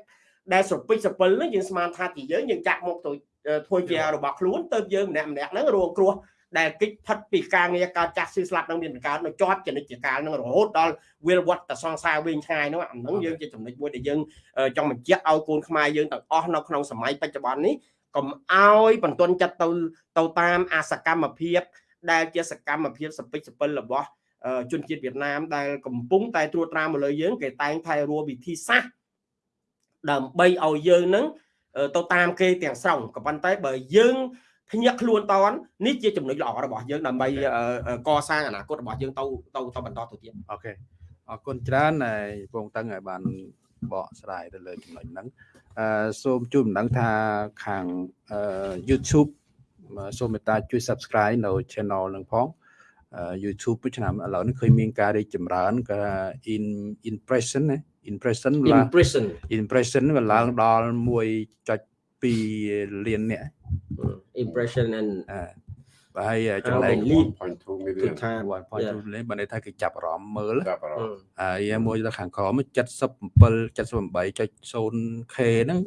ដែលស្រពិចស្រពិលហ្នឹងយើងស្មានថាជាយើងយើងចាក់មកទៅ ធ្វើជារបស់ខ្លួនទៅយើងម្នាក់ម្នាក់ហ្នឹងរងគ្រោះដែលគិតផិតពីការងារការចាស់ស៊ីស្លាប់នឹងមានកើតនៅជាប់ចនិច្ចកាលនឹងរហូតដល់វិលវត្តតសង្សារវិញឆ្ងាយនោះអាហ្នឹងយើងជាចំណុចមួយដែលយើងចង់បញ្ជាក់ឲ្យកូនខ្មែរយើងទាំងអស់នៅក្នុងសម័យបច្ចុប្បន្ននេះកុំឲ្យបន្ទន់ចិត្តទៅទៅតាមអាសកម្មភាពដែលជាសកម្មភាពសពិចសពិលរបស់ជនជាតិវៀតណាមដែលកំពុងតែត្រួតត្រាមកលើយើងគេតែងថែរួវិធីសាស្ត្រដើម្បីឲ្យយើងនឹង ទៅតាមគេទាំងស្រុងក៏ប៉ុន្តែបើយើងភ្ញាក់ខ្លួនតននេះជាចំណុចល្អរបស់យើងដើម្បីកសាងអនាគតរបស់យើងទៅទៅទៅបន្តទៅទៀតអូខេអរគុណច្រើនហើយពងតឹងឲ្យបានបកស្រាយទៅលើចំណុចហ្នឹងអឺសូមជួយបណ្ដឹងថាខាង YouTube សូមមេត្តាជួយ Subscribe នៅ Channel នឹងផង YouTube ឆ្នាំឥឡូវនេះឃើញមានការរីកចម្រើនក៏ in impression ណា impression ឡើង impression impression វាឡើងដល់1.2លានអ្នក impression and បើហើយចំណែក1.2 million ថា1.2 million បើន័យថាគេចាប់អារម្មណ៍មើលចាប់អារម្មណ៍ហើយមួយទៅខាងក្រោម77 78.0k ហ្នឹង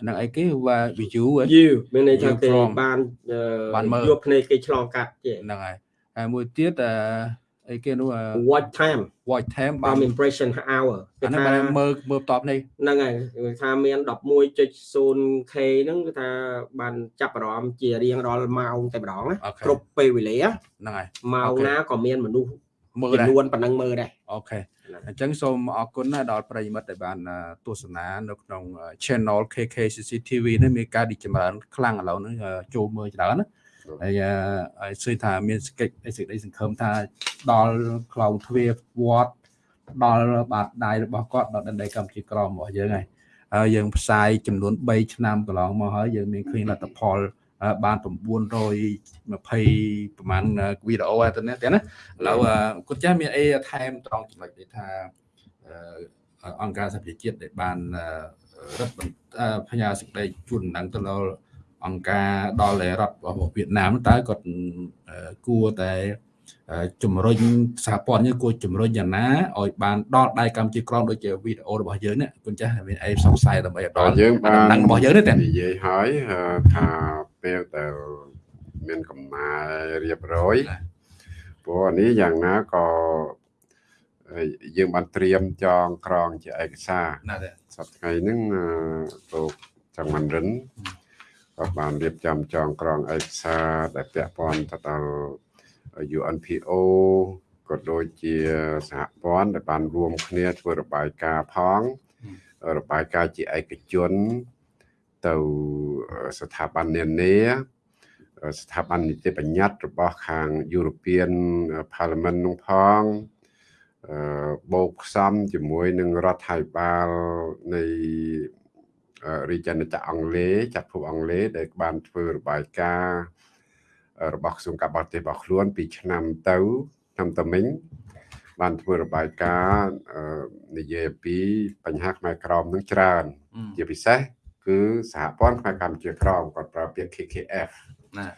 ហ្នឹងអីគេว่า view view មានន័យថាគេបានបានយកភ្នែកគេឆ្លងកាត់ហ្នឹងហើយហើយមួយទៀតអឺ អីគេនោះ watch time watch time បាន impression hour គេថាមើលមើលតបនេះហ្នឹងហើយគេថាមាន 11.0k ហ្នឹងគឺថាបានចាប់អារម្មណ៍ជារៀងរាល់ម៉ោងតែម្ដងណាគ្រប់ពេលវេលាហ្នឹងហើយម៉ោងណាក៏មានមនុស្សមើលចំនួនប៉ុណ្ណឹងមើលដែរអូខេអញ្ចឹងសូមអរគុណណាដល់ប្រិយមិត្តដែលបានទស្សនានៅក្នុង channel KK CCTV នេះមានការរីកចម្រើនខ្លាំងឥឡូវនេះចូលមើលច្រើនណា ហើយហើយឃើញថាមានសេចក្តីសេចក្តីសង្ឃឹមថាដល់ក្លោងទ្វារវត្តដល់បាតដៃរបស់គាត់ដល់ដីកម្ពុជាក្រមរបស់យើងហើយហើយយើងផ្សាយចំនួន3ឆ្នាំកន្លងមកហើយយើងមានឃើញលទ្ធផលបាន920ប្រហែលវីដេអូទៅនេះទេណាឥឡូវគាត់ចាស់មានអីថែមត្រង់ចំណុចនេះថាអង្គការសហប្រជាជាតិដែលបានរឹតផ្ញើសេចក្តីជូនដំណឹងទៅដល់ អង្គការដល់រដ្ឋរបស់វៀតណាមតើគាត់គួរតែជំរុញសហព័ន្ធនេះគួរជំរុញយ៉ាងណាឲ្យបានដល់ដៃកម្ពុជាក្រមដូចជាវីដេអូរបស់យើងនេះគុណចាស់មានអីសង្ស័យដើម្បីដល់យើងបានដឹងរបស់យើងនេះតែនិយាយហើយថាពេលដែលមានកំណែរៀបរយព្រោះនេះយ៉ាងណាក៏យើងបានត្រៀមចងក្រងជាឯកសារសប្តាហ៍ហ្នឹងលោកចង្វាន់រិន ក៏បានរៀបចំចងក្រងឯកសារដែលពាក់ព័ន្ធទៅដល់ UNPO ក៏ដូចជាសហព័ន្ធដែលបានរួមគ្នាធ្វើរបាយការណ៍ផងរបាយការណ៍ជាឯកជនទៅស្ថាប័ននានាស្ថាប័ននីតិបញ្ញត្តិរបស់ខាង European Parliament នោះផងបូកផ្សំជាមួយនឹងរដ្ឋាភិបាលនៃ រាជអាណិកអង់គ្លេសចាត់ភពអង់គ្លេសដែលបានធ្វើរបាយការណ៍របស់ក្រសួងការបរទេសរបស់ខ្លួនពីឆ្នាំទៅឆ្នាំតមិញបានធ្វើរបាយការណ៍និយាយពីបញ្ហាខ្មែរក្រមនឹងច្រើន ជាពិសេសគឺសហព័ន្ធខ្មែរកម្ពុជាក្រមគាត់ប្រើពាក្យ KKF ណា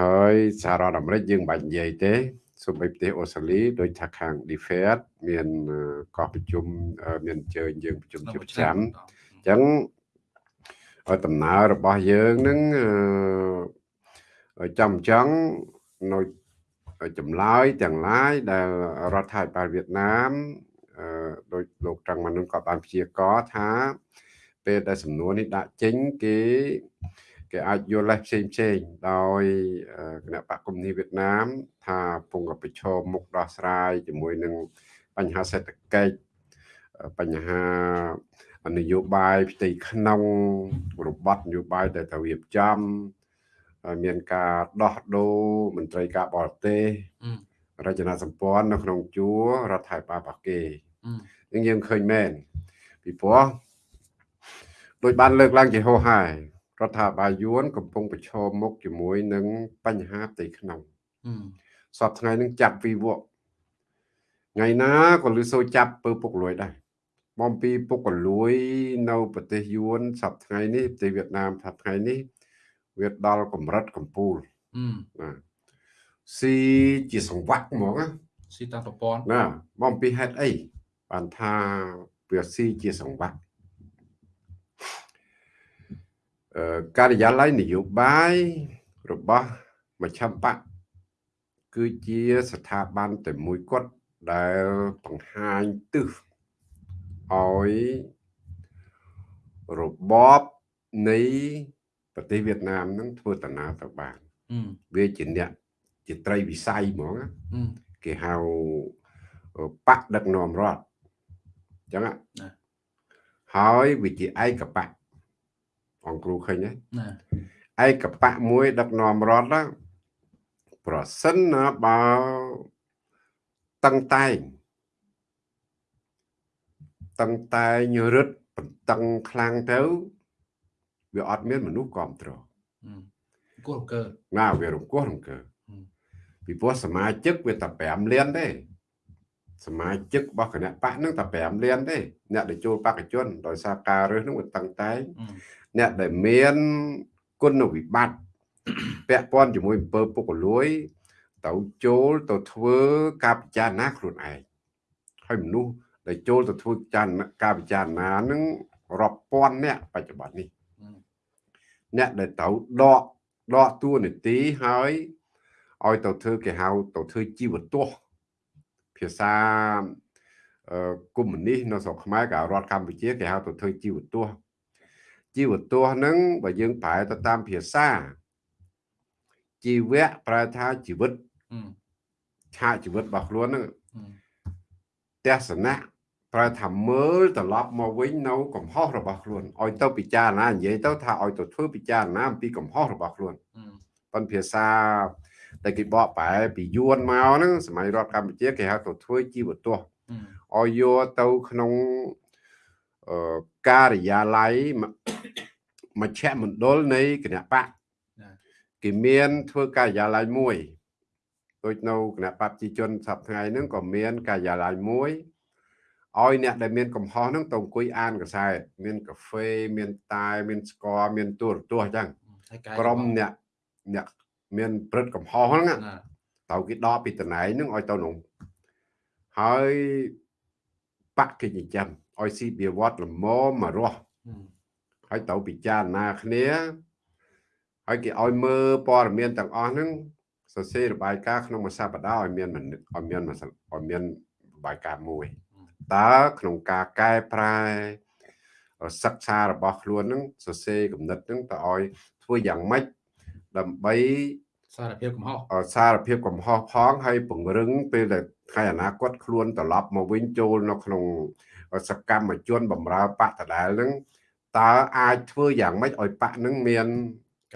ហើយសហរដ្ឋអាមេរិកយើងបាច់និយាយទេសូម្បីប្រទេសអូស្ត្រាលីដោយថាខាង DFAT មានកោះប្រជុំមានអញ្ជើញយើងប្រជុំជាប្រចាំ អញ្ចឹងដំណើររបស់យើងនឹងចាំអញ្ចឹងនៅចម្លើយទាំងឡាយដែលរដ្ឋាភិបាលវៀតណាមអឺដោយលោកត្រង់មនុនក៏បានព្យាករណ៍ថាពេលដែលសំណួរនេះដាក់ចេញគេគេអាចយល់លេសផ្សេងផ្សេងដោយអឺគណៈបកកុម្មុយនីសវៀតណាម ថាពងកប្រឈមមុខដោះស្រាយជាមួយនឹងបញ្ហាសេដ្ឋកិច្ចបញ្ហា នយោបាយផ្ទៃក្នុងរបបនយោបាយដែលត្រូវរៀបចំហើយមានការដោះដូរមន្ត្រីការបរទេសអឺរចនាសម្ព័ន្ធនៅក្នុងជួររដ្ឋាភិបាលរបស់គេអឺយើងយើងឃើញមែនពីព្រោះដោយបានលើកឡើងជាហោហាយរដ្ឋាភិបាលយួនកំពុងប្រឈមមុខជាមួយនឹងបញ្ហាផ្ទៃក្នុងអឺសពថ្ងៃនឹងចាប់វិវកថ្ងៃណាក៏លឺសូរចាប់ពើពុកលួយដែរ បំពីពុកកលួយនៅប្រទេសយួនសពថ្ងៃនេះប្រទេសវៀតណាមសពថ្ងៃនេះវាដល់កម្រិតកំពូលអឺណាស៊ីជាសង្វាក់ហ្មងណាស៊ីតាមប្រព័ន្ធណាបំពីហេតុអីបានថាវាស៊ីជាសង្វាក់អឺការិយាល័យនយោបាយរបស់មជ្ឈបកគឺជាស្ថាប័នតែមួយគត់ដែលបង្ហាញទិស ឲ្យរបបនៃប្រទេសវៀតណាមនឹងធ្វើដំណើរទៅបានអឺវាជាអ្នកជាត្រីវិស័យហ្មងណាអឺគេហៅបកដឹកនាំរដ្ឋអញ្ចឹងហ៎ណាហើយវាជាឯកបកអង្គគ្រូឃើញទេណាឯកបកមួយ ដឹកនាំរដ្ឋណាប្រសិនណាបើតឹងតែង តឹងតែងរឹតបន្តឹងខ្លាំងទៅវាអត់មានមនុស្សគ្រប់គ្រងអឺគោលកើណាវារង្គោះរង្គើហឹមពីព្រោះសមាជិកវាតែ5លានទេសមាជិករបស់គណៈបកហ្នឹងតែ5លានទេអ្នកដែលចូលបកជនដោយសារការរើសហ្នឹងវាតឹងតែងអឺអ្នកដែលមានគុណវិបត្តិពាក់ព័ន្ធជាមួយអំពើពុករលួយទៅចូលទៅធ្វើការពិចារណាខ្លួនឯងហើយមនុស្ស ដែលចូលទៅធ្វើចារណាការពិចារណាហ្នឹងរាប់ពាន់អ្នកបច្ចុប្បន្ននេះអឺអ្នកដែលទៅដកដកតួនាទីហើយឲ្យទៅធ្វើគេហៅទៅធ្វើជីវទស្សន៍ភាសាអឺកុម្មុយនីសនៅស្រុកខ្មែរក៏រដ្ឋកម្ពុជាគេហៅទៅធ្វើជីវទស្សន៍ជីវទស្សន៍ហ្នឹងបើយើងប្រែទៅតាមភាសាជីវៈប្រែថាជីវិតអឺឆាកជីវិតរបស់ខ្លួនហ្នឹងអឺទស្សនៈ ប្រែថាមើលត្រឡប់មកវិញនៅកំហុសរបស់ខ្លួនឲ្យទៅពិចារណានិយាយទៅថាឲ្យទៅធ្វើពិចារណាអំពីកំហុសរបស់ខ្លួនអឺប៉ុនភាសាដែលគេបកប្រែពីយួនមកហ្នឹងសម័យរដ្ឋកម្ពុជាគេហៅទៅធ្វើជីវទស្សន៍អឺឲ្យយកទៅក្នុងអឺការិយាល័យមមជ្ឈមណ្ឌលនៃគណៈបកណាគេមានធ្វើការិយាល័យមួយដូចនៅគណៈបព្វជិជនសប្តាហ៍ថ្ងៃហ្នឹងក៏មានការិយាល័យមួយ ឲ្យអ្នកដែលមានកំហុសហ្នឹងទៅអង្គុយអានកសែតមានកាហ្វេមានតែមានស្ករមានទូរទស្សន៍អញ្ចឹងហើយកាយក្រុមអ្នកអ្នកមានព្រឹត្តកំហុសហ្នឹងណាណាត្រូវគេដកពីតំណែងហ្នឹងឲ្យទៅនោះហើយបកគេចិញ្ចឹមឲ្យស៊ីបៀវត្តល្មមមករស់អឺហើយត្រូវពិចារណាគ្នាហើយគេឲ្យមើលព័ត៌មានទាំងអស់ហ្នឹងសរសេររបាយការណ៍ក្នុងមួយសប្តាហ៍ឲ្យមានមនុស្សឲ្យមានមួយសឲ្យមានរបាយការណ៍មួយ តើក្នុងការកែប្រែសិក្សារបស់ខ្លួនហ្នឹងសរសេរគំនិតហ្នឹងទៅឲ្យធ្វើយ៉ាងម៉េចដើម្បីសារភាពកំហុសអសារភាពកំហុសផងហើយពង្រឹងពេលដែលថ្ងៃអនាគតខ្លួនត្រឡប់មកវិញចូលនៅក្នុងសកម្មជនបម្រើបកដដែលហ្នឹងតើអាចធ្វើយ៉ាងម៉េចឲ្យបកហ្នឹងមាន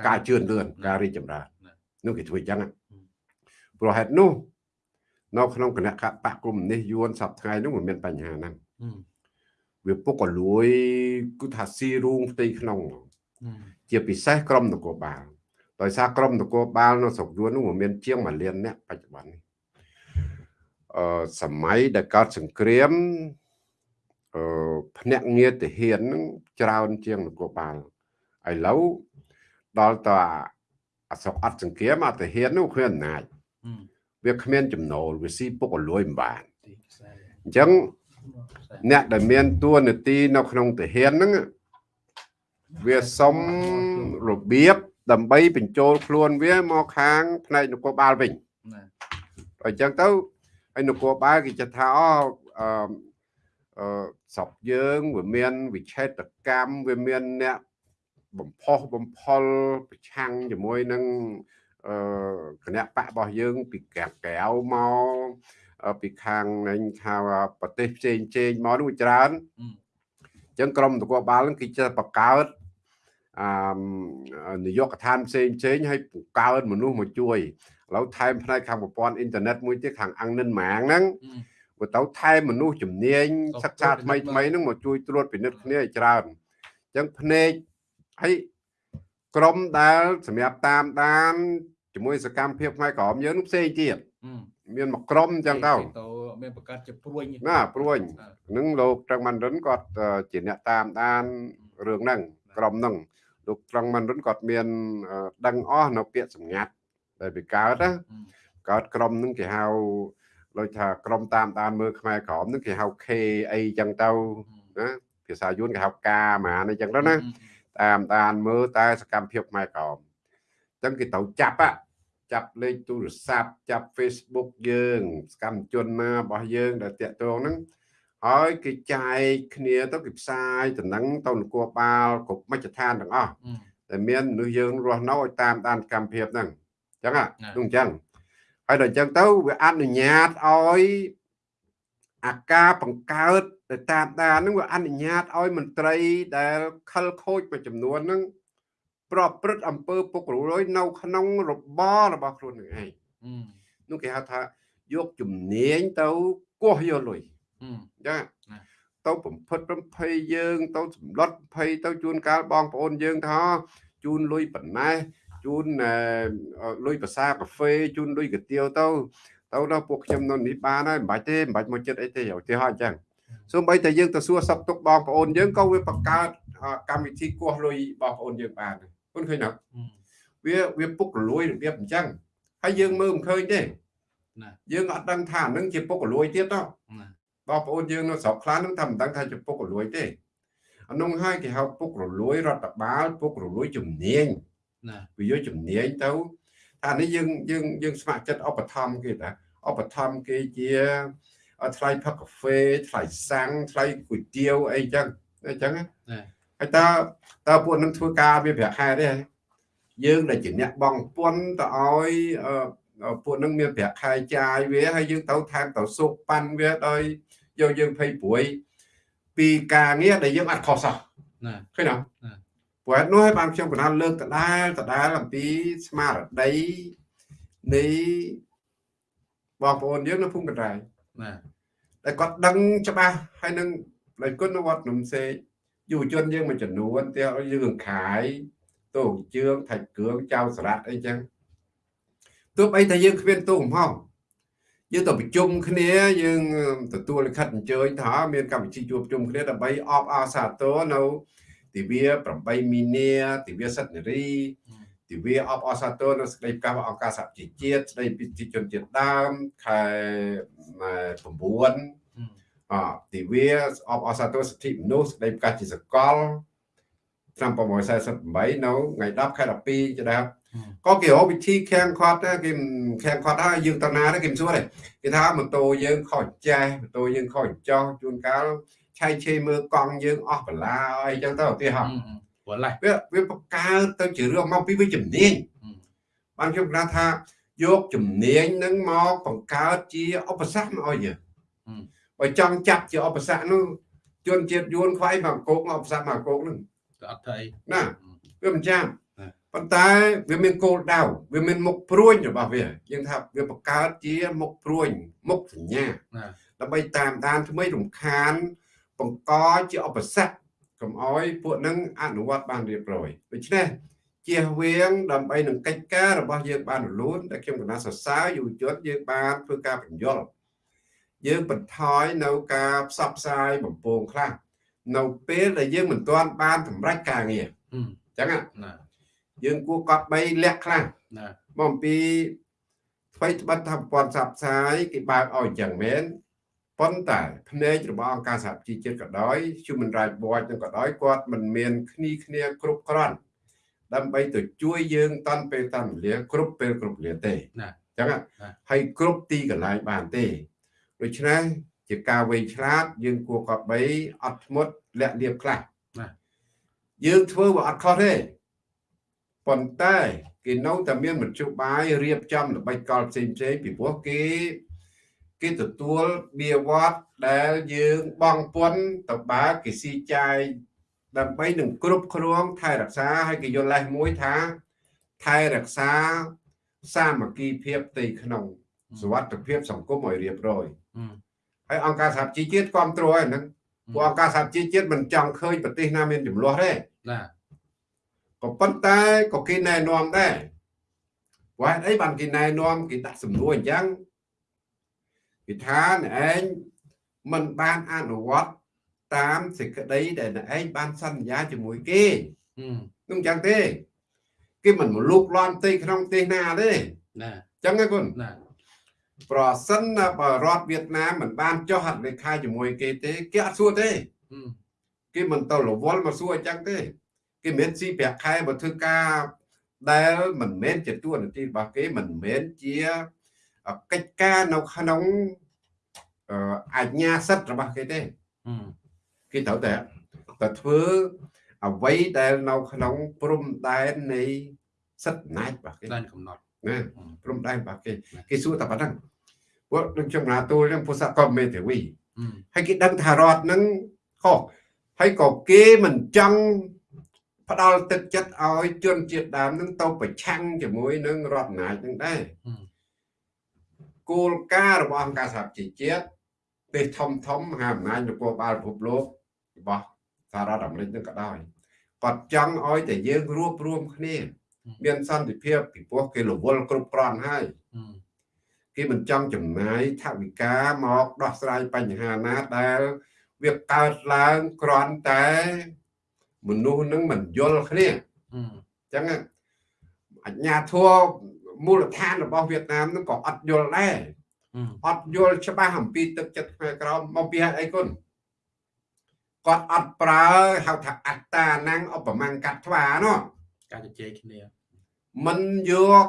ការជឿនលឿនការរីកចម្រើននោះគេធ្វើអញ្ចឹងណាព្រោះហេតុនោះ នៅក្នុងគណៈបកកុម្មុយនីសយួនសប្តាហ៍ថ្ងៃនោះវាមានបញ្ហាហ្នឹងអឺវាពុកក៏លួយគឺថាស៊ីរូងផ្ទៃក្នុងហ្មងអឺជាពិសេសក្រមនគរបាលដោយសារក្រមនគរបាលនៅស្រុកយួននោះវាមានជាង1លានអ្នកបច្ចុប្បន្ននេះអឺសម័យដែលកើតសង្គ្រាមអឺភ្នាក់ងារទាហានហ្នឹងច្រើនជាងនគរបាលឥឡូវដល់តអាអាស្រុកអត់សង្គ្រាមអាទាហាននោះគ្មានអំណាចអឺ វាគ្មានចំណូលវាស៊ីពុកអលួយមិនបានទីខ្សែអញ្ចឹងខ្សែអ្នកដែលមានតួនាទីនៅក្នុងទាហានហ្នឹងវាសុំរបៀបដើម្បីបញ្ចូលខ្លួនវាមកខាងផ្នែកនគរបាលវិញណាអញ្ចឹងទៅហើយនគរបាលគេចិត្តថាអូអឺអឺស្រុកយើងវាមានវិឆេតកម្មវាមានអ្នកបំផុសបំផុលប្រឆាំងជាមួយនឹងអឺ គណៈបករបស់យើង ពីកាក្រៅមកអឺពីខាងនឹងថាប្រទេសផ្សេងផ្សេងមកនោះវាច្រើនអឺអញ្ចឹងក្រមនគរបាលហ្នឹងគេចេះបង្កើតអឺនយោបាយកដ្ឋានផ្សេងផ្សេងឲ្យបង្កើតមនុស្សមកជួយឥឡូវថែមផ្នែកខាងប្រព័ន្ធអ៊ីនធឺណិតមួយទៀតខាងអង្គនិនម៉ាងហ្នឹងអឺបើទៅថែមមនុស្សជំនាញក៏សិក្សាថ្មីត្រួតពិនិត្យថ្មីហ្នឹងមកជួយត្រួតពិនិត្យគ្នាឲ្យច្រើនអញ្ចឹងភ្នែកហើយក្រមដែលសម្រាប់តាមដាន ជាមួយសកម្មភាពផ្នែកក្រមយើងនោះផ្សេងទៀតអឺមានមកក្រមអញ្ចឹងទៅទៅមានបង្កើតជាព្រួយណាព្រួយនឹងលោកត្រឹងម៉ាន់រិនគាត់អឺជាអ្នកតាមដានរឿងហ្នឹងក្រុមហ្នឹងលោកត្រឹងម៉ាន់រិនគាត់មានអឺដឹងអស់នៅពាក្យសម្ងាត់ដែលវាកើតណាកើតក្រុមហ្នឹងគេហៅដូចថាក្រុមតាមដានមើលខ្មែរក្រមហ្នឹងគេហៅ K អីចឹងទៅណាភាសាយួនគេហៅកាម៉ានអីចឹងទៅណាតាមដានមើលតែសកម្មភាពខ្មែរក្រមអញ្ចឹងគេត្រូវចាប់ á ចាប់លេខទូរស័ព្ទចាប់ Facebook យើងសកម្មជនណារបស់យើងដែលតាក់ទងហ្នឹងហើយគេចែកគ្នាទៅគេផ្សាយតំណែងទៅនគរបាលគ្រប់មជ្ឈដ្ឋានទាំងអស់ដែលមានមនុស្សយើងរស់នៅឲ្យតាមដានកម្មភាពហ្នឹងអញ្ចឹងហ่ะណានោះអញ្ចឹងហើយដល់អញ្ចឹងទៅវាអនុញ្ញាតឲ្យអាការបង្កើតដែលតាមដានហ្នឹងវាអនុញ្ញាតឲ្យមន្ត្រីដែលខលខូចមួយចំនួនហ្នឹង ប្រព្រឹត្តអំពើពុករលួយនៅក្នុងរបររបស់ខ្លួននឹងឯងនោះគេហៅថាយកជំនាញទៅគោះយកលុយចាណាទៅបំផិតបំភ័យយើង ទៅសម្លុតភ័យទៅជួនកាលបងប្អូនយើងថាជូនលុយប៉ុណ្ណេះជូនអឺលុយភាសាកាហ្វេជូនលុយកាទៀវទៅទៅដល់ពួកខ្ញុំនៅនេះបានហើយមិនបាច់ទេមិនបាច់មកចិត្តអីទេឧទាហរណ៍អញ្ចឹងសូម្បីតែយើងទៅសួរសັບទុកបងប្អូនយើងក៏វាបង្កើតអឺកម្មវិធីគោះលុយបងប្អូនយើងបានដែរ គុណឃើញទេវាវាពុករលួយរបៀបអញ្ចឹងហើយយើងមើលមិនឃើញទេណាយើងអត់ដឹងថាអានឹងជាពុករលួយទៀតទេបងប្អូនយើងនៅស្រុកខ្លះហ្នឹងថាមិនដឹងថាជាពុករលួយទេអានោះហើយគេហៅពុករលួយរដ្ឋបាលពុករលួយជំនាញណាវាយកជំនាញទៅថានេះយើងយើងយើងស្ម័គ្រចិត្តឧបត្ថម្ភគេតាឧបត្ថម្ភគេជាថ្លៃផឹកកាហ្វេថ្លៃសាំងថ្លៃគុយទាវអីចឹងអញ្ចឹងណាណា ហើយតើតើពួកនឹងធ្វើការវាប្រាក់ខែទេហ៎យើងដែលជាអ្នកបងពន្ធទៅឲ្យអឺពួកនឹងមានប្រាក់ខែចាយវាហើយយើងទៅថែមទៅសុកប៉ាន់វាដោយយកយើងភ័យព្រួយពីការងារដែលយើងអត់ខុសសោះណាឃើញទេណាព្រោះហេតុនោះហើយបានខ្ញុំកណ្ដាលលើកដដែលដដែលអំពីស្មារតីនៃបងប្អូនយើងនៅភូមិកណ្ដាលណាដែលគាត់ដឹងច្បាស់ហើយនឹងដោយគុណវត្តនំសេក យុវជនយើងមួយចំនួនទៀតយើងខាយតោជឿងថៃគ្រឿងចៅសារ៉ាត់អីចឹងទោះបីតែយើងគ្មានទូកំហុសយើងទៅប្រជុំគ្នាយើងទទួលលិខិតអញ្ជើញថាមានកម្មវិធីជួបជុំគ្នាដើម្បីអបអរសាទរនៅទិវា8មីនាទិវាសិទ្ធិនារីទិវាអបអរសាទរនៅសេចក្តីប្រកាសអង្គការសហជីវជាតិស្តីពីប្រជាជនជាតិដើមខែ9 អទិវាអបអរសាទរសិទ្ធិមនុស្សស្តីប្រកាសជាសកលឆ្នាំ1948នៅថ្ងៃ10ខែ12ចដែរក៏គេរកវិធីខាំងខាត់ដែរគេខាំងខាត់ហើយយើងតណាដែរគេមិនសួរទេគេថាម៉ូតូយើងខុសចេះម៉ូតូយើងខុសចោះជួនកាលឆៃឆេមើលកង់យើងអស់បន្លាអីចឹងទៅឧទាហរណ៍ព្រោះឡេះវាវាបង្កើតទៅជារឿងមកពីវាជំនាញបានខ្ញុំប្រាប់ថាយកជំនាញនឹងមកបង្កើតជាឧបសគ្គមកឲ្យយើង បើចង់ចាប់ជាឧបសគ្គនោះជនជាតិយួនខ្វាយមកកោកមកឧបសគ្គមកកោកនឹងក៏អត់ធ្វើអីណាវាមិនចាំណាប៉ុន្តែវាមានគោលដៅវាមានមុខព្រួញរបស់វាយើងថាវាបង្កើតជាមុខព្រួញមុខសញ្ញាណាដើម្បីតាមដានថ្មីរំខាន បង្កជាឧបសគ្គកុំអោយពួកនឹងអនុវត្តបានរៀបរយដូច្នេះជៀសវាងដើម្បីនឹងកិច្ចការរបស់យើងបានរលូនដែលខ្ញុំកណាសរសើរយុវជនយើងបានធ្វើការបញ្យល់ យើងបន្ថយនៅការផ្សព្វផ្សាយបំពងខ្លះនៅពេលដែលយើងមិនទាន់បានសម្រេចការងារអញ្ចឹងណាណាយើងគួរកត់បីលក្ខខ្លះណាមកអំពីថ្មីត្បិតថាប្រព័ន្ធផ្សព្វផ្សាយគេបើកឲ្យអញ្ចឹងមែនប៉ុន្តែភ្នែករបស់អង្គការសហជីវជាតិក៏ដោយ Human Rights Watch នឹងក៏ដោយគាត់មិនមានគ្នាគ្នាគ្រប់គ្រាន់ដើម្បីទៅជួយយើងតាន់ពេលតាន់វេលាគ្រប់ពេលគ្រប់វេលាទេណាអញ្ចឹងណាហើយគ្រប់ទីកន្លែងបានទេ ដូច្នេះជាការវែងឆ្លាត យើងគួរកបីអត់ធ្មត់លាក់លៀបខ្លះណាយើងធ្វើវាអត់ខុសទេប៉ុន្តែគេនៅតែមានមធ្យោបាយរៀបចំល្បិចកលផ្សេងផ្សេងៗពីព្រោះគេគេទទួលបៀវត្តដែលយើងបងពន្ធទៅបើគេស៊ីចាយដើម្បីនឹងគ្រប់គ្រងថែរក្សាហើយគេយល់លេសមួយថា ថែរក្សាសាមគ្គីភាពផ្ទៃក្នុងសុវត្ថិភាពសង្គមឲ្យរៀបរយអឺ ហើយអង្គការសហជីវជាតិគ្រប់គ្រងហ្នឹងពួកអង្គការសហជីវជាតិមិនចង់ឃើញប្រទេសណាមានចំនួនទេណាក៏ប៉ុន្តែក៏គេណែនាំដែរព្រោះហេតុអីបានគេណែនាំគេដាក់សំណួរអញ្ចឹងគេថាអ្នកឯងមិនបានអនុវត្តតាមសេចក្តីដែលអ្នកឯងបានសន្យាជាមួយគេអឺនោះអញ្ចឹងទេ គេមិនមកលូកលាន់ផ្ទៃក្នុងប្រទេសណាទេណាអញ្ចឹងណាគុណណា ប្រសិនណាបើរដ្ឋវៀតណាមមិនបានចុះហត្ថលេខាជាមួយគេទេគេអត់សួរទេអឺគេមិនទៅរវល់មកសួរអញ្ចឹងទេ គេមិនមែនស៊ីប្រាក់ខែមកធ្វើការដែលមិនមែនជាទួនាទីរបស់គេមិនមែនជាកិច្ចការនៅក្នុងអឺអាជ្ញាសិទ្ធិរបស់គេទេអឺគេត្រូវតែតែធ្វើអ្វីដែលនៅក្នុងព្រំដែននៃសិទ្ធិអំណាចរបស់គេដែនកំណត់ ណាអឺព្រំដែនរបស់គេណាគេសួរតែប៉ុណ្្នឹងពួកនឹងចំណាទូលនឹងពុទ្ធកុមេធាវីអឺហើយគេដឹងថារដ្ឋនឹងខុសហើយក៏គេមិនចង់ផ្ដាល់ទឹកចិត្តឲ្យជនជាតិដើមនឹងទៅប្រឆាំងជាមួយនឹងរដ្ឋអំណាចនឹងដែរអឺគោលការណ៍របស់អង្គការសហជីវជាតិប្រទេសធំធំមហាអំណាចនគរបាលពិភពលោករបស់សហរដ្ឋអាមេរិកនឹងក៏ដោយគាត់ចង់ឲ្យតែយើងរួបរวมគ្នា មានសន្តិភាពពីព្រោះគេរវល់គ្រប់គ្រាន់ហើយអឺគេមិនចង់ចំណាយថវិកាមកដោះស្រាយបញ្ហាណាដែលវាកើតឡើងគ្រាន់តែមនុស្សនឹងមិនយល់គ្នាអឺអញ្ចឹងអញ្ញាធัวមូលដ្ឋានរបស់វៀតណាមនឹងក៏អត់យល់ដែរអឺអត់យល់ច្បាស់អំពីទឹកចិត្តខ្មែរក្រមមកពីហេតុអីគុណគាត់អត់ប្រើហៅថាអត្តានាំងឧបមាកាត់ថ្វាណោះការជជែកគ្នា មិនយក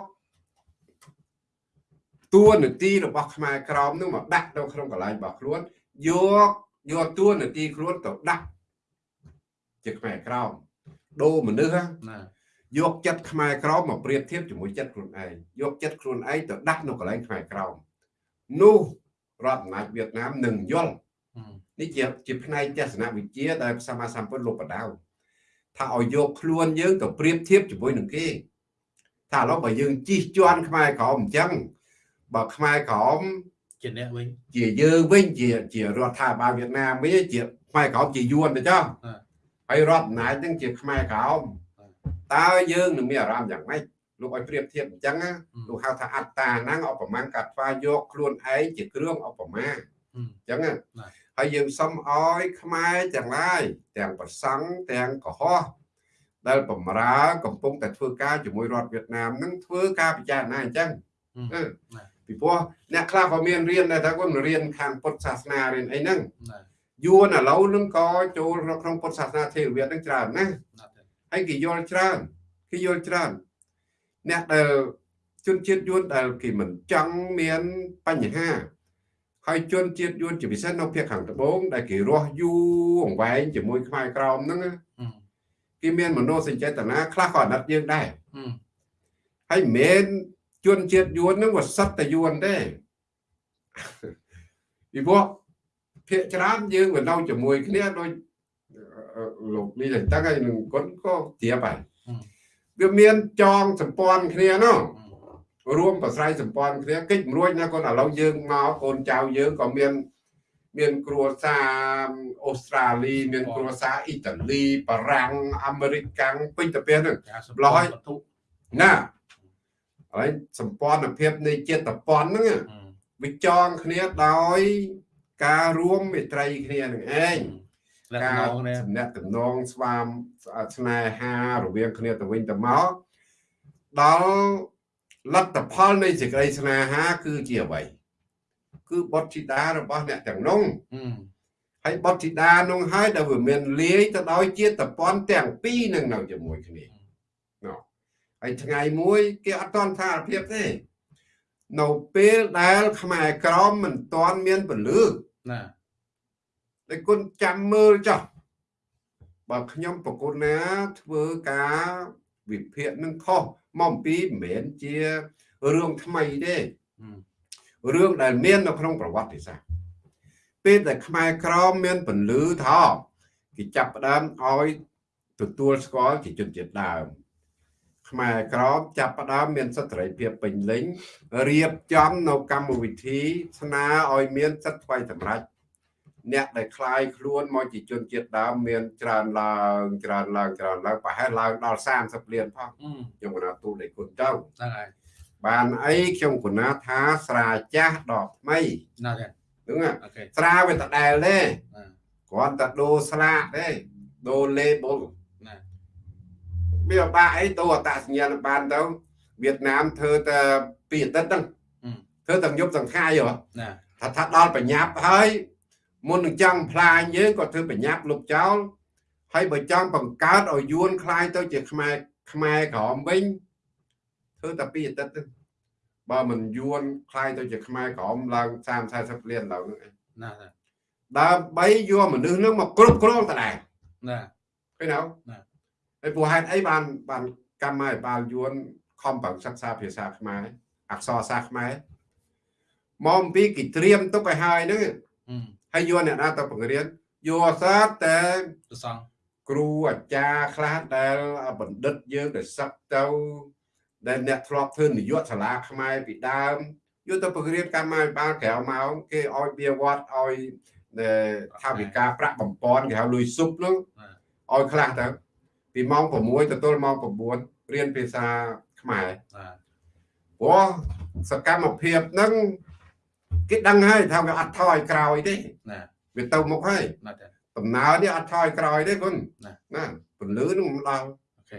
តួនាទីរបស់ខ្មែរក្រមនឹងមកដាក់នៅក្នុងកន្លែងរបស់ខ្លួនយកយកតួនាទីខ្លួនទៅដាក់ជាខ្មែរក្រមដូរមនុស្សហ៎ណាយកចិត្តខ្មែរក្រមមកប្រៀបធៀបជាមួយចិត្តខ្លួនឯងយកចិត្តខ្លួនឯងទៅដាក់នៅកន្លែងខ្មែរក្រមនោះរដ្ឋអំណាចវៀតណាមនឹងយល់អឺនេះជាជាផ្នែកទស្សនវិជ្ជាដែលសម្មាសម្ពុទ្ធលោកបដៅថាឲ្យយកខ្លួនយើងទៅប្រៀបធៀបជាមួយនឹងគេ ថាឥឡូវបើយើងជិះជាន់ខ្មែរក្រមអញ្ចឹងបើខ្មែរក្រមជាអ្នកវិញជាយើងវិញជាជារដ្ឋាភិបាលវៀតណាមវិញជាខ្មែរក្រមជាយួនទៅចុះអ่าហើយរដ្ឋអំណាចនឹងជាខ្មែរក្រមអ่าតើយើងនឹងមានអារម្មណ៍យ៉ាងម៉េចលោកឲ្យប្រៀបធៀបអញ្ចឹងណាអឺលោកហៅថាអត្តាហ្នឹងឧបមាកាត់ថ្វាយកខ្លួនឯងជាគ្រឿងឧបមាអឺអញ្ចឹងណាបាទហើយយើងសុំឲ្យខ្មែរទាំងឡាយទាំងប្រសង់ទាំងកុហក ដែលបំរើកំពុងតែធ្វើការជាមួយរដ្ឋវៀតណាមនឹងធ្វើការពិចារណាអញ្ចឹងអឺអឺបាទពីព្រោះអ្នកខ្លះក៏មានរៀនដែរថាគាត់រៀនខាងពុទ្ធសាសនារៀនអីហ្នឹងណាយួនឥឡូវនឹងក៏ចូលក្នុងពុទ្ធសាសនាថេរវាទនឹងច្រើនណាស់ណាស់ទេហើយគេយល់ច្រើនគេយល់ច្រើនអ្នកដែលជនជាតិយួនដែលគេមិនចង់មានបញ្ហាហើយជនជាតិយួនជាពិសេសនៅភាគខាងត្បូងដែលគេរស់យូរអង្វែងជាមួយខ្មែរក្រមហ្នឹងណាអឺ គេមានមនោសញ្ចេតនាខ្លះក៏អាណិតយើងដែរអឺហើយមិនមែនជនជាតិយួនហ្នឹងវាសិតតែយួនទេពីព្រោះភាគច្រើនយើងវានៅជាមួយគ្នាដោយអឺលោកនេះតែតាំងហើយនឹងគាត់ក៏ជ្រាបហើយវាមានចងសម្ព័ន្ធគ្នាណោះអឺរួមប្រស្រ័យសម្ព័ន្ធគ្នាកិច្ចមិនរួចណាគាត់ឥឡូវយើងមកកូនចៅយើងក៏មាន មានគ្រួសារអូស្ត្រាលីមានគ្រួសារអ៊ីតាលីបារាំងអាមេរិកកាំងពេញទៅពេលហ្នឹងការសម្ឡោះពោហើយធវត្ថុណាហើយសម្ព័ន្ធភាពនៃចិត្តពន្ធហ្នឹងអឺវាចងគ្នាដោយការរួមមេត្រីគ្នានឹងឯងលក្ខការណៈនេះសំណាក់តំណងស្វាមស្នេហារវាងគ្នាទៅវិញទៅមកដល់លទ្ធផលនៃសេចក្តីស្នេហាគឺជាអ្វី គឺបុត្រធីតារបស់អ្នកទាំងនោះអឺហើយបុត្រធីតានោះហើយដែលវាមានលាយទៅដោយជាតិពន្ធទាំងពីរនឹងនៅជាមួយគ្នាណ៎ហើយថ្ងៃមួយគេអត់តន់ថាភាពទេនៅពេលដែលខ្មែរក្រមមិនតន់មានពលឺណាតែគុណចាំមើលចុះបើខ្ញុំប្រគុណណាធ្វើការវិភាគនឹងខុសមកអំពីមិនមែនជារឿងថ្មីទេហឹម រឿងដែលមាននៅក្នុងប្រវត្តិសាស្ត្រពេលដែលខ្មែរក្រមមានពន្លឺថាគេចាប់ផ្ដើមឲ្យទទួលស្គាល់ជាជនជាតិដើម ខ្មែរក្រមចាប់ផ្ដើមមានសិទ្ធិសេរីភាពពេញលេញរៀបចំនៅកម្មវិធីស្នើឲ្យមានសិទ្ធិថ្មីសម្រាប់អ្នកដែលคลายខ្លួនមកជាជនជាតិដើមមានច្រើនឡើងច្រើនឡើងច្រើនឡើងប្រហែលឡើងដល់30លានផង ហឹម ខ្ញុំកណាទូលឲ្យគុណទៅ ហ្នឹងហើយ បានអីខ្ញុំគណាថាស្រាចាស់ដល់ថ្មី ណាទេ ហ្នឹងណា អូខេ ស្រាវាដដែលទេ ណា គ្រាន់តែដូរស្លាកទេដូរ label ណា វាបាក់អីដូរអត្តសញ្ញាណប័ណ្ណទៅវៀតណាមធ្វើតែពីអាទិត្យហ្នឹង ហឹម ធ្វើទាំងយប់ទាំងថ្ងៃហ៎ ណា ថាថាដល់បញ្ញាប់ហើយមុននឹងចង់ផ្លាញយើងក៏ធ្វើបញ្ញាប់លុបចោលហើយបើចង់បង្កើតឲ្យយួនคลายទៅជាខ្មែរខ្មែរក្រមវិញ ធ្វើតែពីអតីតទៅបើមិនយួនខ្លាយទៅជាខ្មែរក្រមឡើង30 40លានឡើងហ្នឹងណាដើម្បីយកមនុស្សហ្នឹងមកគ្រប់គ្រងតដែរណាឃើញអត់ណាហើយព្រោះហេតុអីបានបានកម្មាភិបាលយួនខំប្រឹងសិក្សាភាសាខ្មែរអក្សរសាស្ត្រខ្មែរមកអំពីគេត្រៀមទុកឲ្យហើយហ្នឹងហើយយកអ្នកណាទៅបង្រៀនយកសាស្ត្រតែប្រសងគ្រូអាចារ្យខ្លះដែលបណ្ឌិតយើងដែលសឹកទៅ ដែលអ្នកធ្លាប់ធ្វើនាយកសាលាខ្មែរពីដើមយកទៅបង្រៀនកម្មអភិបាលក្រៅម៉ោងគេឲ្យបៀវត្តឲ្យដែលថាវិការប្រាក់បំពន់គេហៅលុយស៊ុបហ្នឹងឲ្យខ្លះទៅពីម៉ោង6ទៅទល់ម៉ោង9រៀនភាសាខ្មែរណាព្រោះសកម្មភាពហ្នឹងគេដឹងហើយថាវាអត់ថយក្រោយទេណាវាទៅមុខហើយណាទេដំណើរនេះអត់ថយក្រោយទេគុណណាណាពន្លឺនឹងមិនដល់អូខេ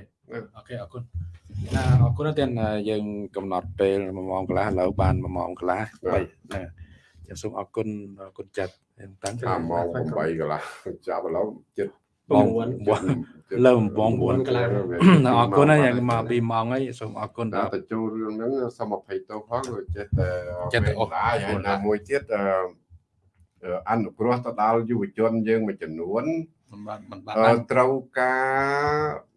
អូខេអរគុណ ណាអរគុណណាស់ទៀតណាយើងកំណត់ពេល1ម៉ោងកន្លះឥឡូវបាន1ម៉ោងកន្លះបីណាចាសូមអរគុណអរគុណចាត់តាំងថាម៉ោង8កន្លះចាប់ឥឡូវចិត្តម៉ោងចិត្តលើម៉ោង9កន្លះណាអរគុណណាស់យ៉ាងមក2ម៉ោងហើយសូមអរគុណតែដល់ទៅចូលរឿងហ្នឹងសូមអភ័យទោសផងព្រោះចេះតែចេះតែអូសឡាយហើយណាមួយទៀតអឺអឺអនុគ្រោះទៅដល់យុវជនយើងមួយចំនួនមិនបានមិនបានអឺត្រូវការអឺ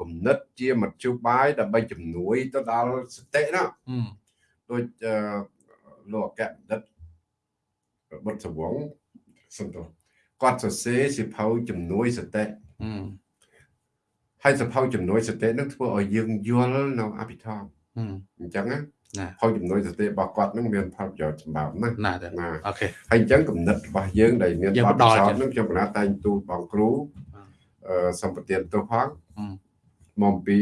គំនិតជាមធ្យោបាយដើម្បីជំនួយទៅដល់សតិណាហឹមដូចអឺលោកអគ្គបណ្ឌិតបុត្រសវងសំទោសគាត់សរសេរសិភៅជំនួយសតិហឹមហើយសិភៅជំនួយសតិនឹងធ្វើឲ្យយើងយល់នៅអភិធម្មហឹមអញ្ចឹងណាណាផលជំនួយសតិរបស់គាត់នឹងមានផលប្រយោជន៍សម្រាប់ណាស់ណាទេណាអូខេហើយអញ្ចឹងគំនិតរបស់យើងដែលមានយើងបបទដពិលសោធចិត្តន៍នឹងខ្ញុំបណ្ណាតែងទូលបងគ្រូអឺអឺសម្បទានទោសផងអឺ មកពី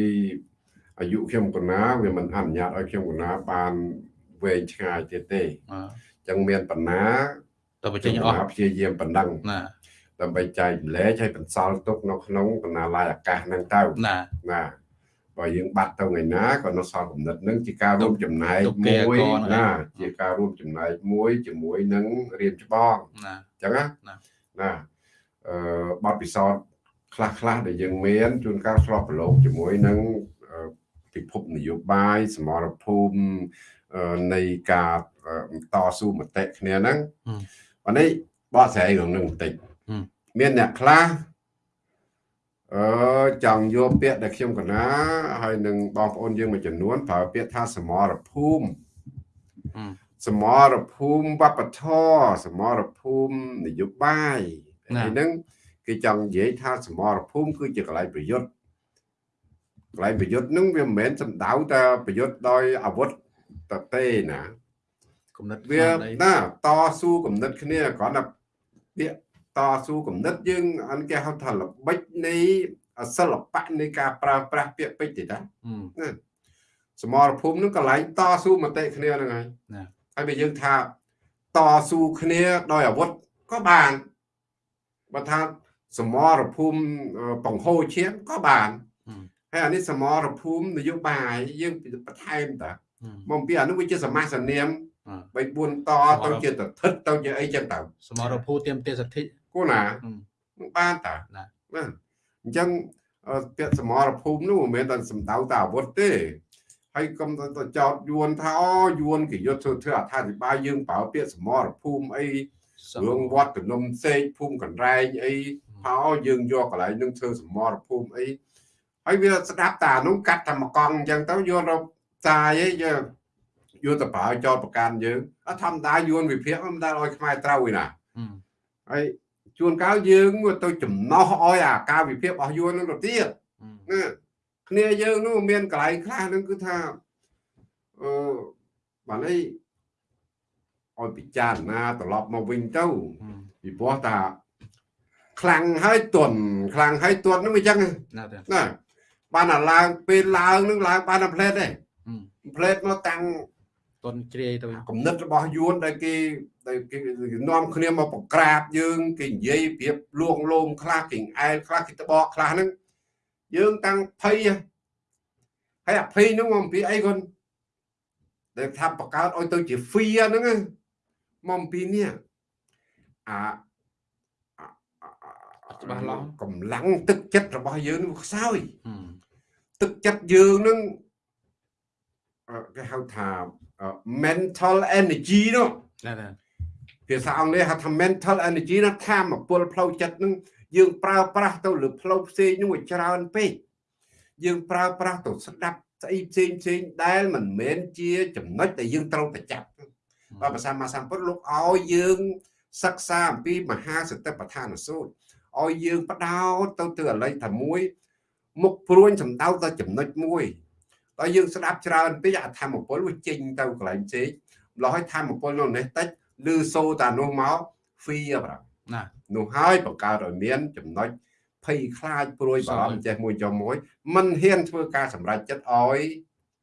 អាយុខ្ញុំកណាវាមិនអនុញ្ញាតឲ្យខ្ញុំកណាបានវែងឆ្ងាយទៀតទេអឺអញ្ចឹងមានបណ្ណាទៅបញ្ចេចេញញអអស់ស់ព្យាយាមបណ្ដឹងណាដើម្បីចែកម្លែកឲ្យបន្សល់ទុកនៅក្នុងបណ្ណាល័យអាកាសហ្នឹងទៅណាណាបើយើងបាត់ទៅថ្ងៃណាក៏នៅសល់គំនិតហ្នឹងជាការរួមចំណែកទុកគេមួយកនហ្នឹងណាជាការរួមចំណែកមួយជាមួយនឹងរៀនច្បងណាអញ្ចឹងណាណាណាអឺបទពិសោធន៍ ខ្លះខ្លះៗដែលយើងមានជួនកាលឆ្លប់ប្រឡូកជាមួយនឹងអឺពិភពនយោបាយសមរភូមិអឺនៃការអឺតស៊ូមតិគ្នាហ្នឹងអានេះបកស្រាយរឿងហ្នឹងបន្តិចមានអ្នកខ្លះអឺចង់យកពាក្យដែលខ្ញុំកណាហើយនឹងបងប្អូនយើងមួយចំនួនប្រើពាក្យថាសមរភូមិហឹមសមរភូមិវប្បធម៌សមរភូមិនយោបាយណាហើយហ្នឹង គេចង់និយាយថាសមរភូមិគឺជាកន្លែងប្រយុទ្ធកន្លែងប្រយុទ្ធហ្នឹងវាមិនមែនសំដៅតែប្រយុទ្ធដោយអាវុធតទេណាគំនិតវាស្មារតីណាតស៊ូគំនិតគ្នាគ្រាន់តែពាក្យតស៊ូគំនិតយើងអនគេហៅថាល្បិចនៃសិល្បៈនៃការប្រើប្រាស់ពាក្យពេចន៍ទេតាហឹមសមរភូមិហ្នឹងកន្លែងតស៊ូមតិគ្នាហ្នឹងហើយណាហើយបើយើងថាតស៊ូគ្នាដោយអាវុធក៏បានបើថា សមរភូមិអឺបង្ហូរឈាមក៏បានហឹមហើយអានេះសមរភូមិនយោបាយយើងបន្ថែមតាហឹមមកពីអានោះវាជាសមាសនាមអឺ3 4តទៅជាតថិតទៅជាអីចឹងទៅសមរភូមិទៀមទាសិទ្ធិគូណាហឹមនឹងបានតាណាបាទអញ្ចឹងអឺពាក្យសមរភូមិនោះមិនមែនតែសំដៅតែអាវុធទេហើយកុំទៅចោតយួនថាអូយួនគេយកធ្វើធ្វើអត្ថាធិប្បាយយើងប្រើពាក្យសមរភូមិអី រឿងវត្តភ្នំសេកភូមិកណ្រែងអីថាអូយើងយកកន្លែងនឹងធ្វើសមរភូមិអីហើយវាស្ដាប់តានោះកាត់តែមកកង់អញ្ចឹងទៅយករកចាយអីយើងយកទៅប្រើចោតប្រកាន់យើងអត់ធម្មតាយួនវិភាគមិនដែលឲ្យខ្មែរត្រូវឯណាហើយជួនកាលយើងទៅចំណោះឲ្យអាការវិភាគរបស់យួននឹងទៅទៀតណាគ្នាយើងនោះមានកន្លែងខ្លះនឹងគឺថាអឺបានអី ឲ្យពិចារណាត្រឡប់មកវិញទៅពីព្រោះថាខ្លាំងហើយទន់ខ្លាំងហើយទន់នឹងអញ្ចឹងណាទេណាបានអាឡើងពេលឡើងនឹងឡើងបានអាផ្លេតទេផ្លេតមកតាំងតុនជ្រាយទៅគំនិតរបស់យួនដែលគេដែលគេនាំគ្នាមកបង្ក្រាបយើងគេនិយាយប្រៀបលួងលោមខ្លះគេអែលខ្លះគេតបកខ្លះហ្នឹងយើងតាំងភ័យហើយអភ័យហ្នឹងមកអំពីអីគាត់ដែលថាបង្កើតឲ្យទៅជា fear ហ្នឹង មកអំពីនេះអាច្បាស់ឡោះកម្លាំងទឹកចិត្តរបស់យើងនឹងខ្សោយទឹកចិត្តយើងនឹងអឺគេហៅថាអឺ mental energy នោះណាទេភាសាអង់គ្លេសហៅថា mental energy នោះធម៌ពលផ្លូវចិត្តនឹងយើងប្រើប្រាស់ទៅលើផ្លូវផ្សេងនោះឲ្យច្រើនពេកយើងប្រើប្រាស់ទៅស្ដាប់ស្អីផ្សេងផ្សេងដែលមិនមែនជាចំណុចដែលយើងត្រូវតែចា ប់បើភាសាមាសម្ពុទ្ធលោកឲ្យយើងសិក្សាអំពីមហាសតិប្បដ្ឋានសួតឲ្យយើងបដោតទៅទៅអលិចថាមួយមុខព្រួញសំដៅទៅចំណុចមួយដល់យើងស្ដាប់ច្រើនពេកអាធម្មពលវាចេញទៅកន្លែងផ្សេងម្លោះឲ្យធម្មពលនោះនេះតិចឬសូតានោះមក fear បាទណានោះហើយបង្កើតឲ្យមាន ចំណុចភ័យខ្លាចព្រួយបារម្ភចេះមួយចំមួយมันហ៊ានធ្វើការសម្រេចចិត្តឲ្យ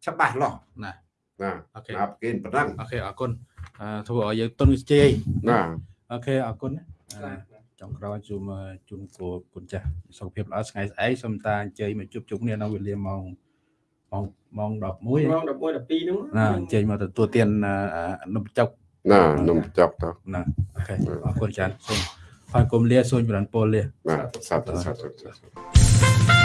ច្បាស់លាស់ណាណាអូខេណាប្រគេនប៉ុណ្ណឹងអូខេអរគុណអឺ ធ្វើឲ្យយើងតុនជ្រាយណាអូខេអរគុណណាអឺចុងក្រោយជូនមកជូនគូគុណចាស់សុខភាពល្អថ្ងៃស្អែកសូមតាអញ្ជើញមកជួបជុំគ្នានៅវេលាម៉ោងម៉ោងម៉ោង11ម៉ោង11 12ហ្នឹងណាអញ្ជើញមកទទួលទានអឺអឺនំចុកណានំចប់ទៅណាអូខេអរគុណច្រើនសូមហើយគុំលាសូមចម្រើនពរលាណាសាប់សាប់សាប់ខ្មែរ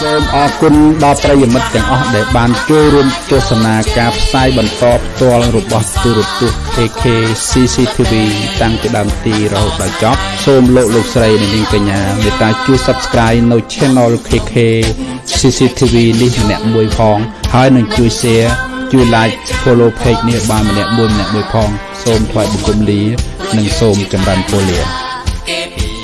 សូមអរគុណដល់ប្រិយមិត្តទាំងអស់ដែលបានចូលរួមទស្សនាការផ្សាយបន្តផ្ទាល់របស់ទូរទស្សន៍ AK CCTV តាំងពីដើមទីរហូតដល់ចប់សូមលោកលោកស្រីនិងនាងកញ្ញាមេត្តាជួយ Subscribe នៅ Channel KK CCTV នេះម្នាក់មួយផង ហើយនឹងជួយ Share ជួយ Like Follow Page នេះបានម្នាក់មួយម្នាក់មួយផង សូមថ្លែងបង្គំលា និងសូមចម្រើនពរលា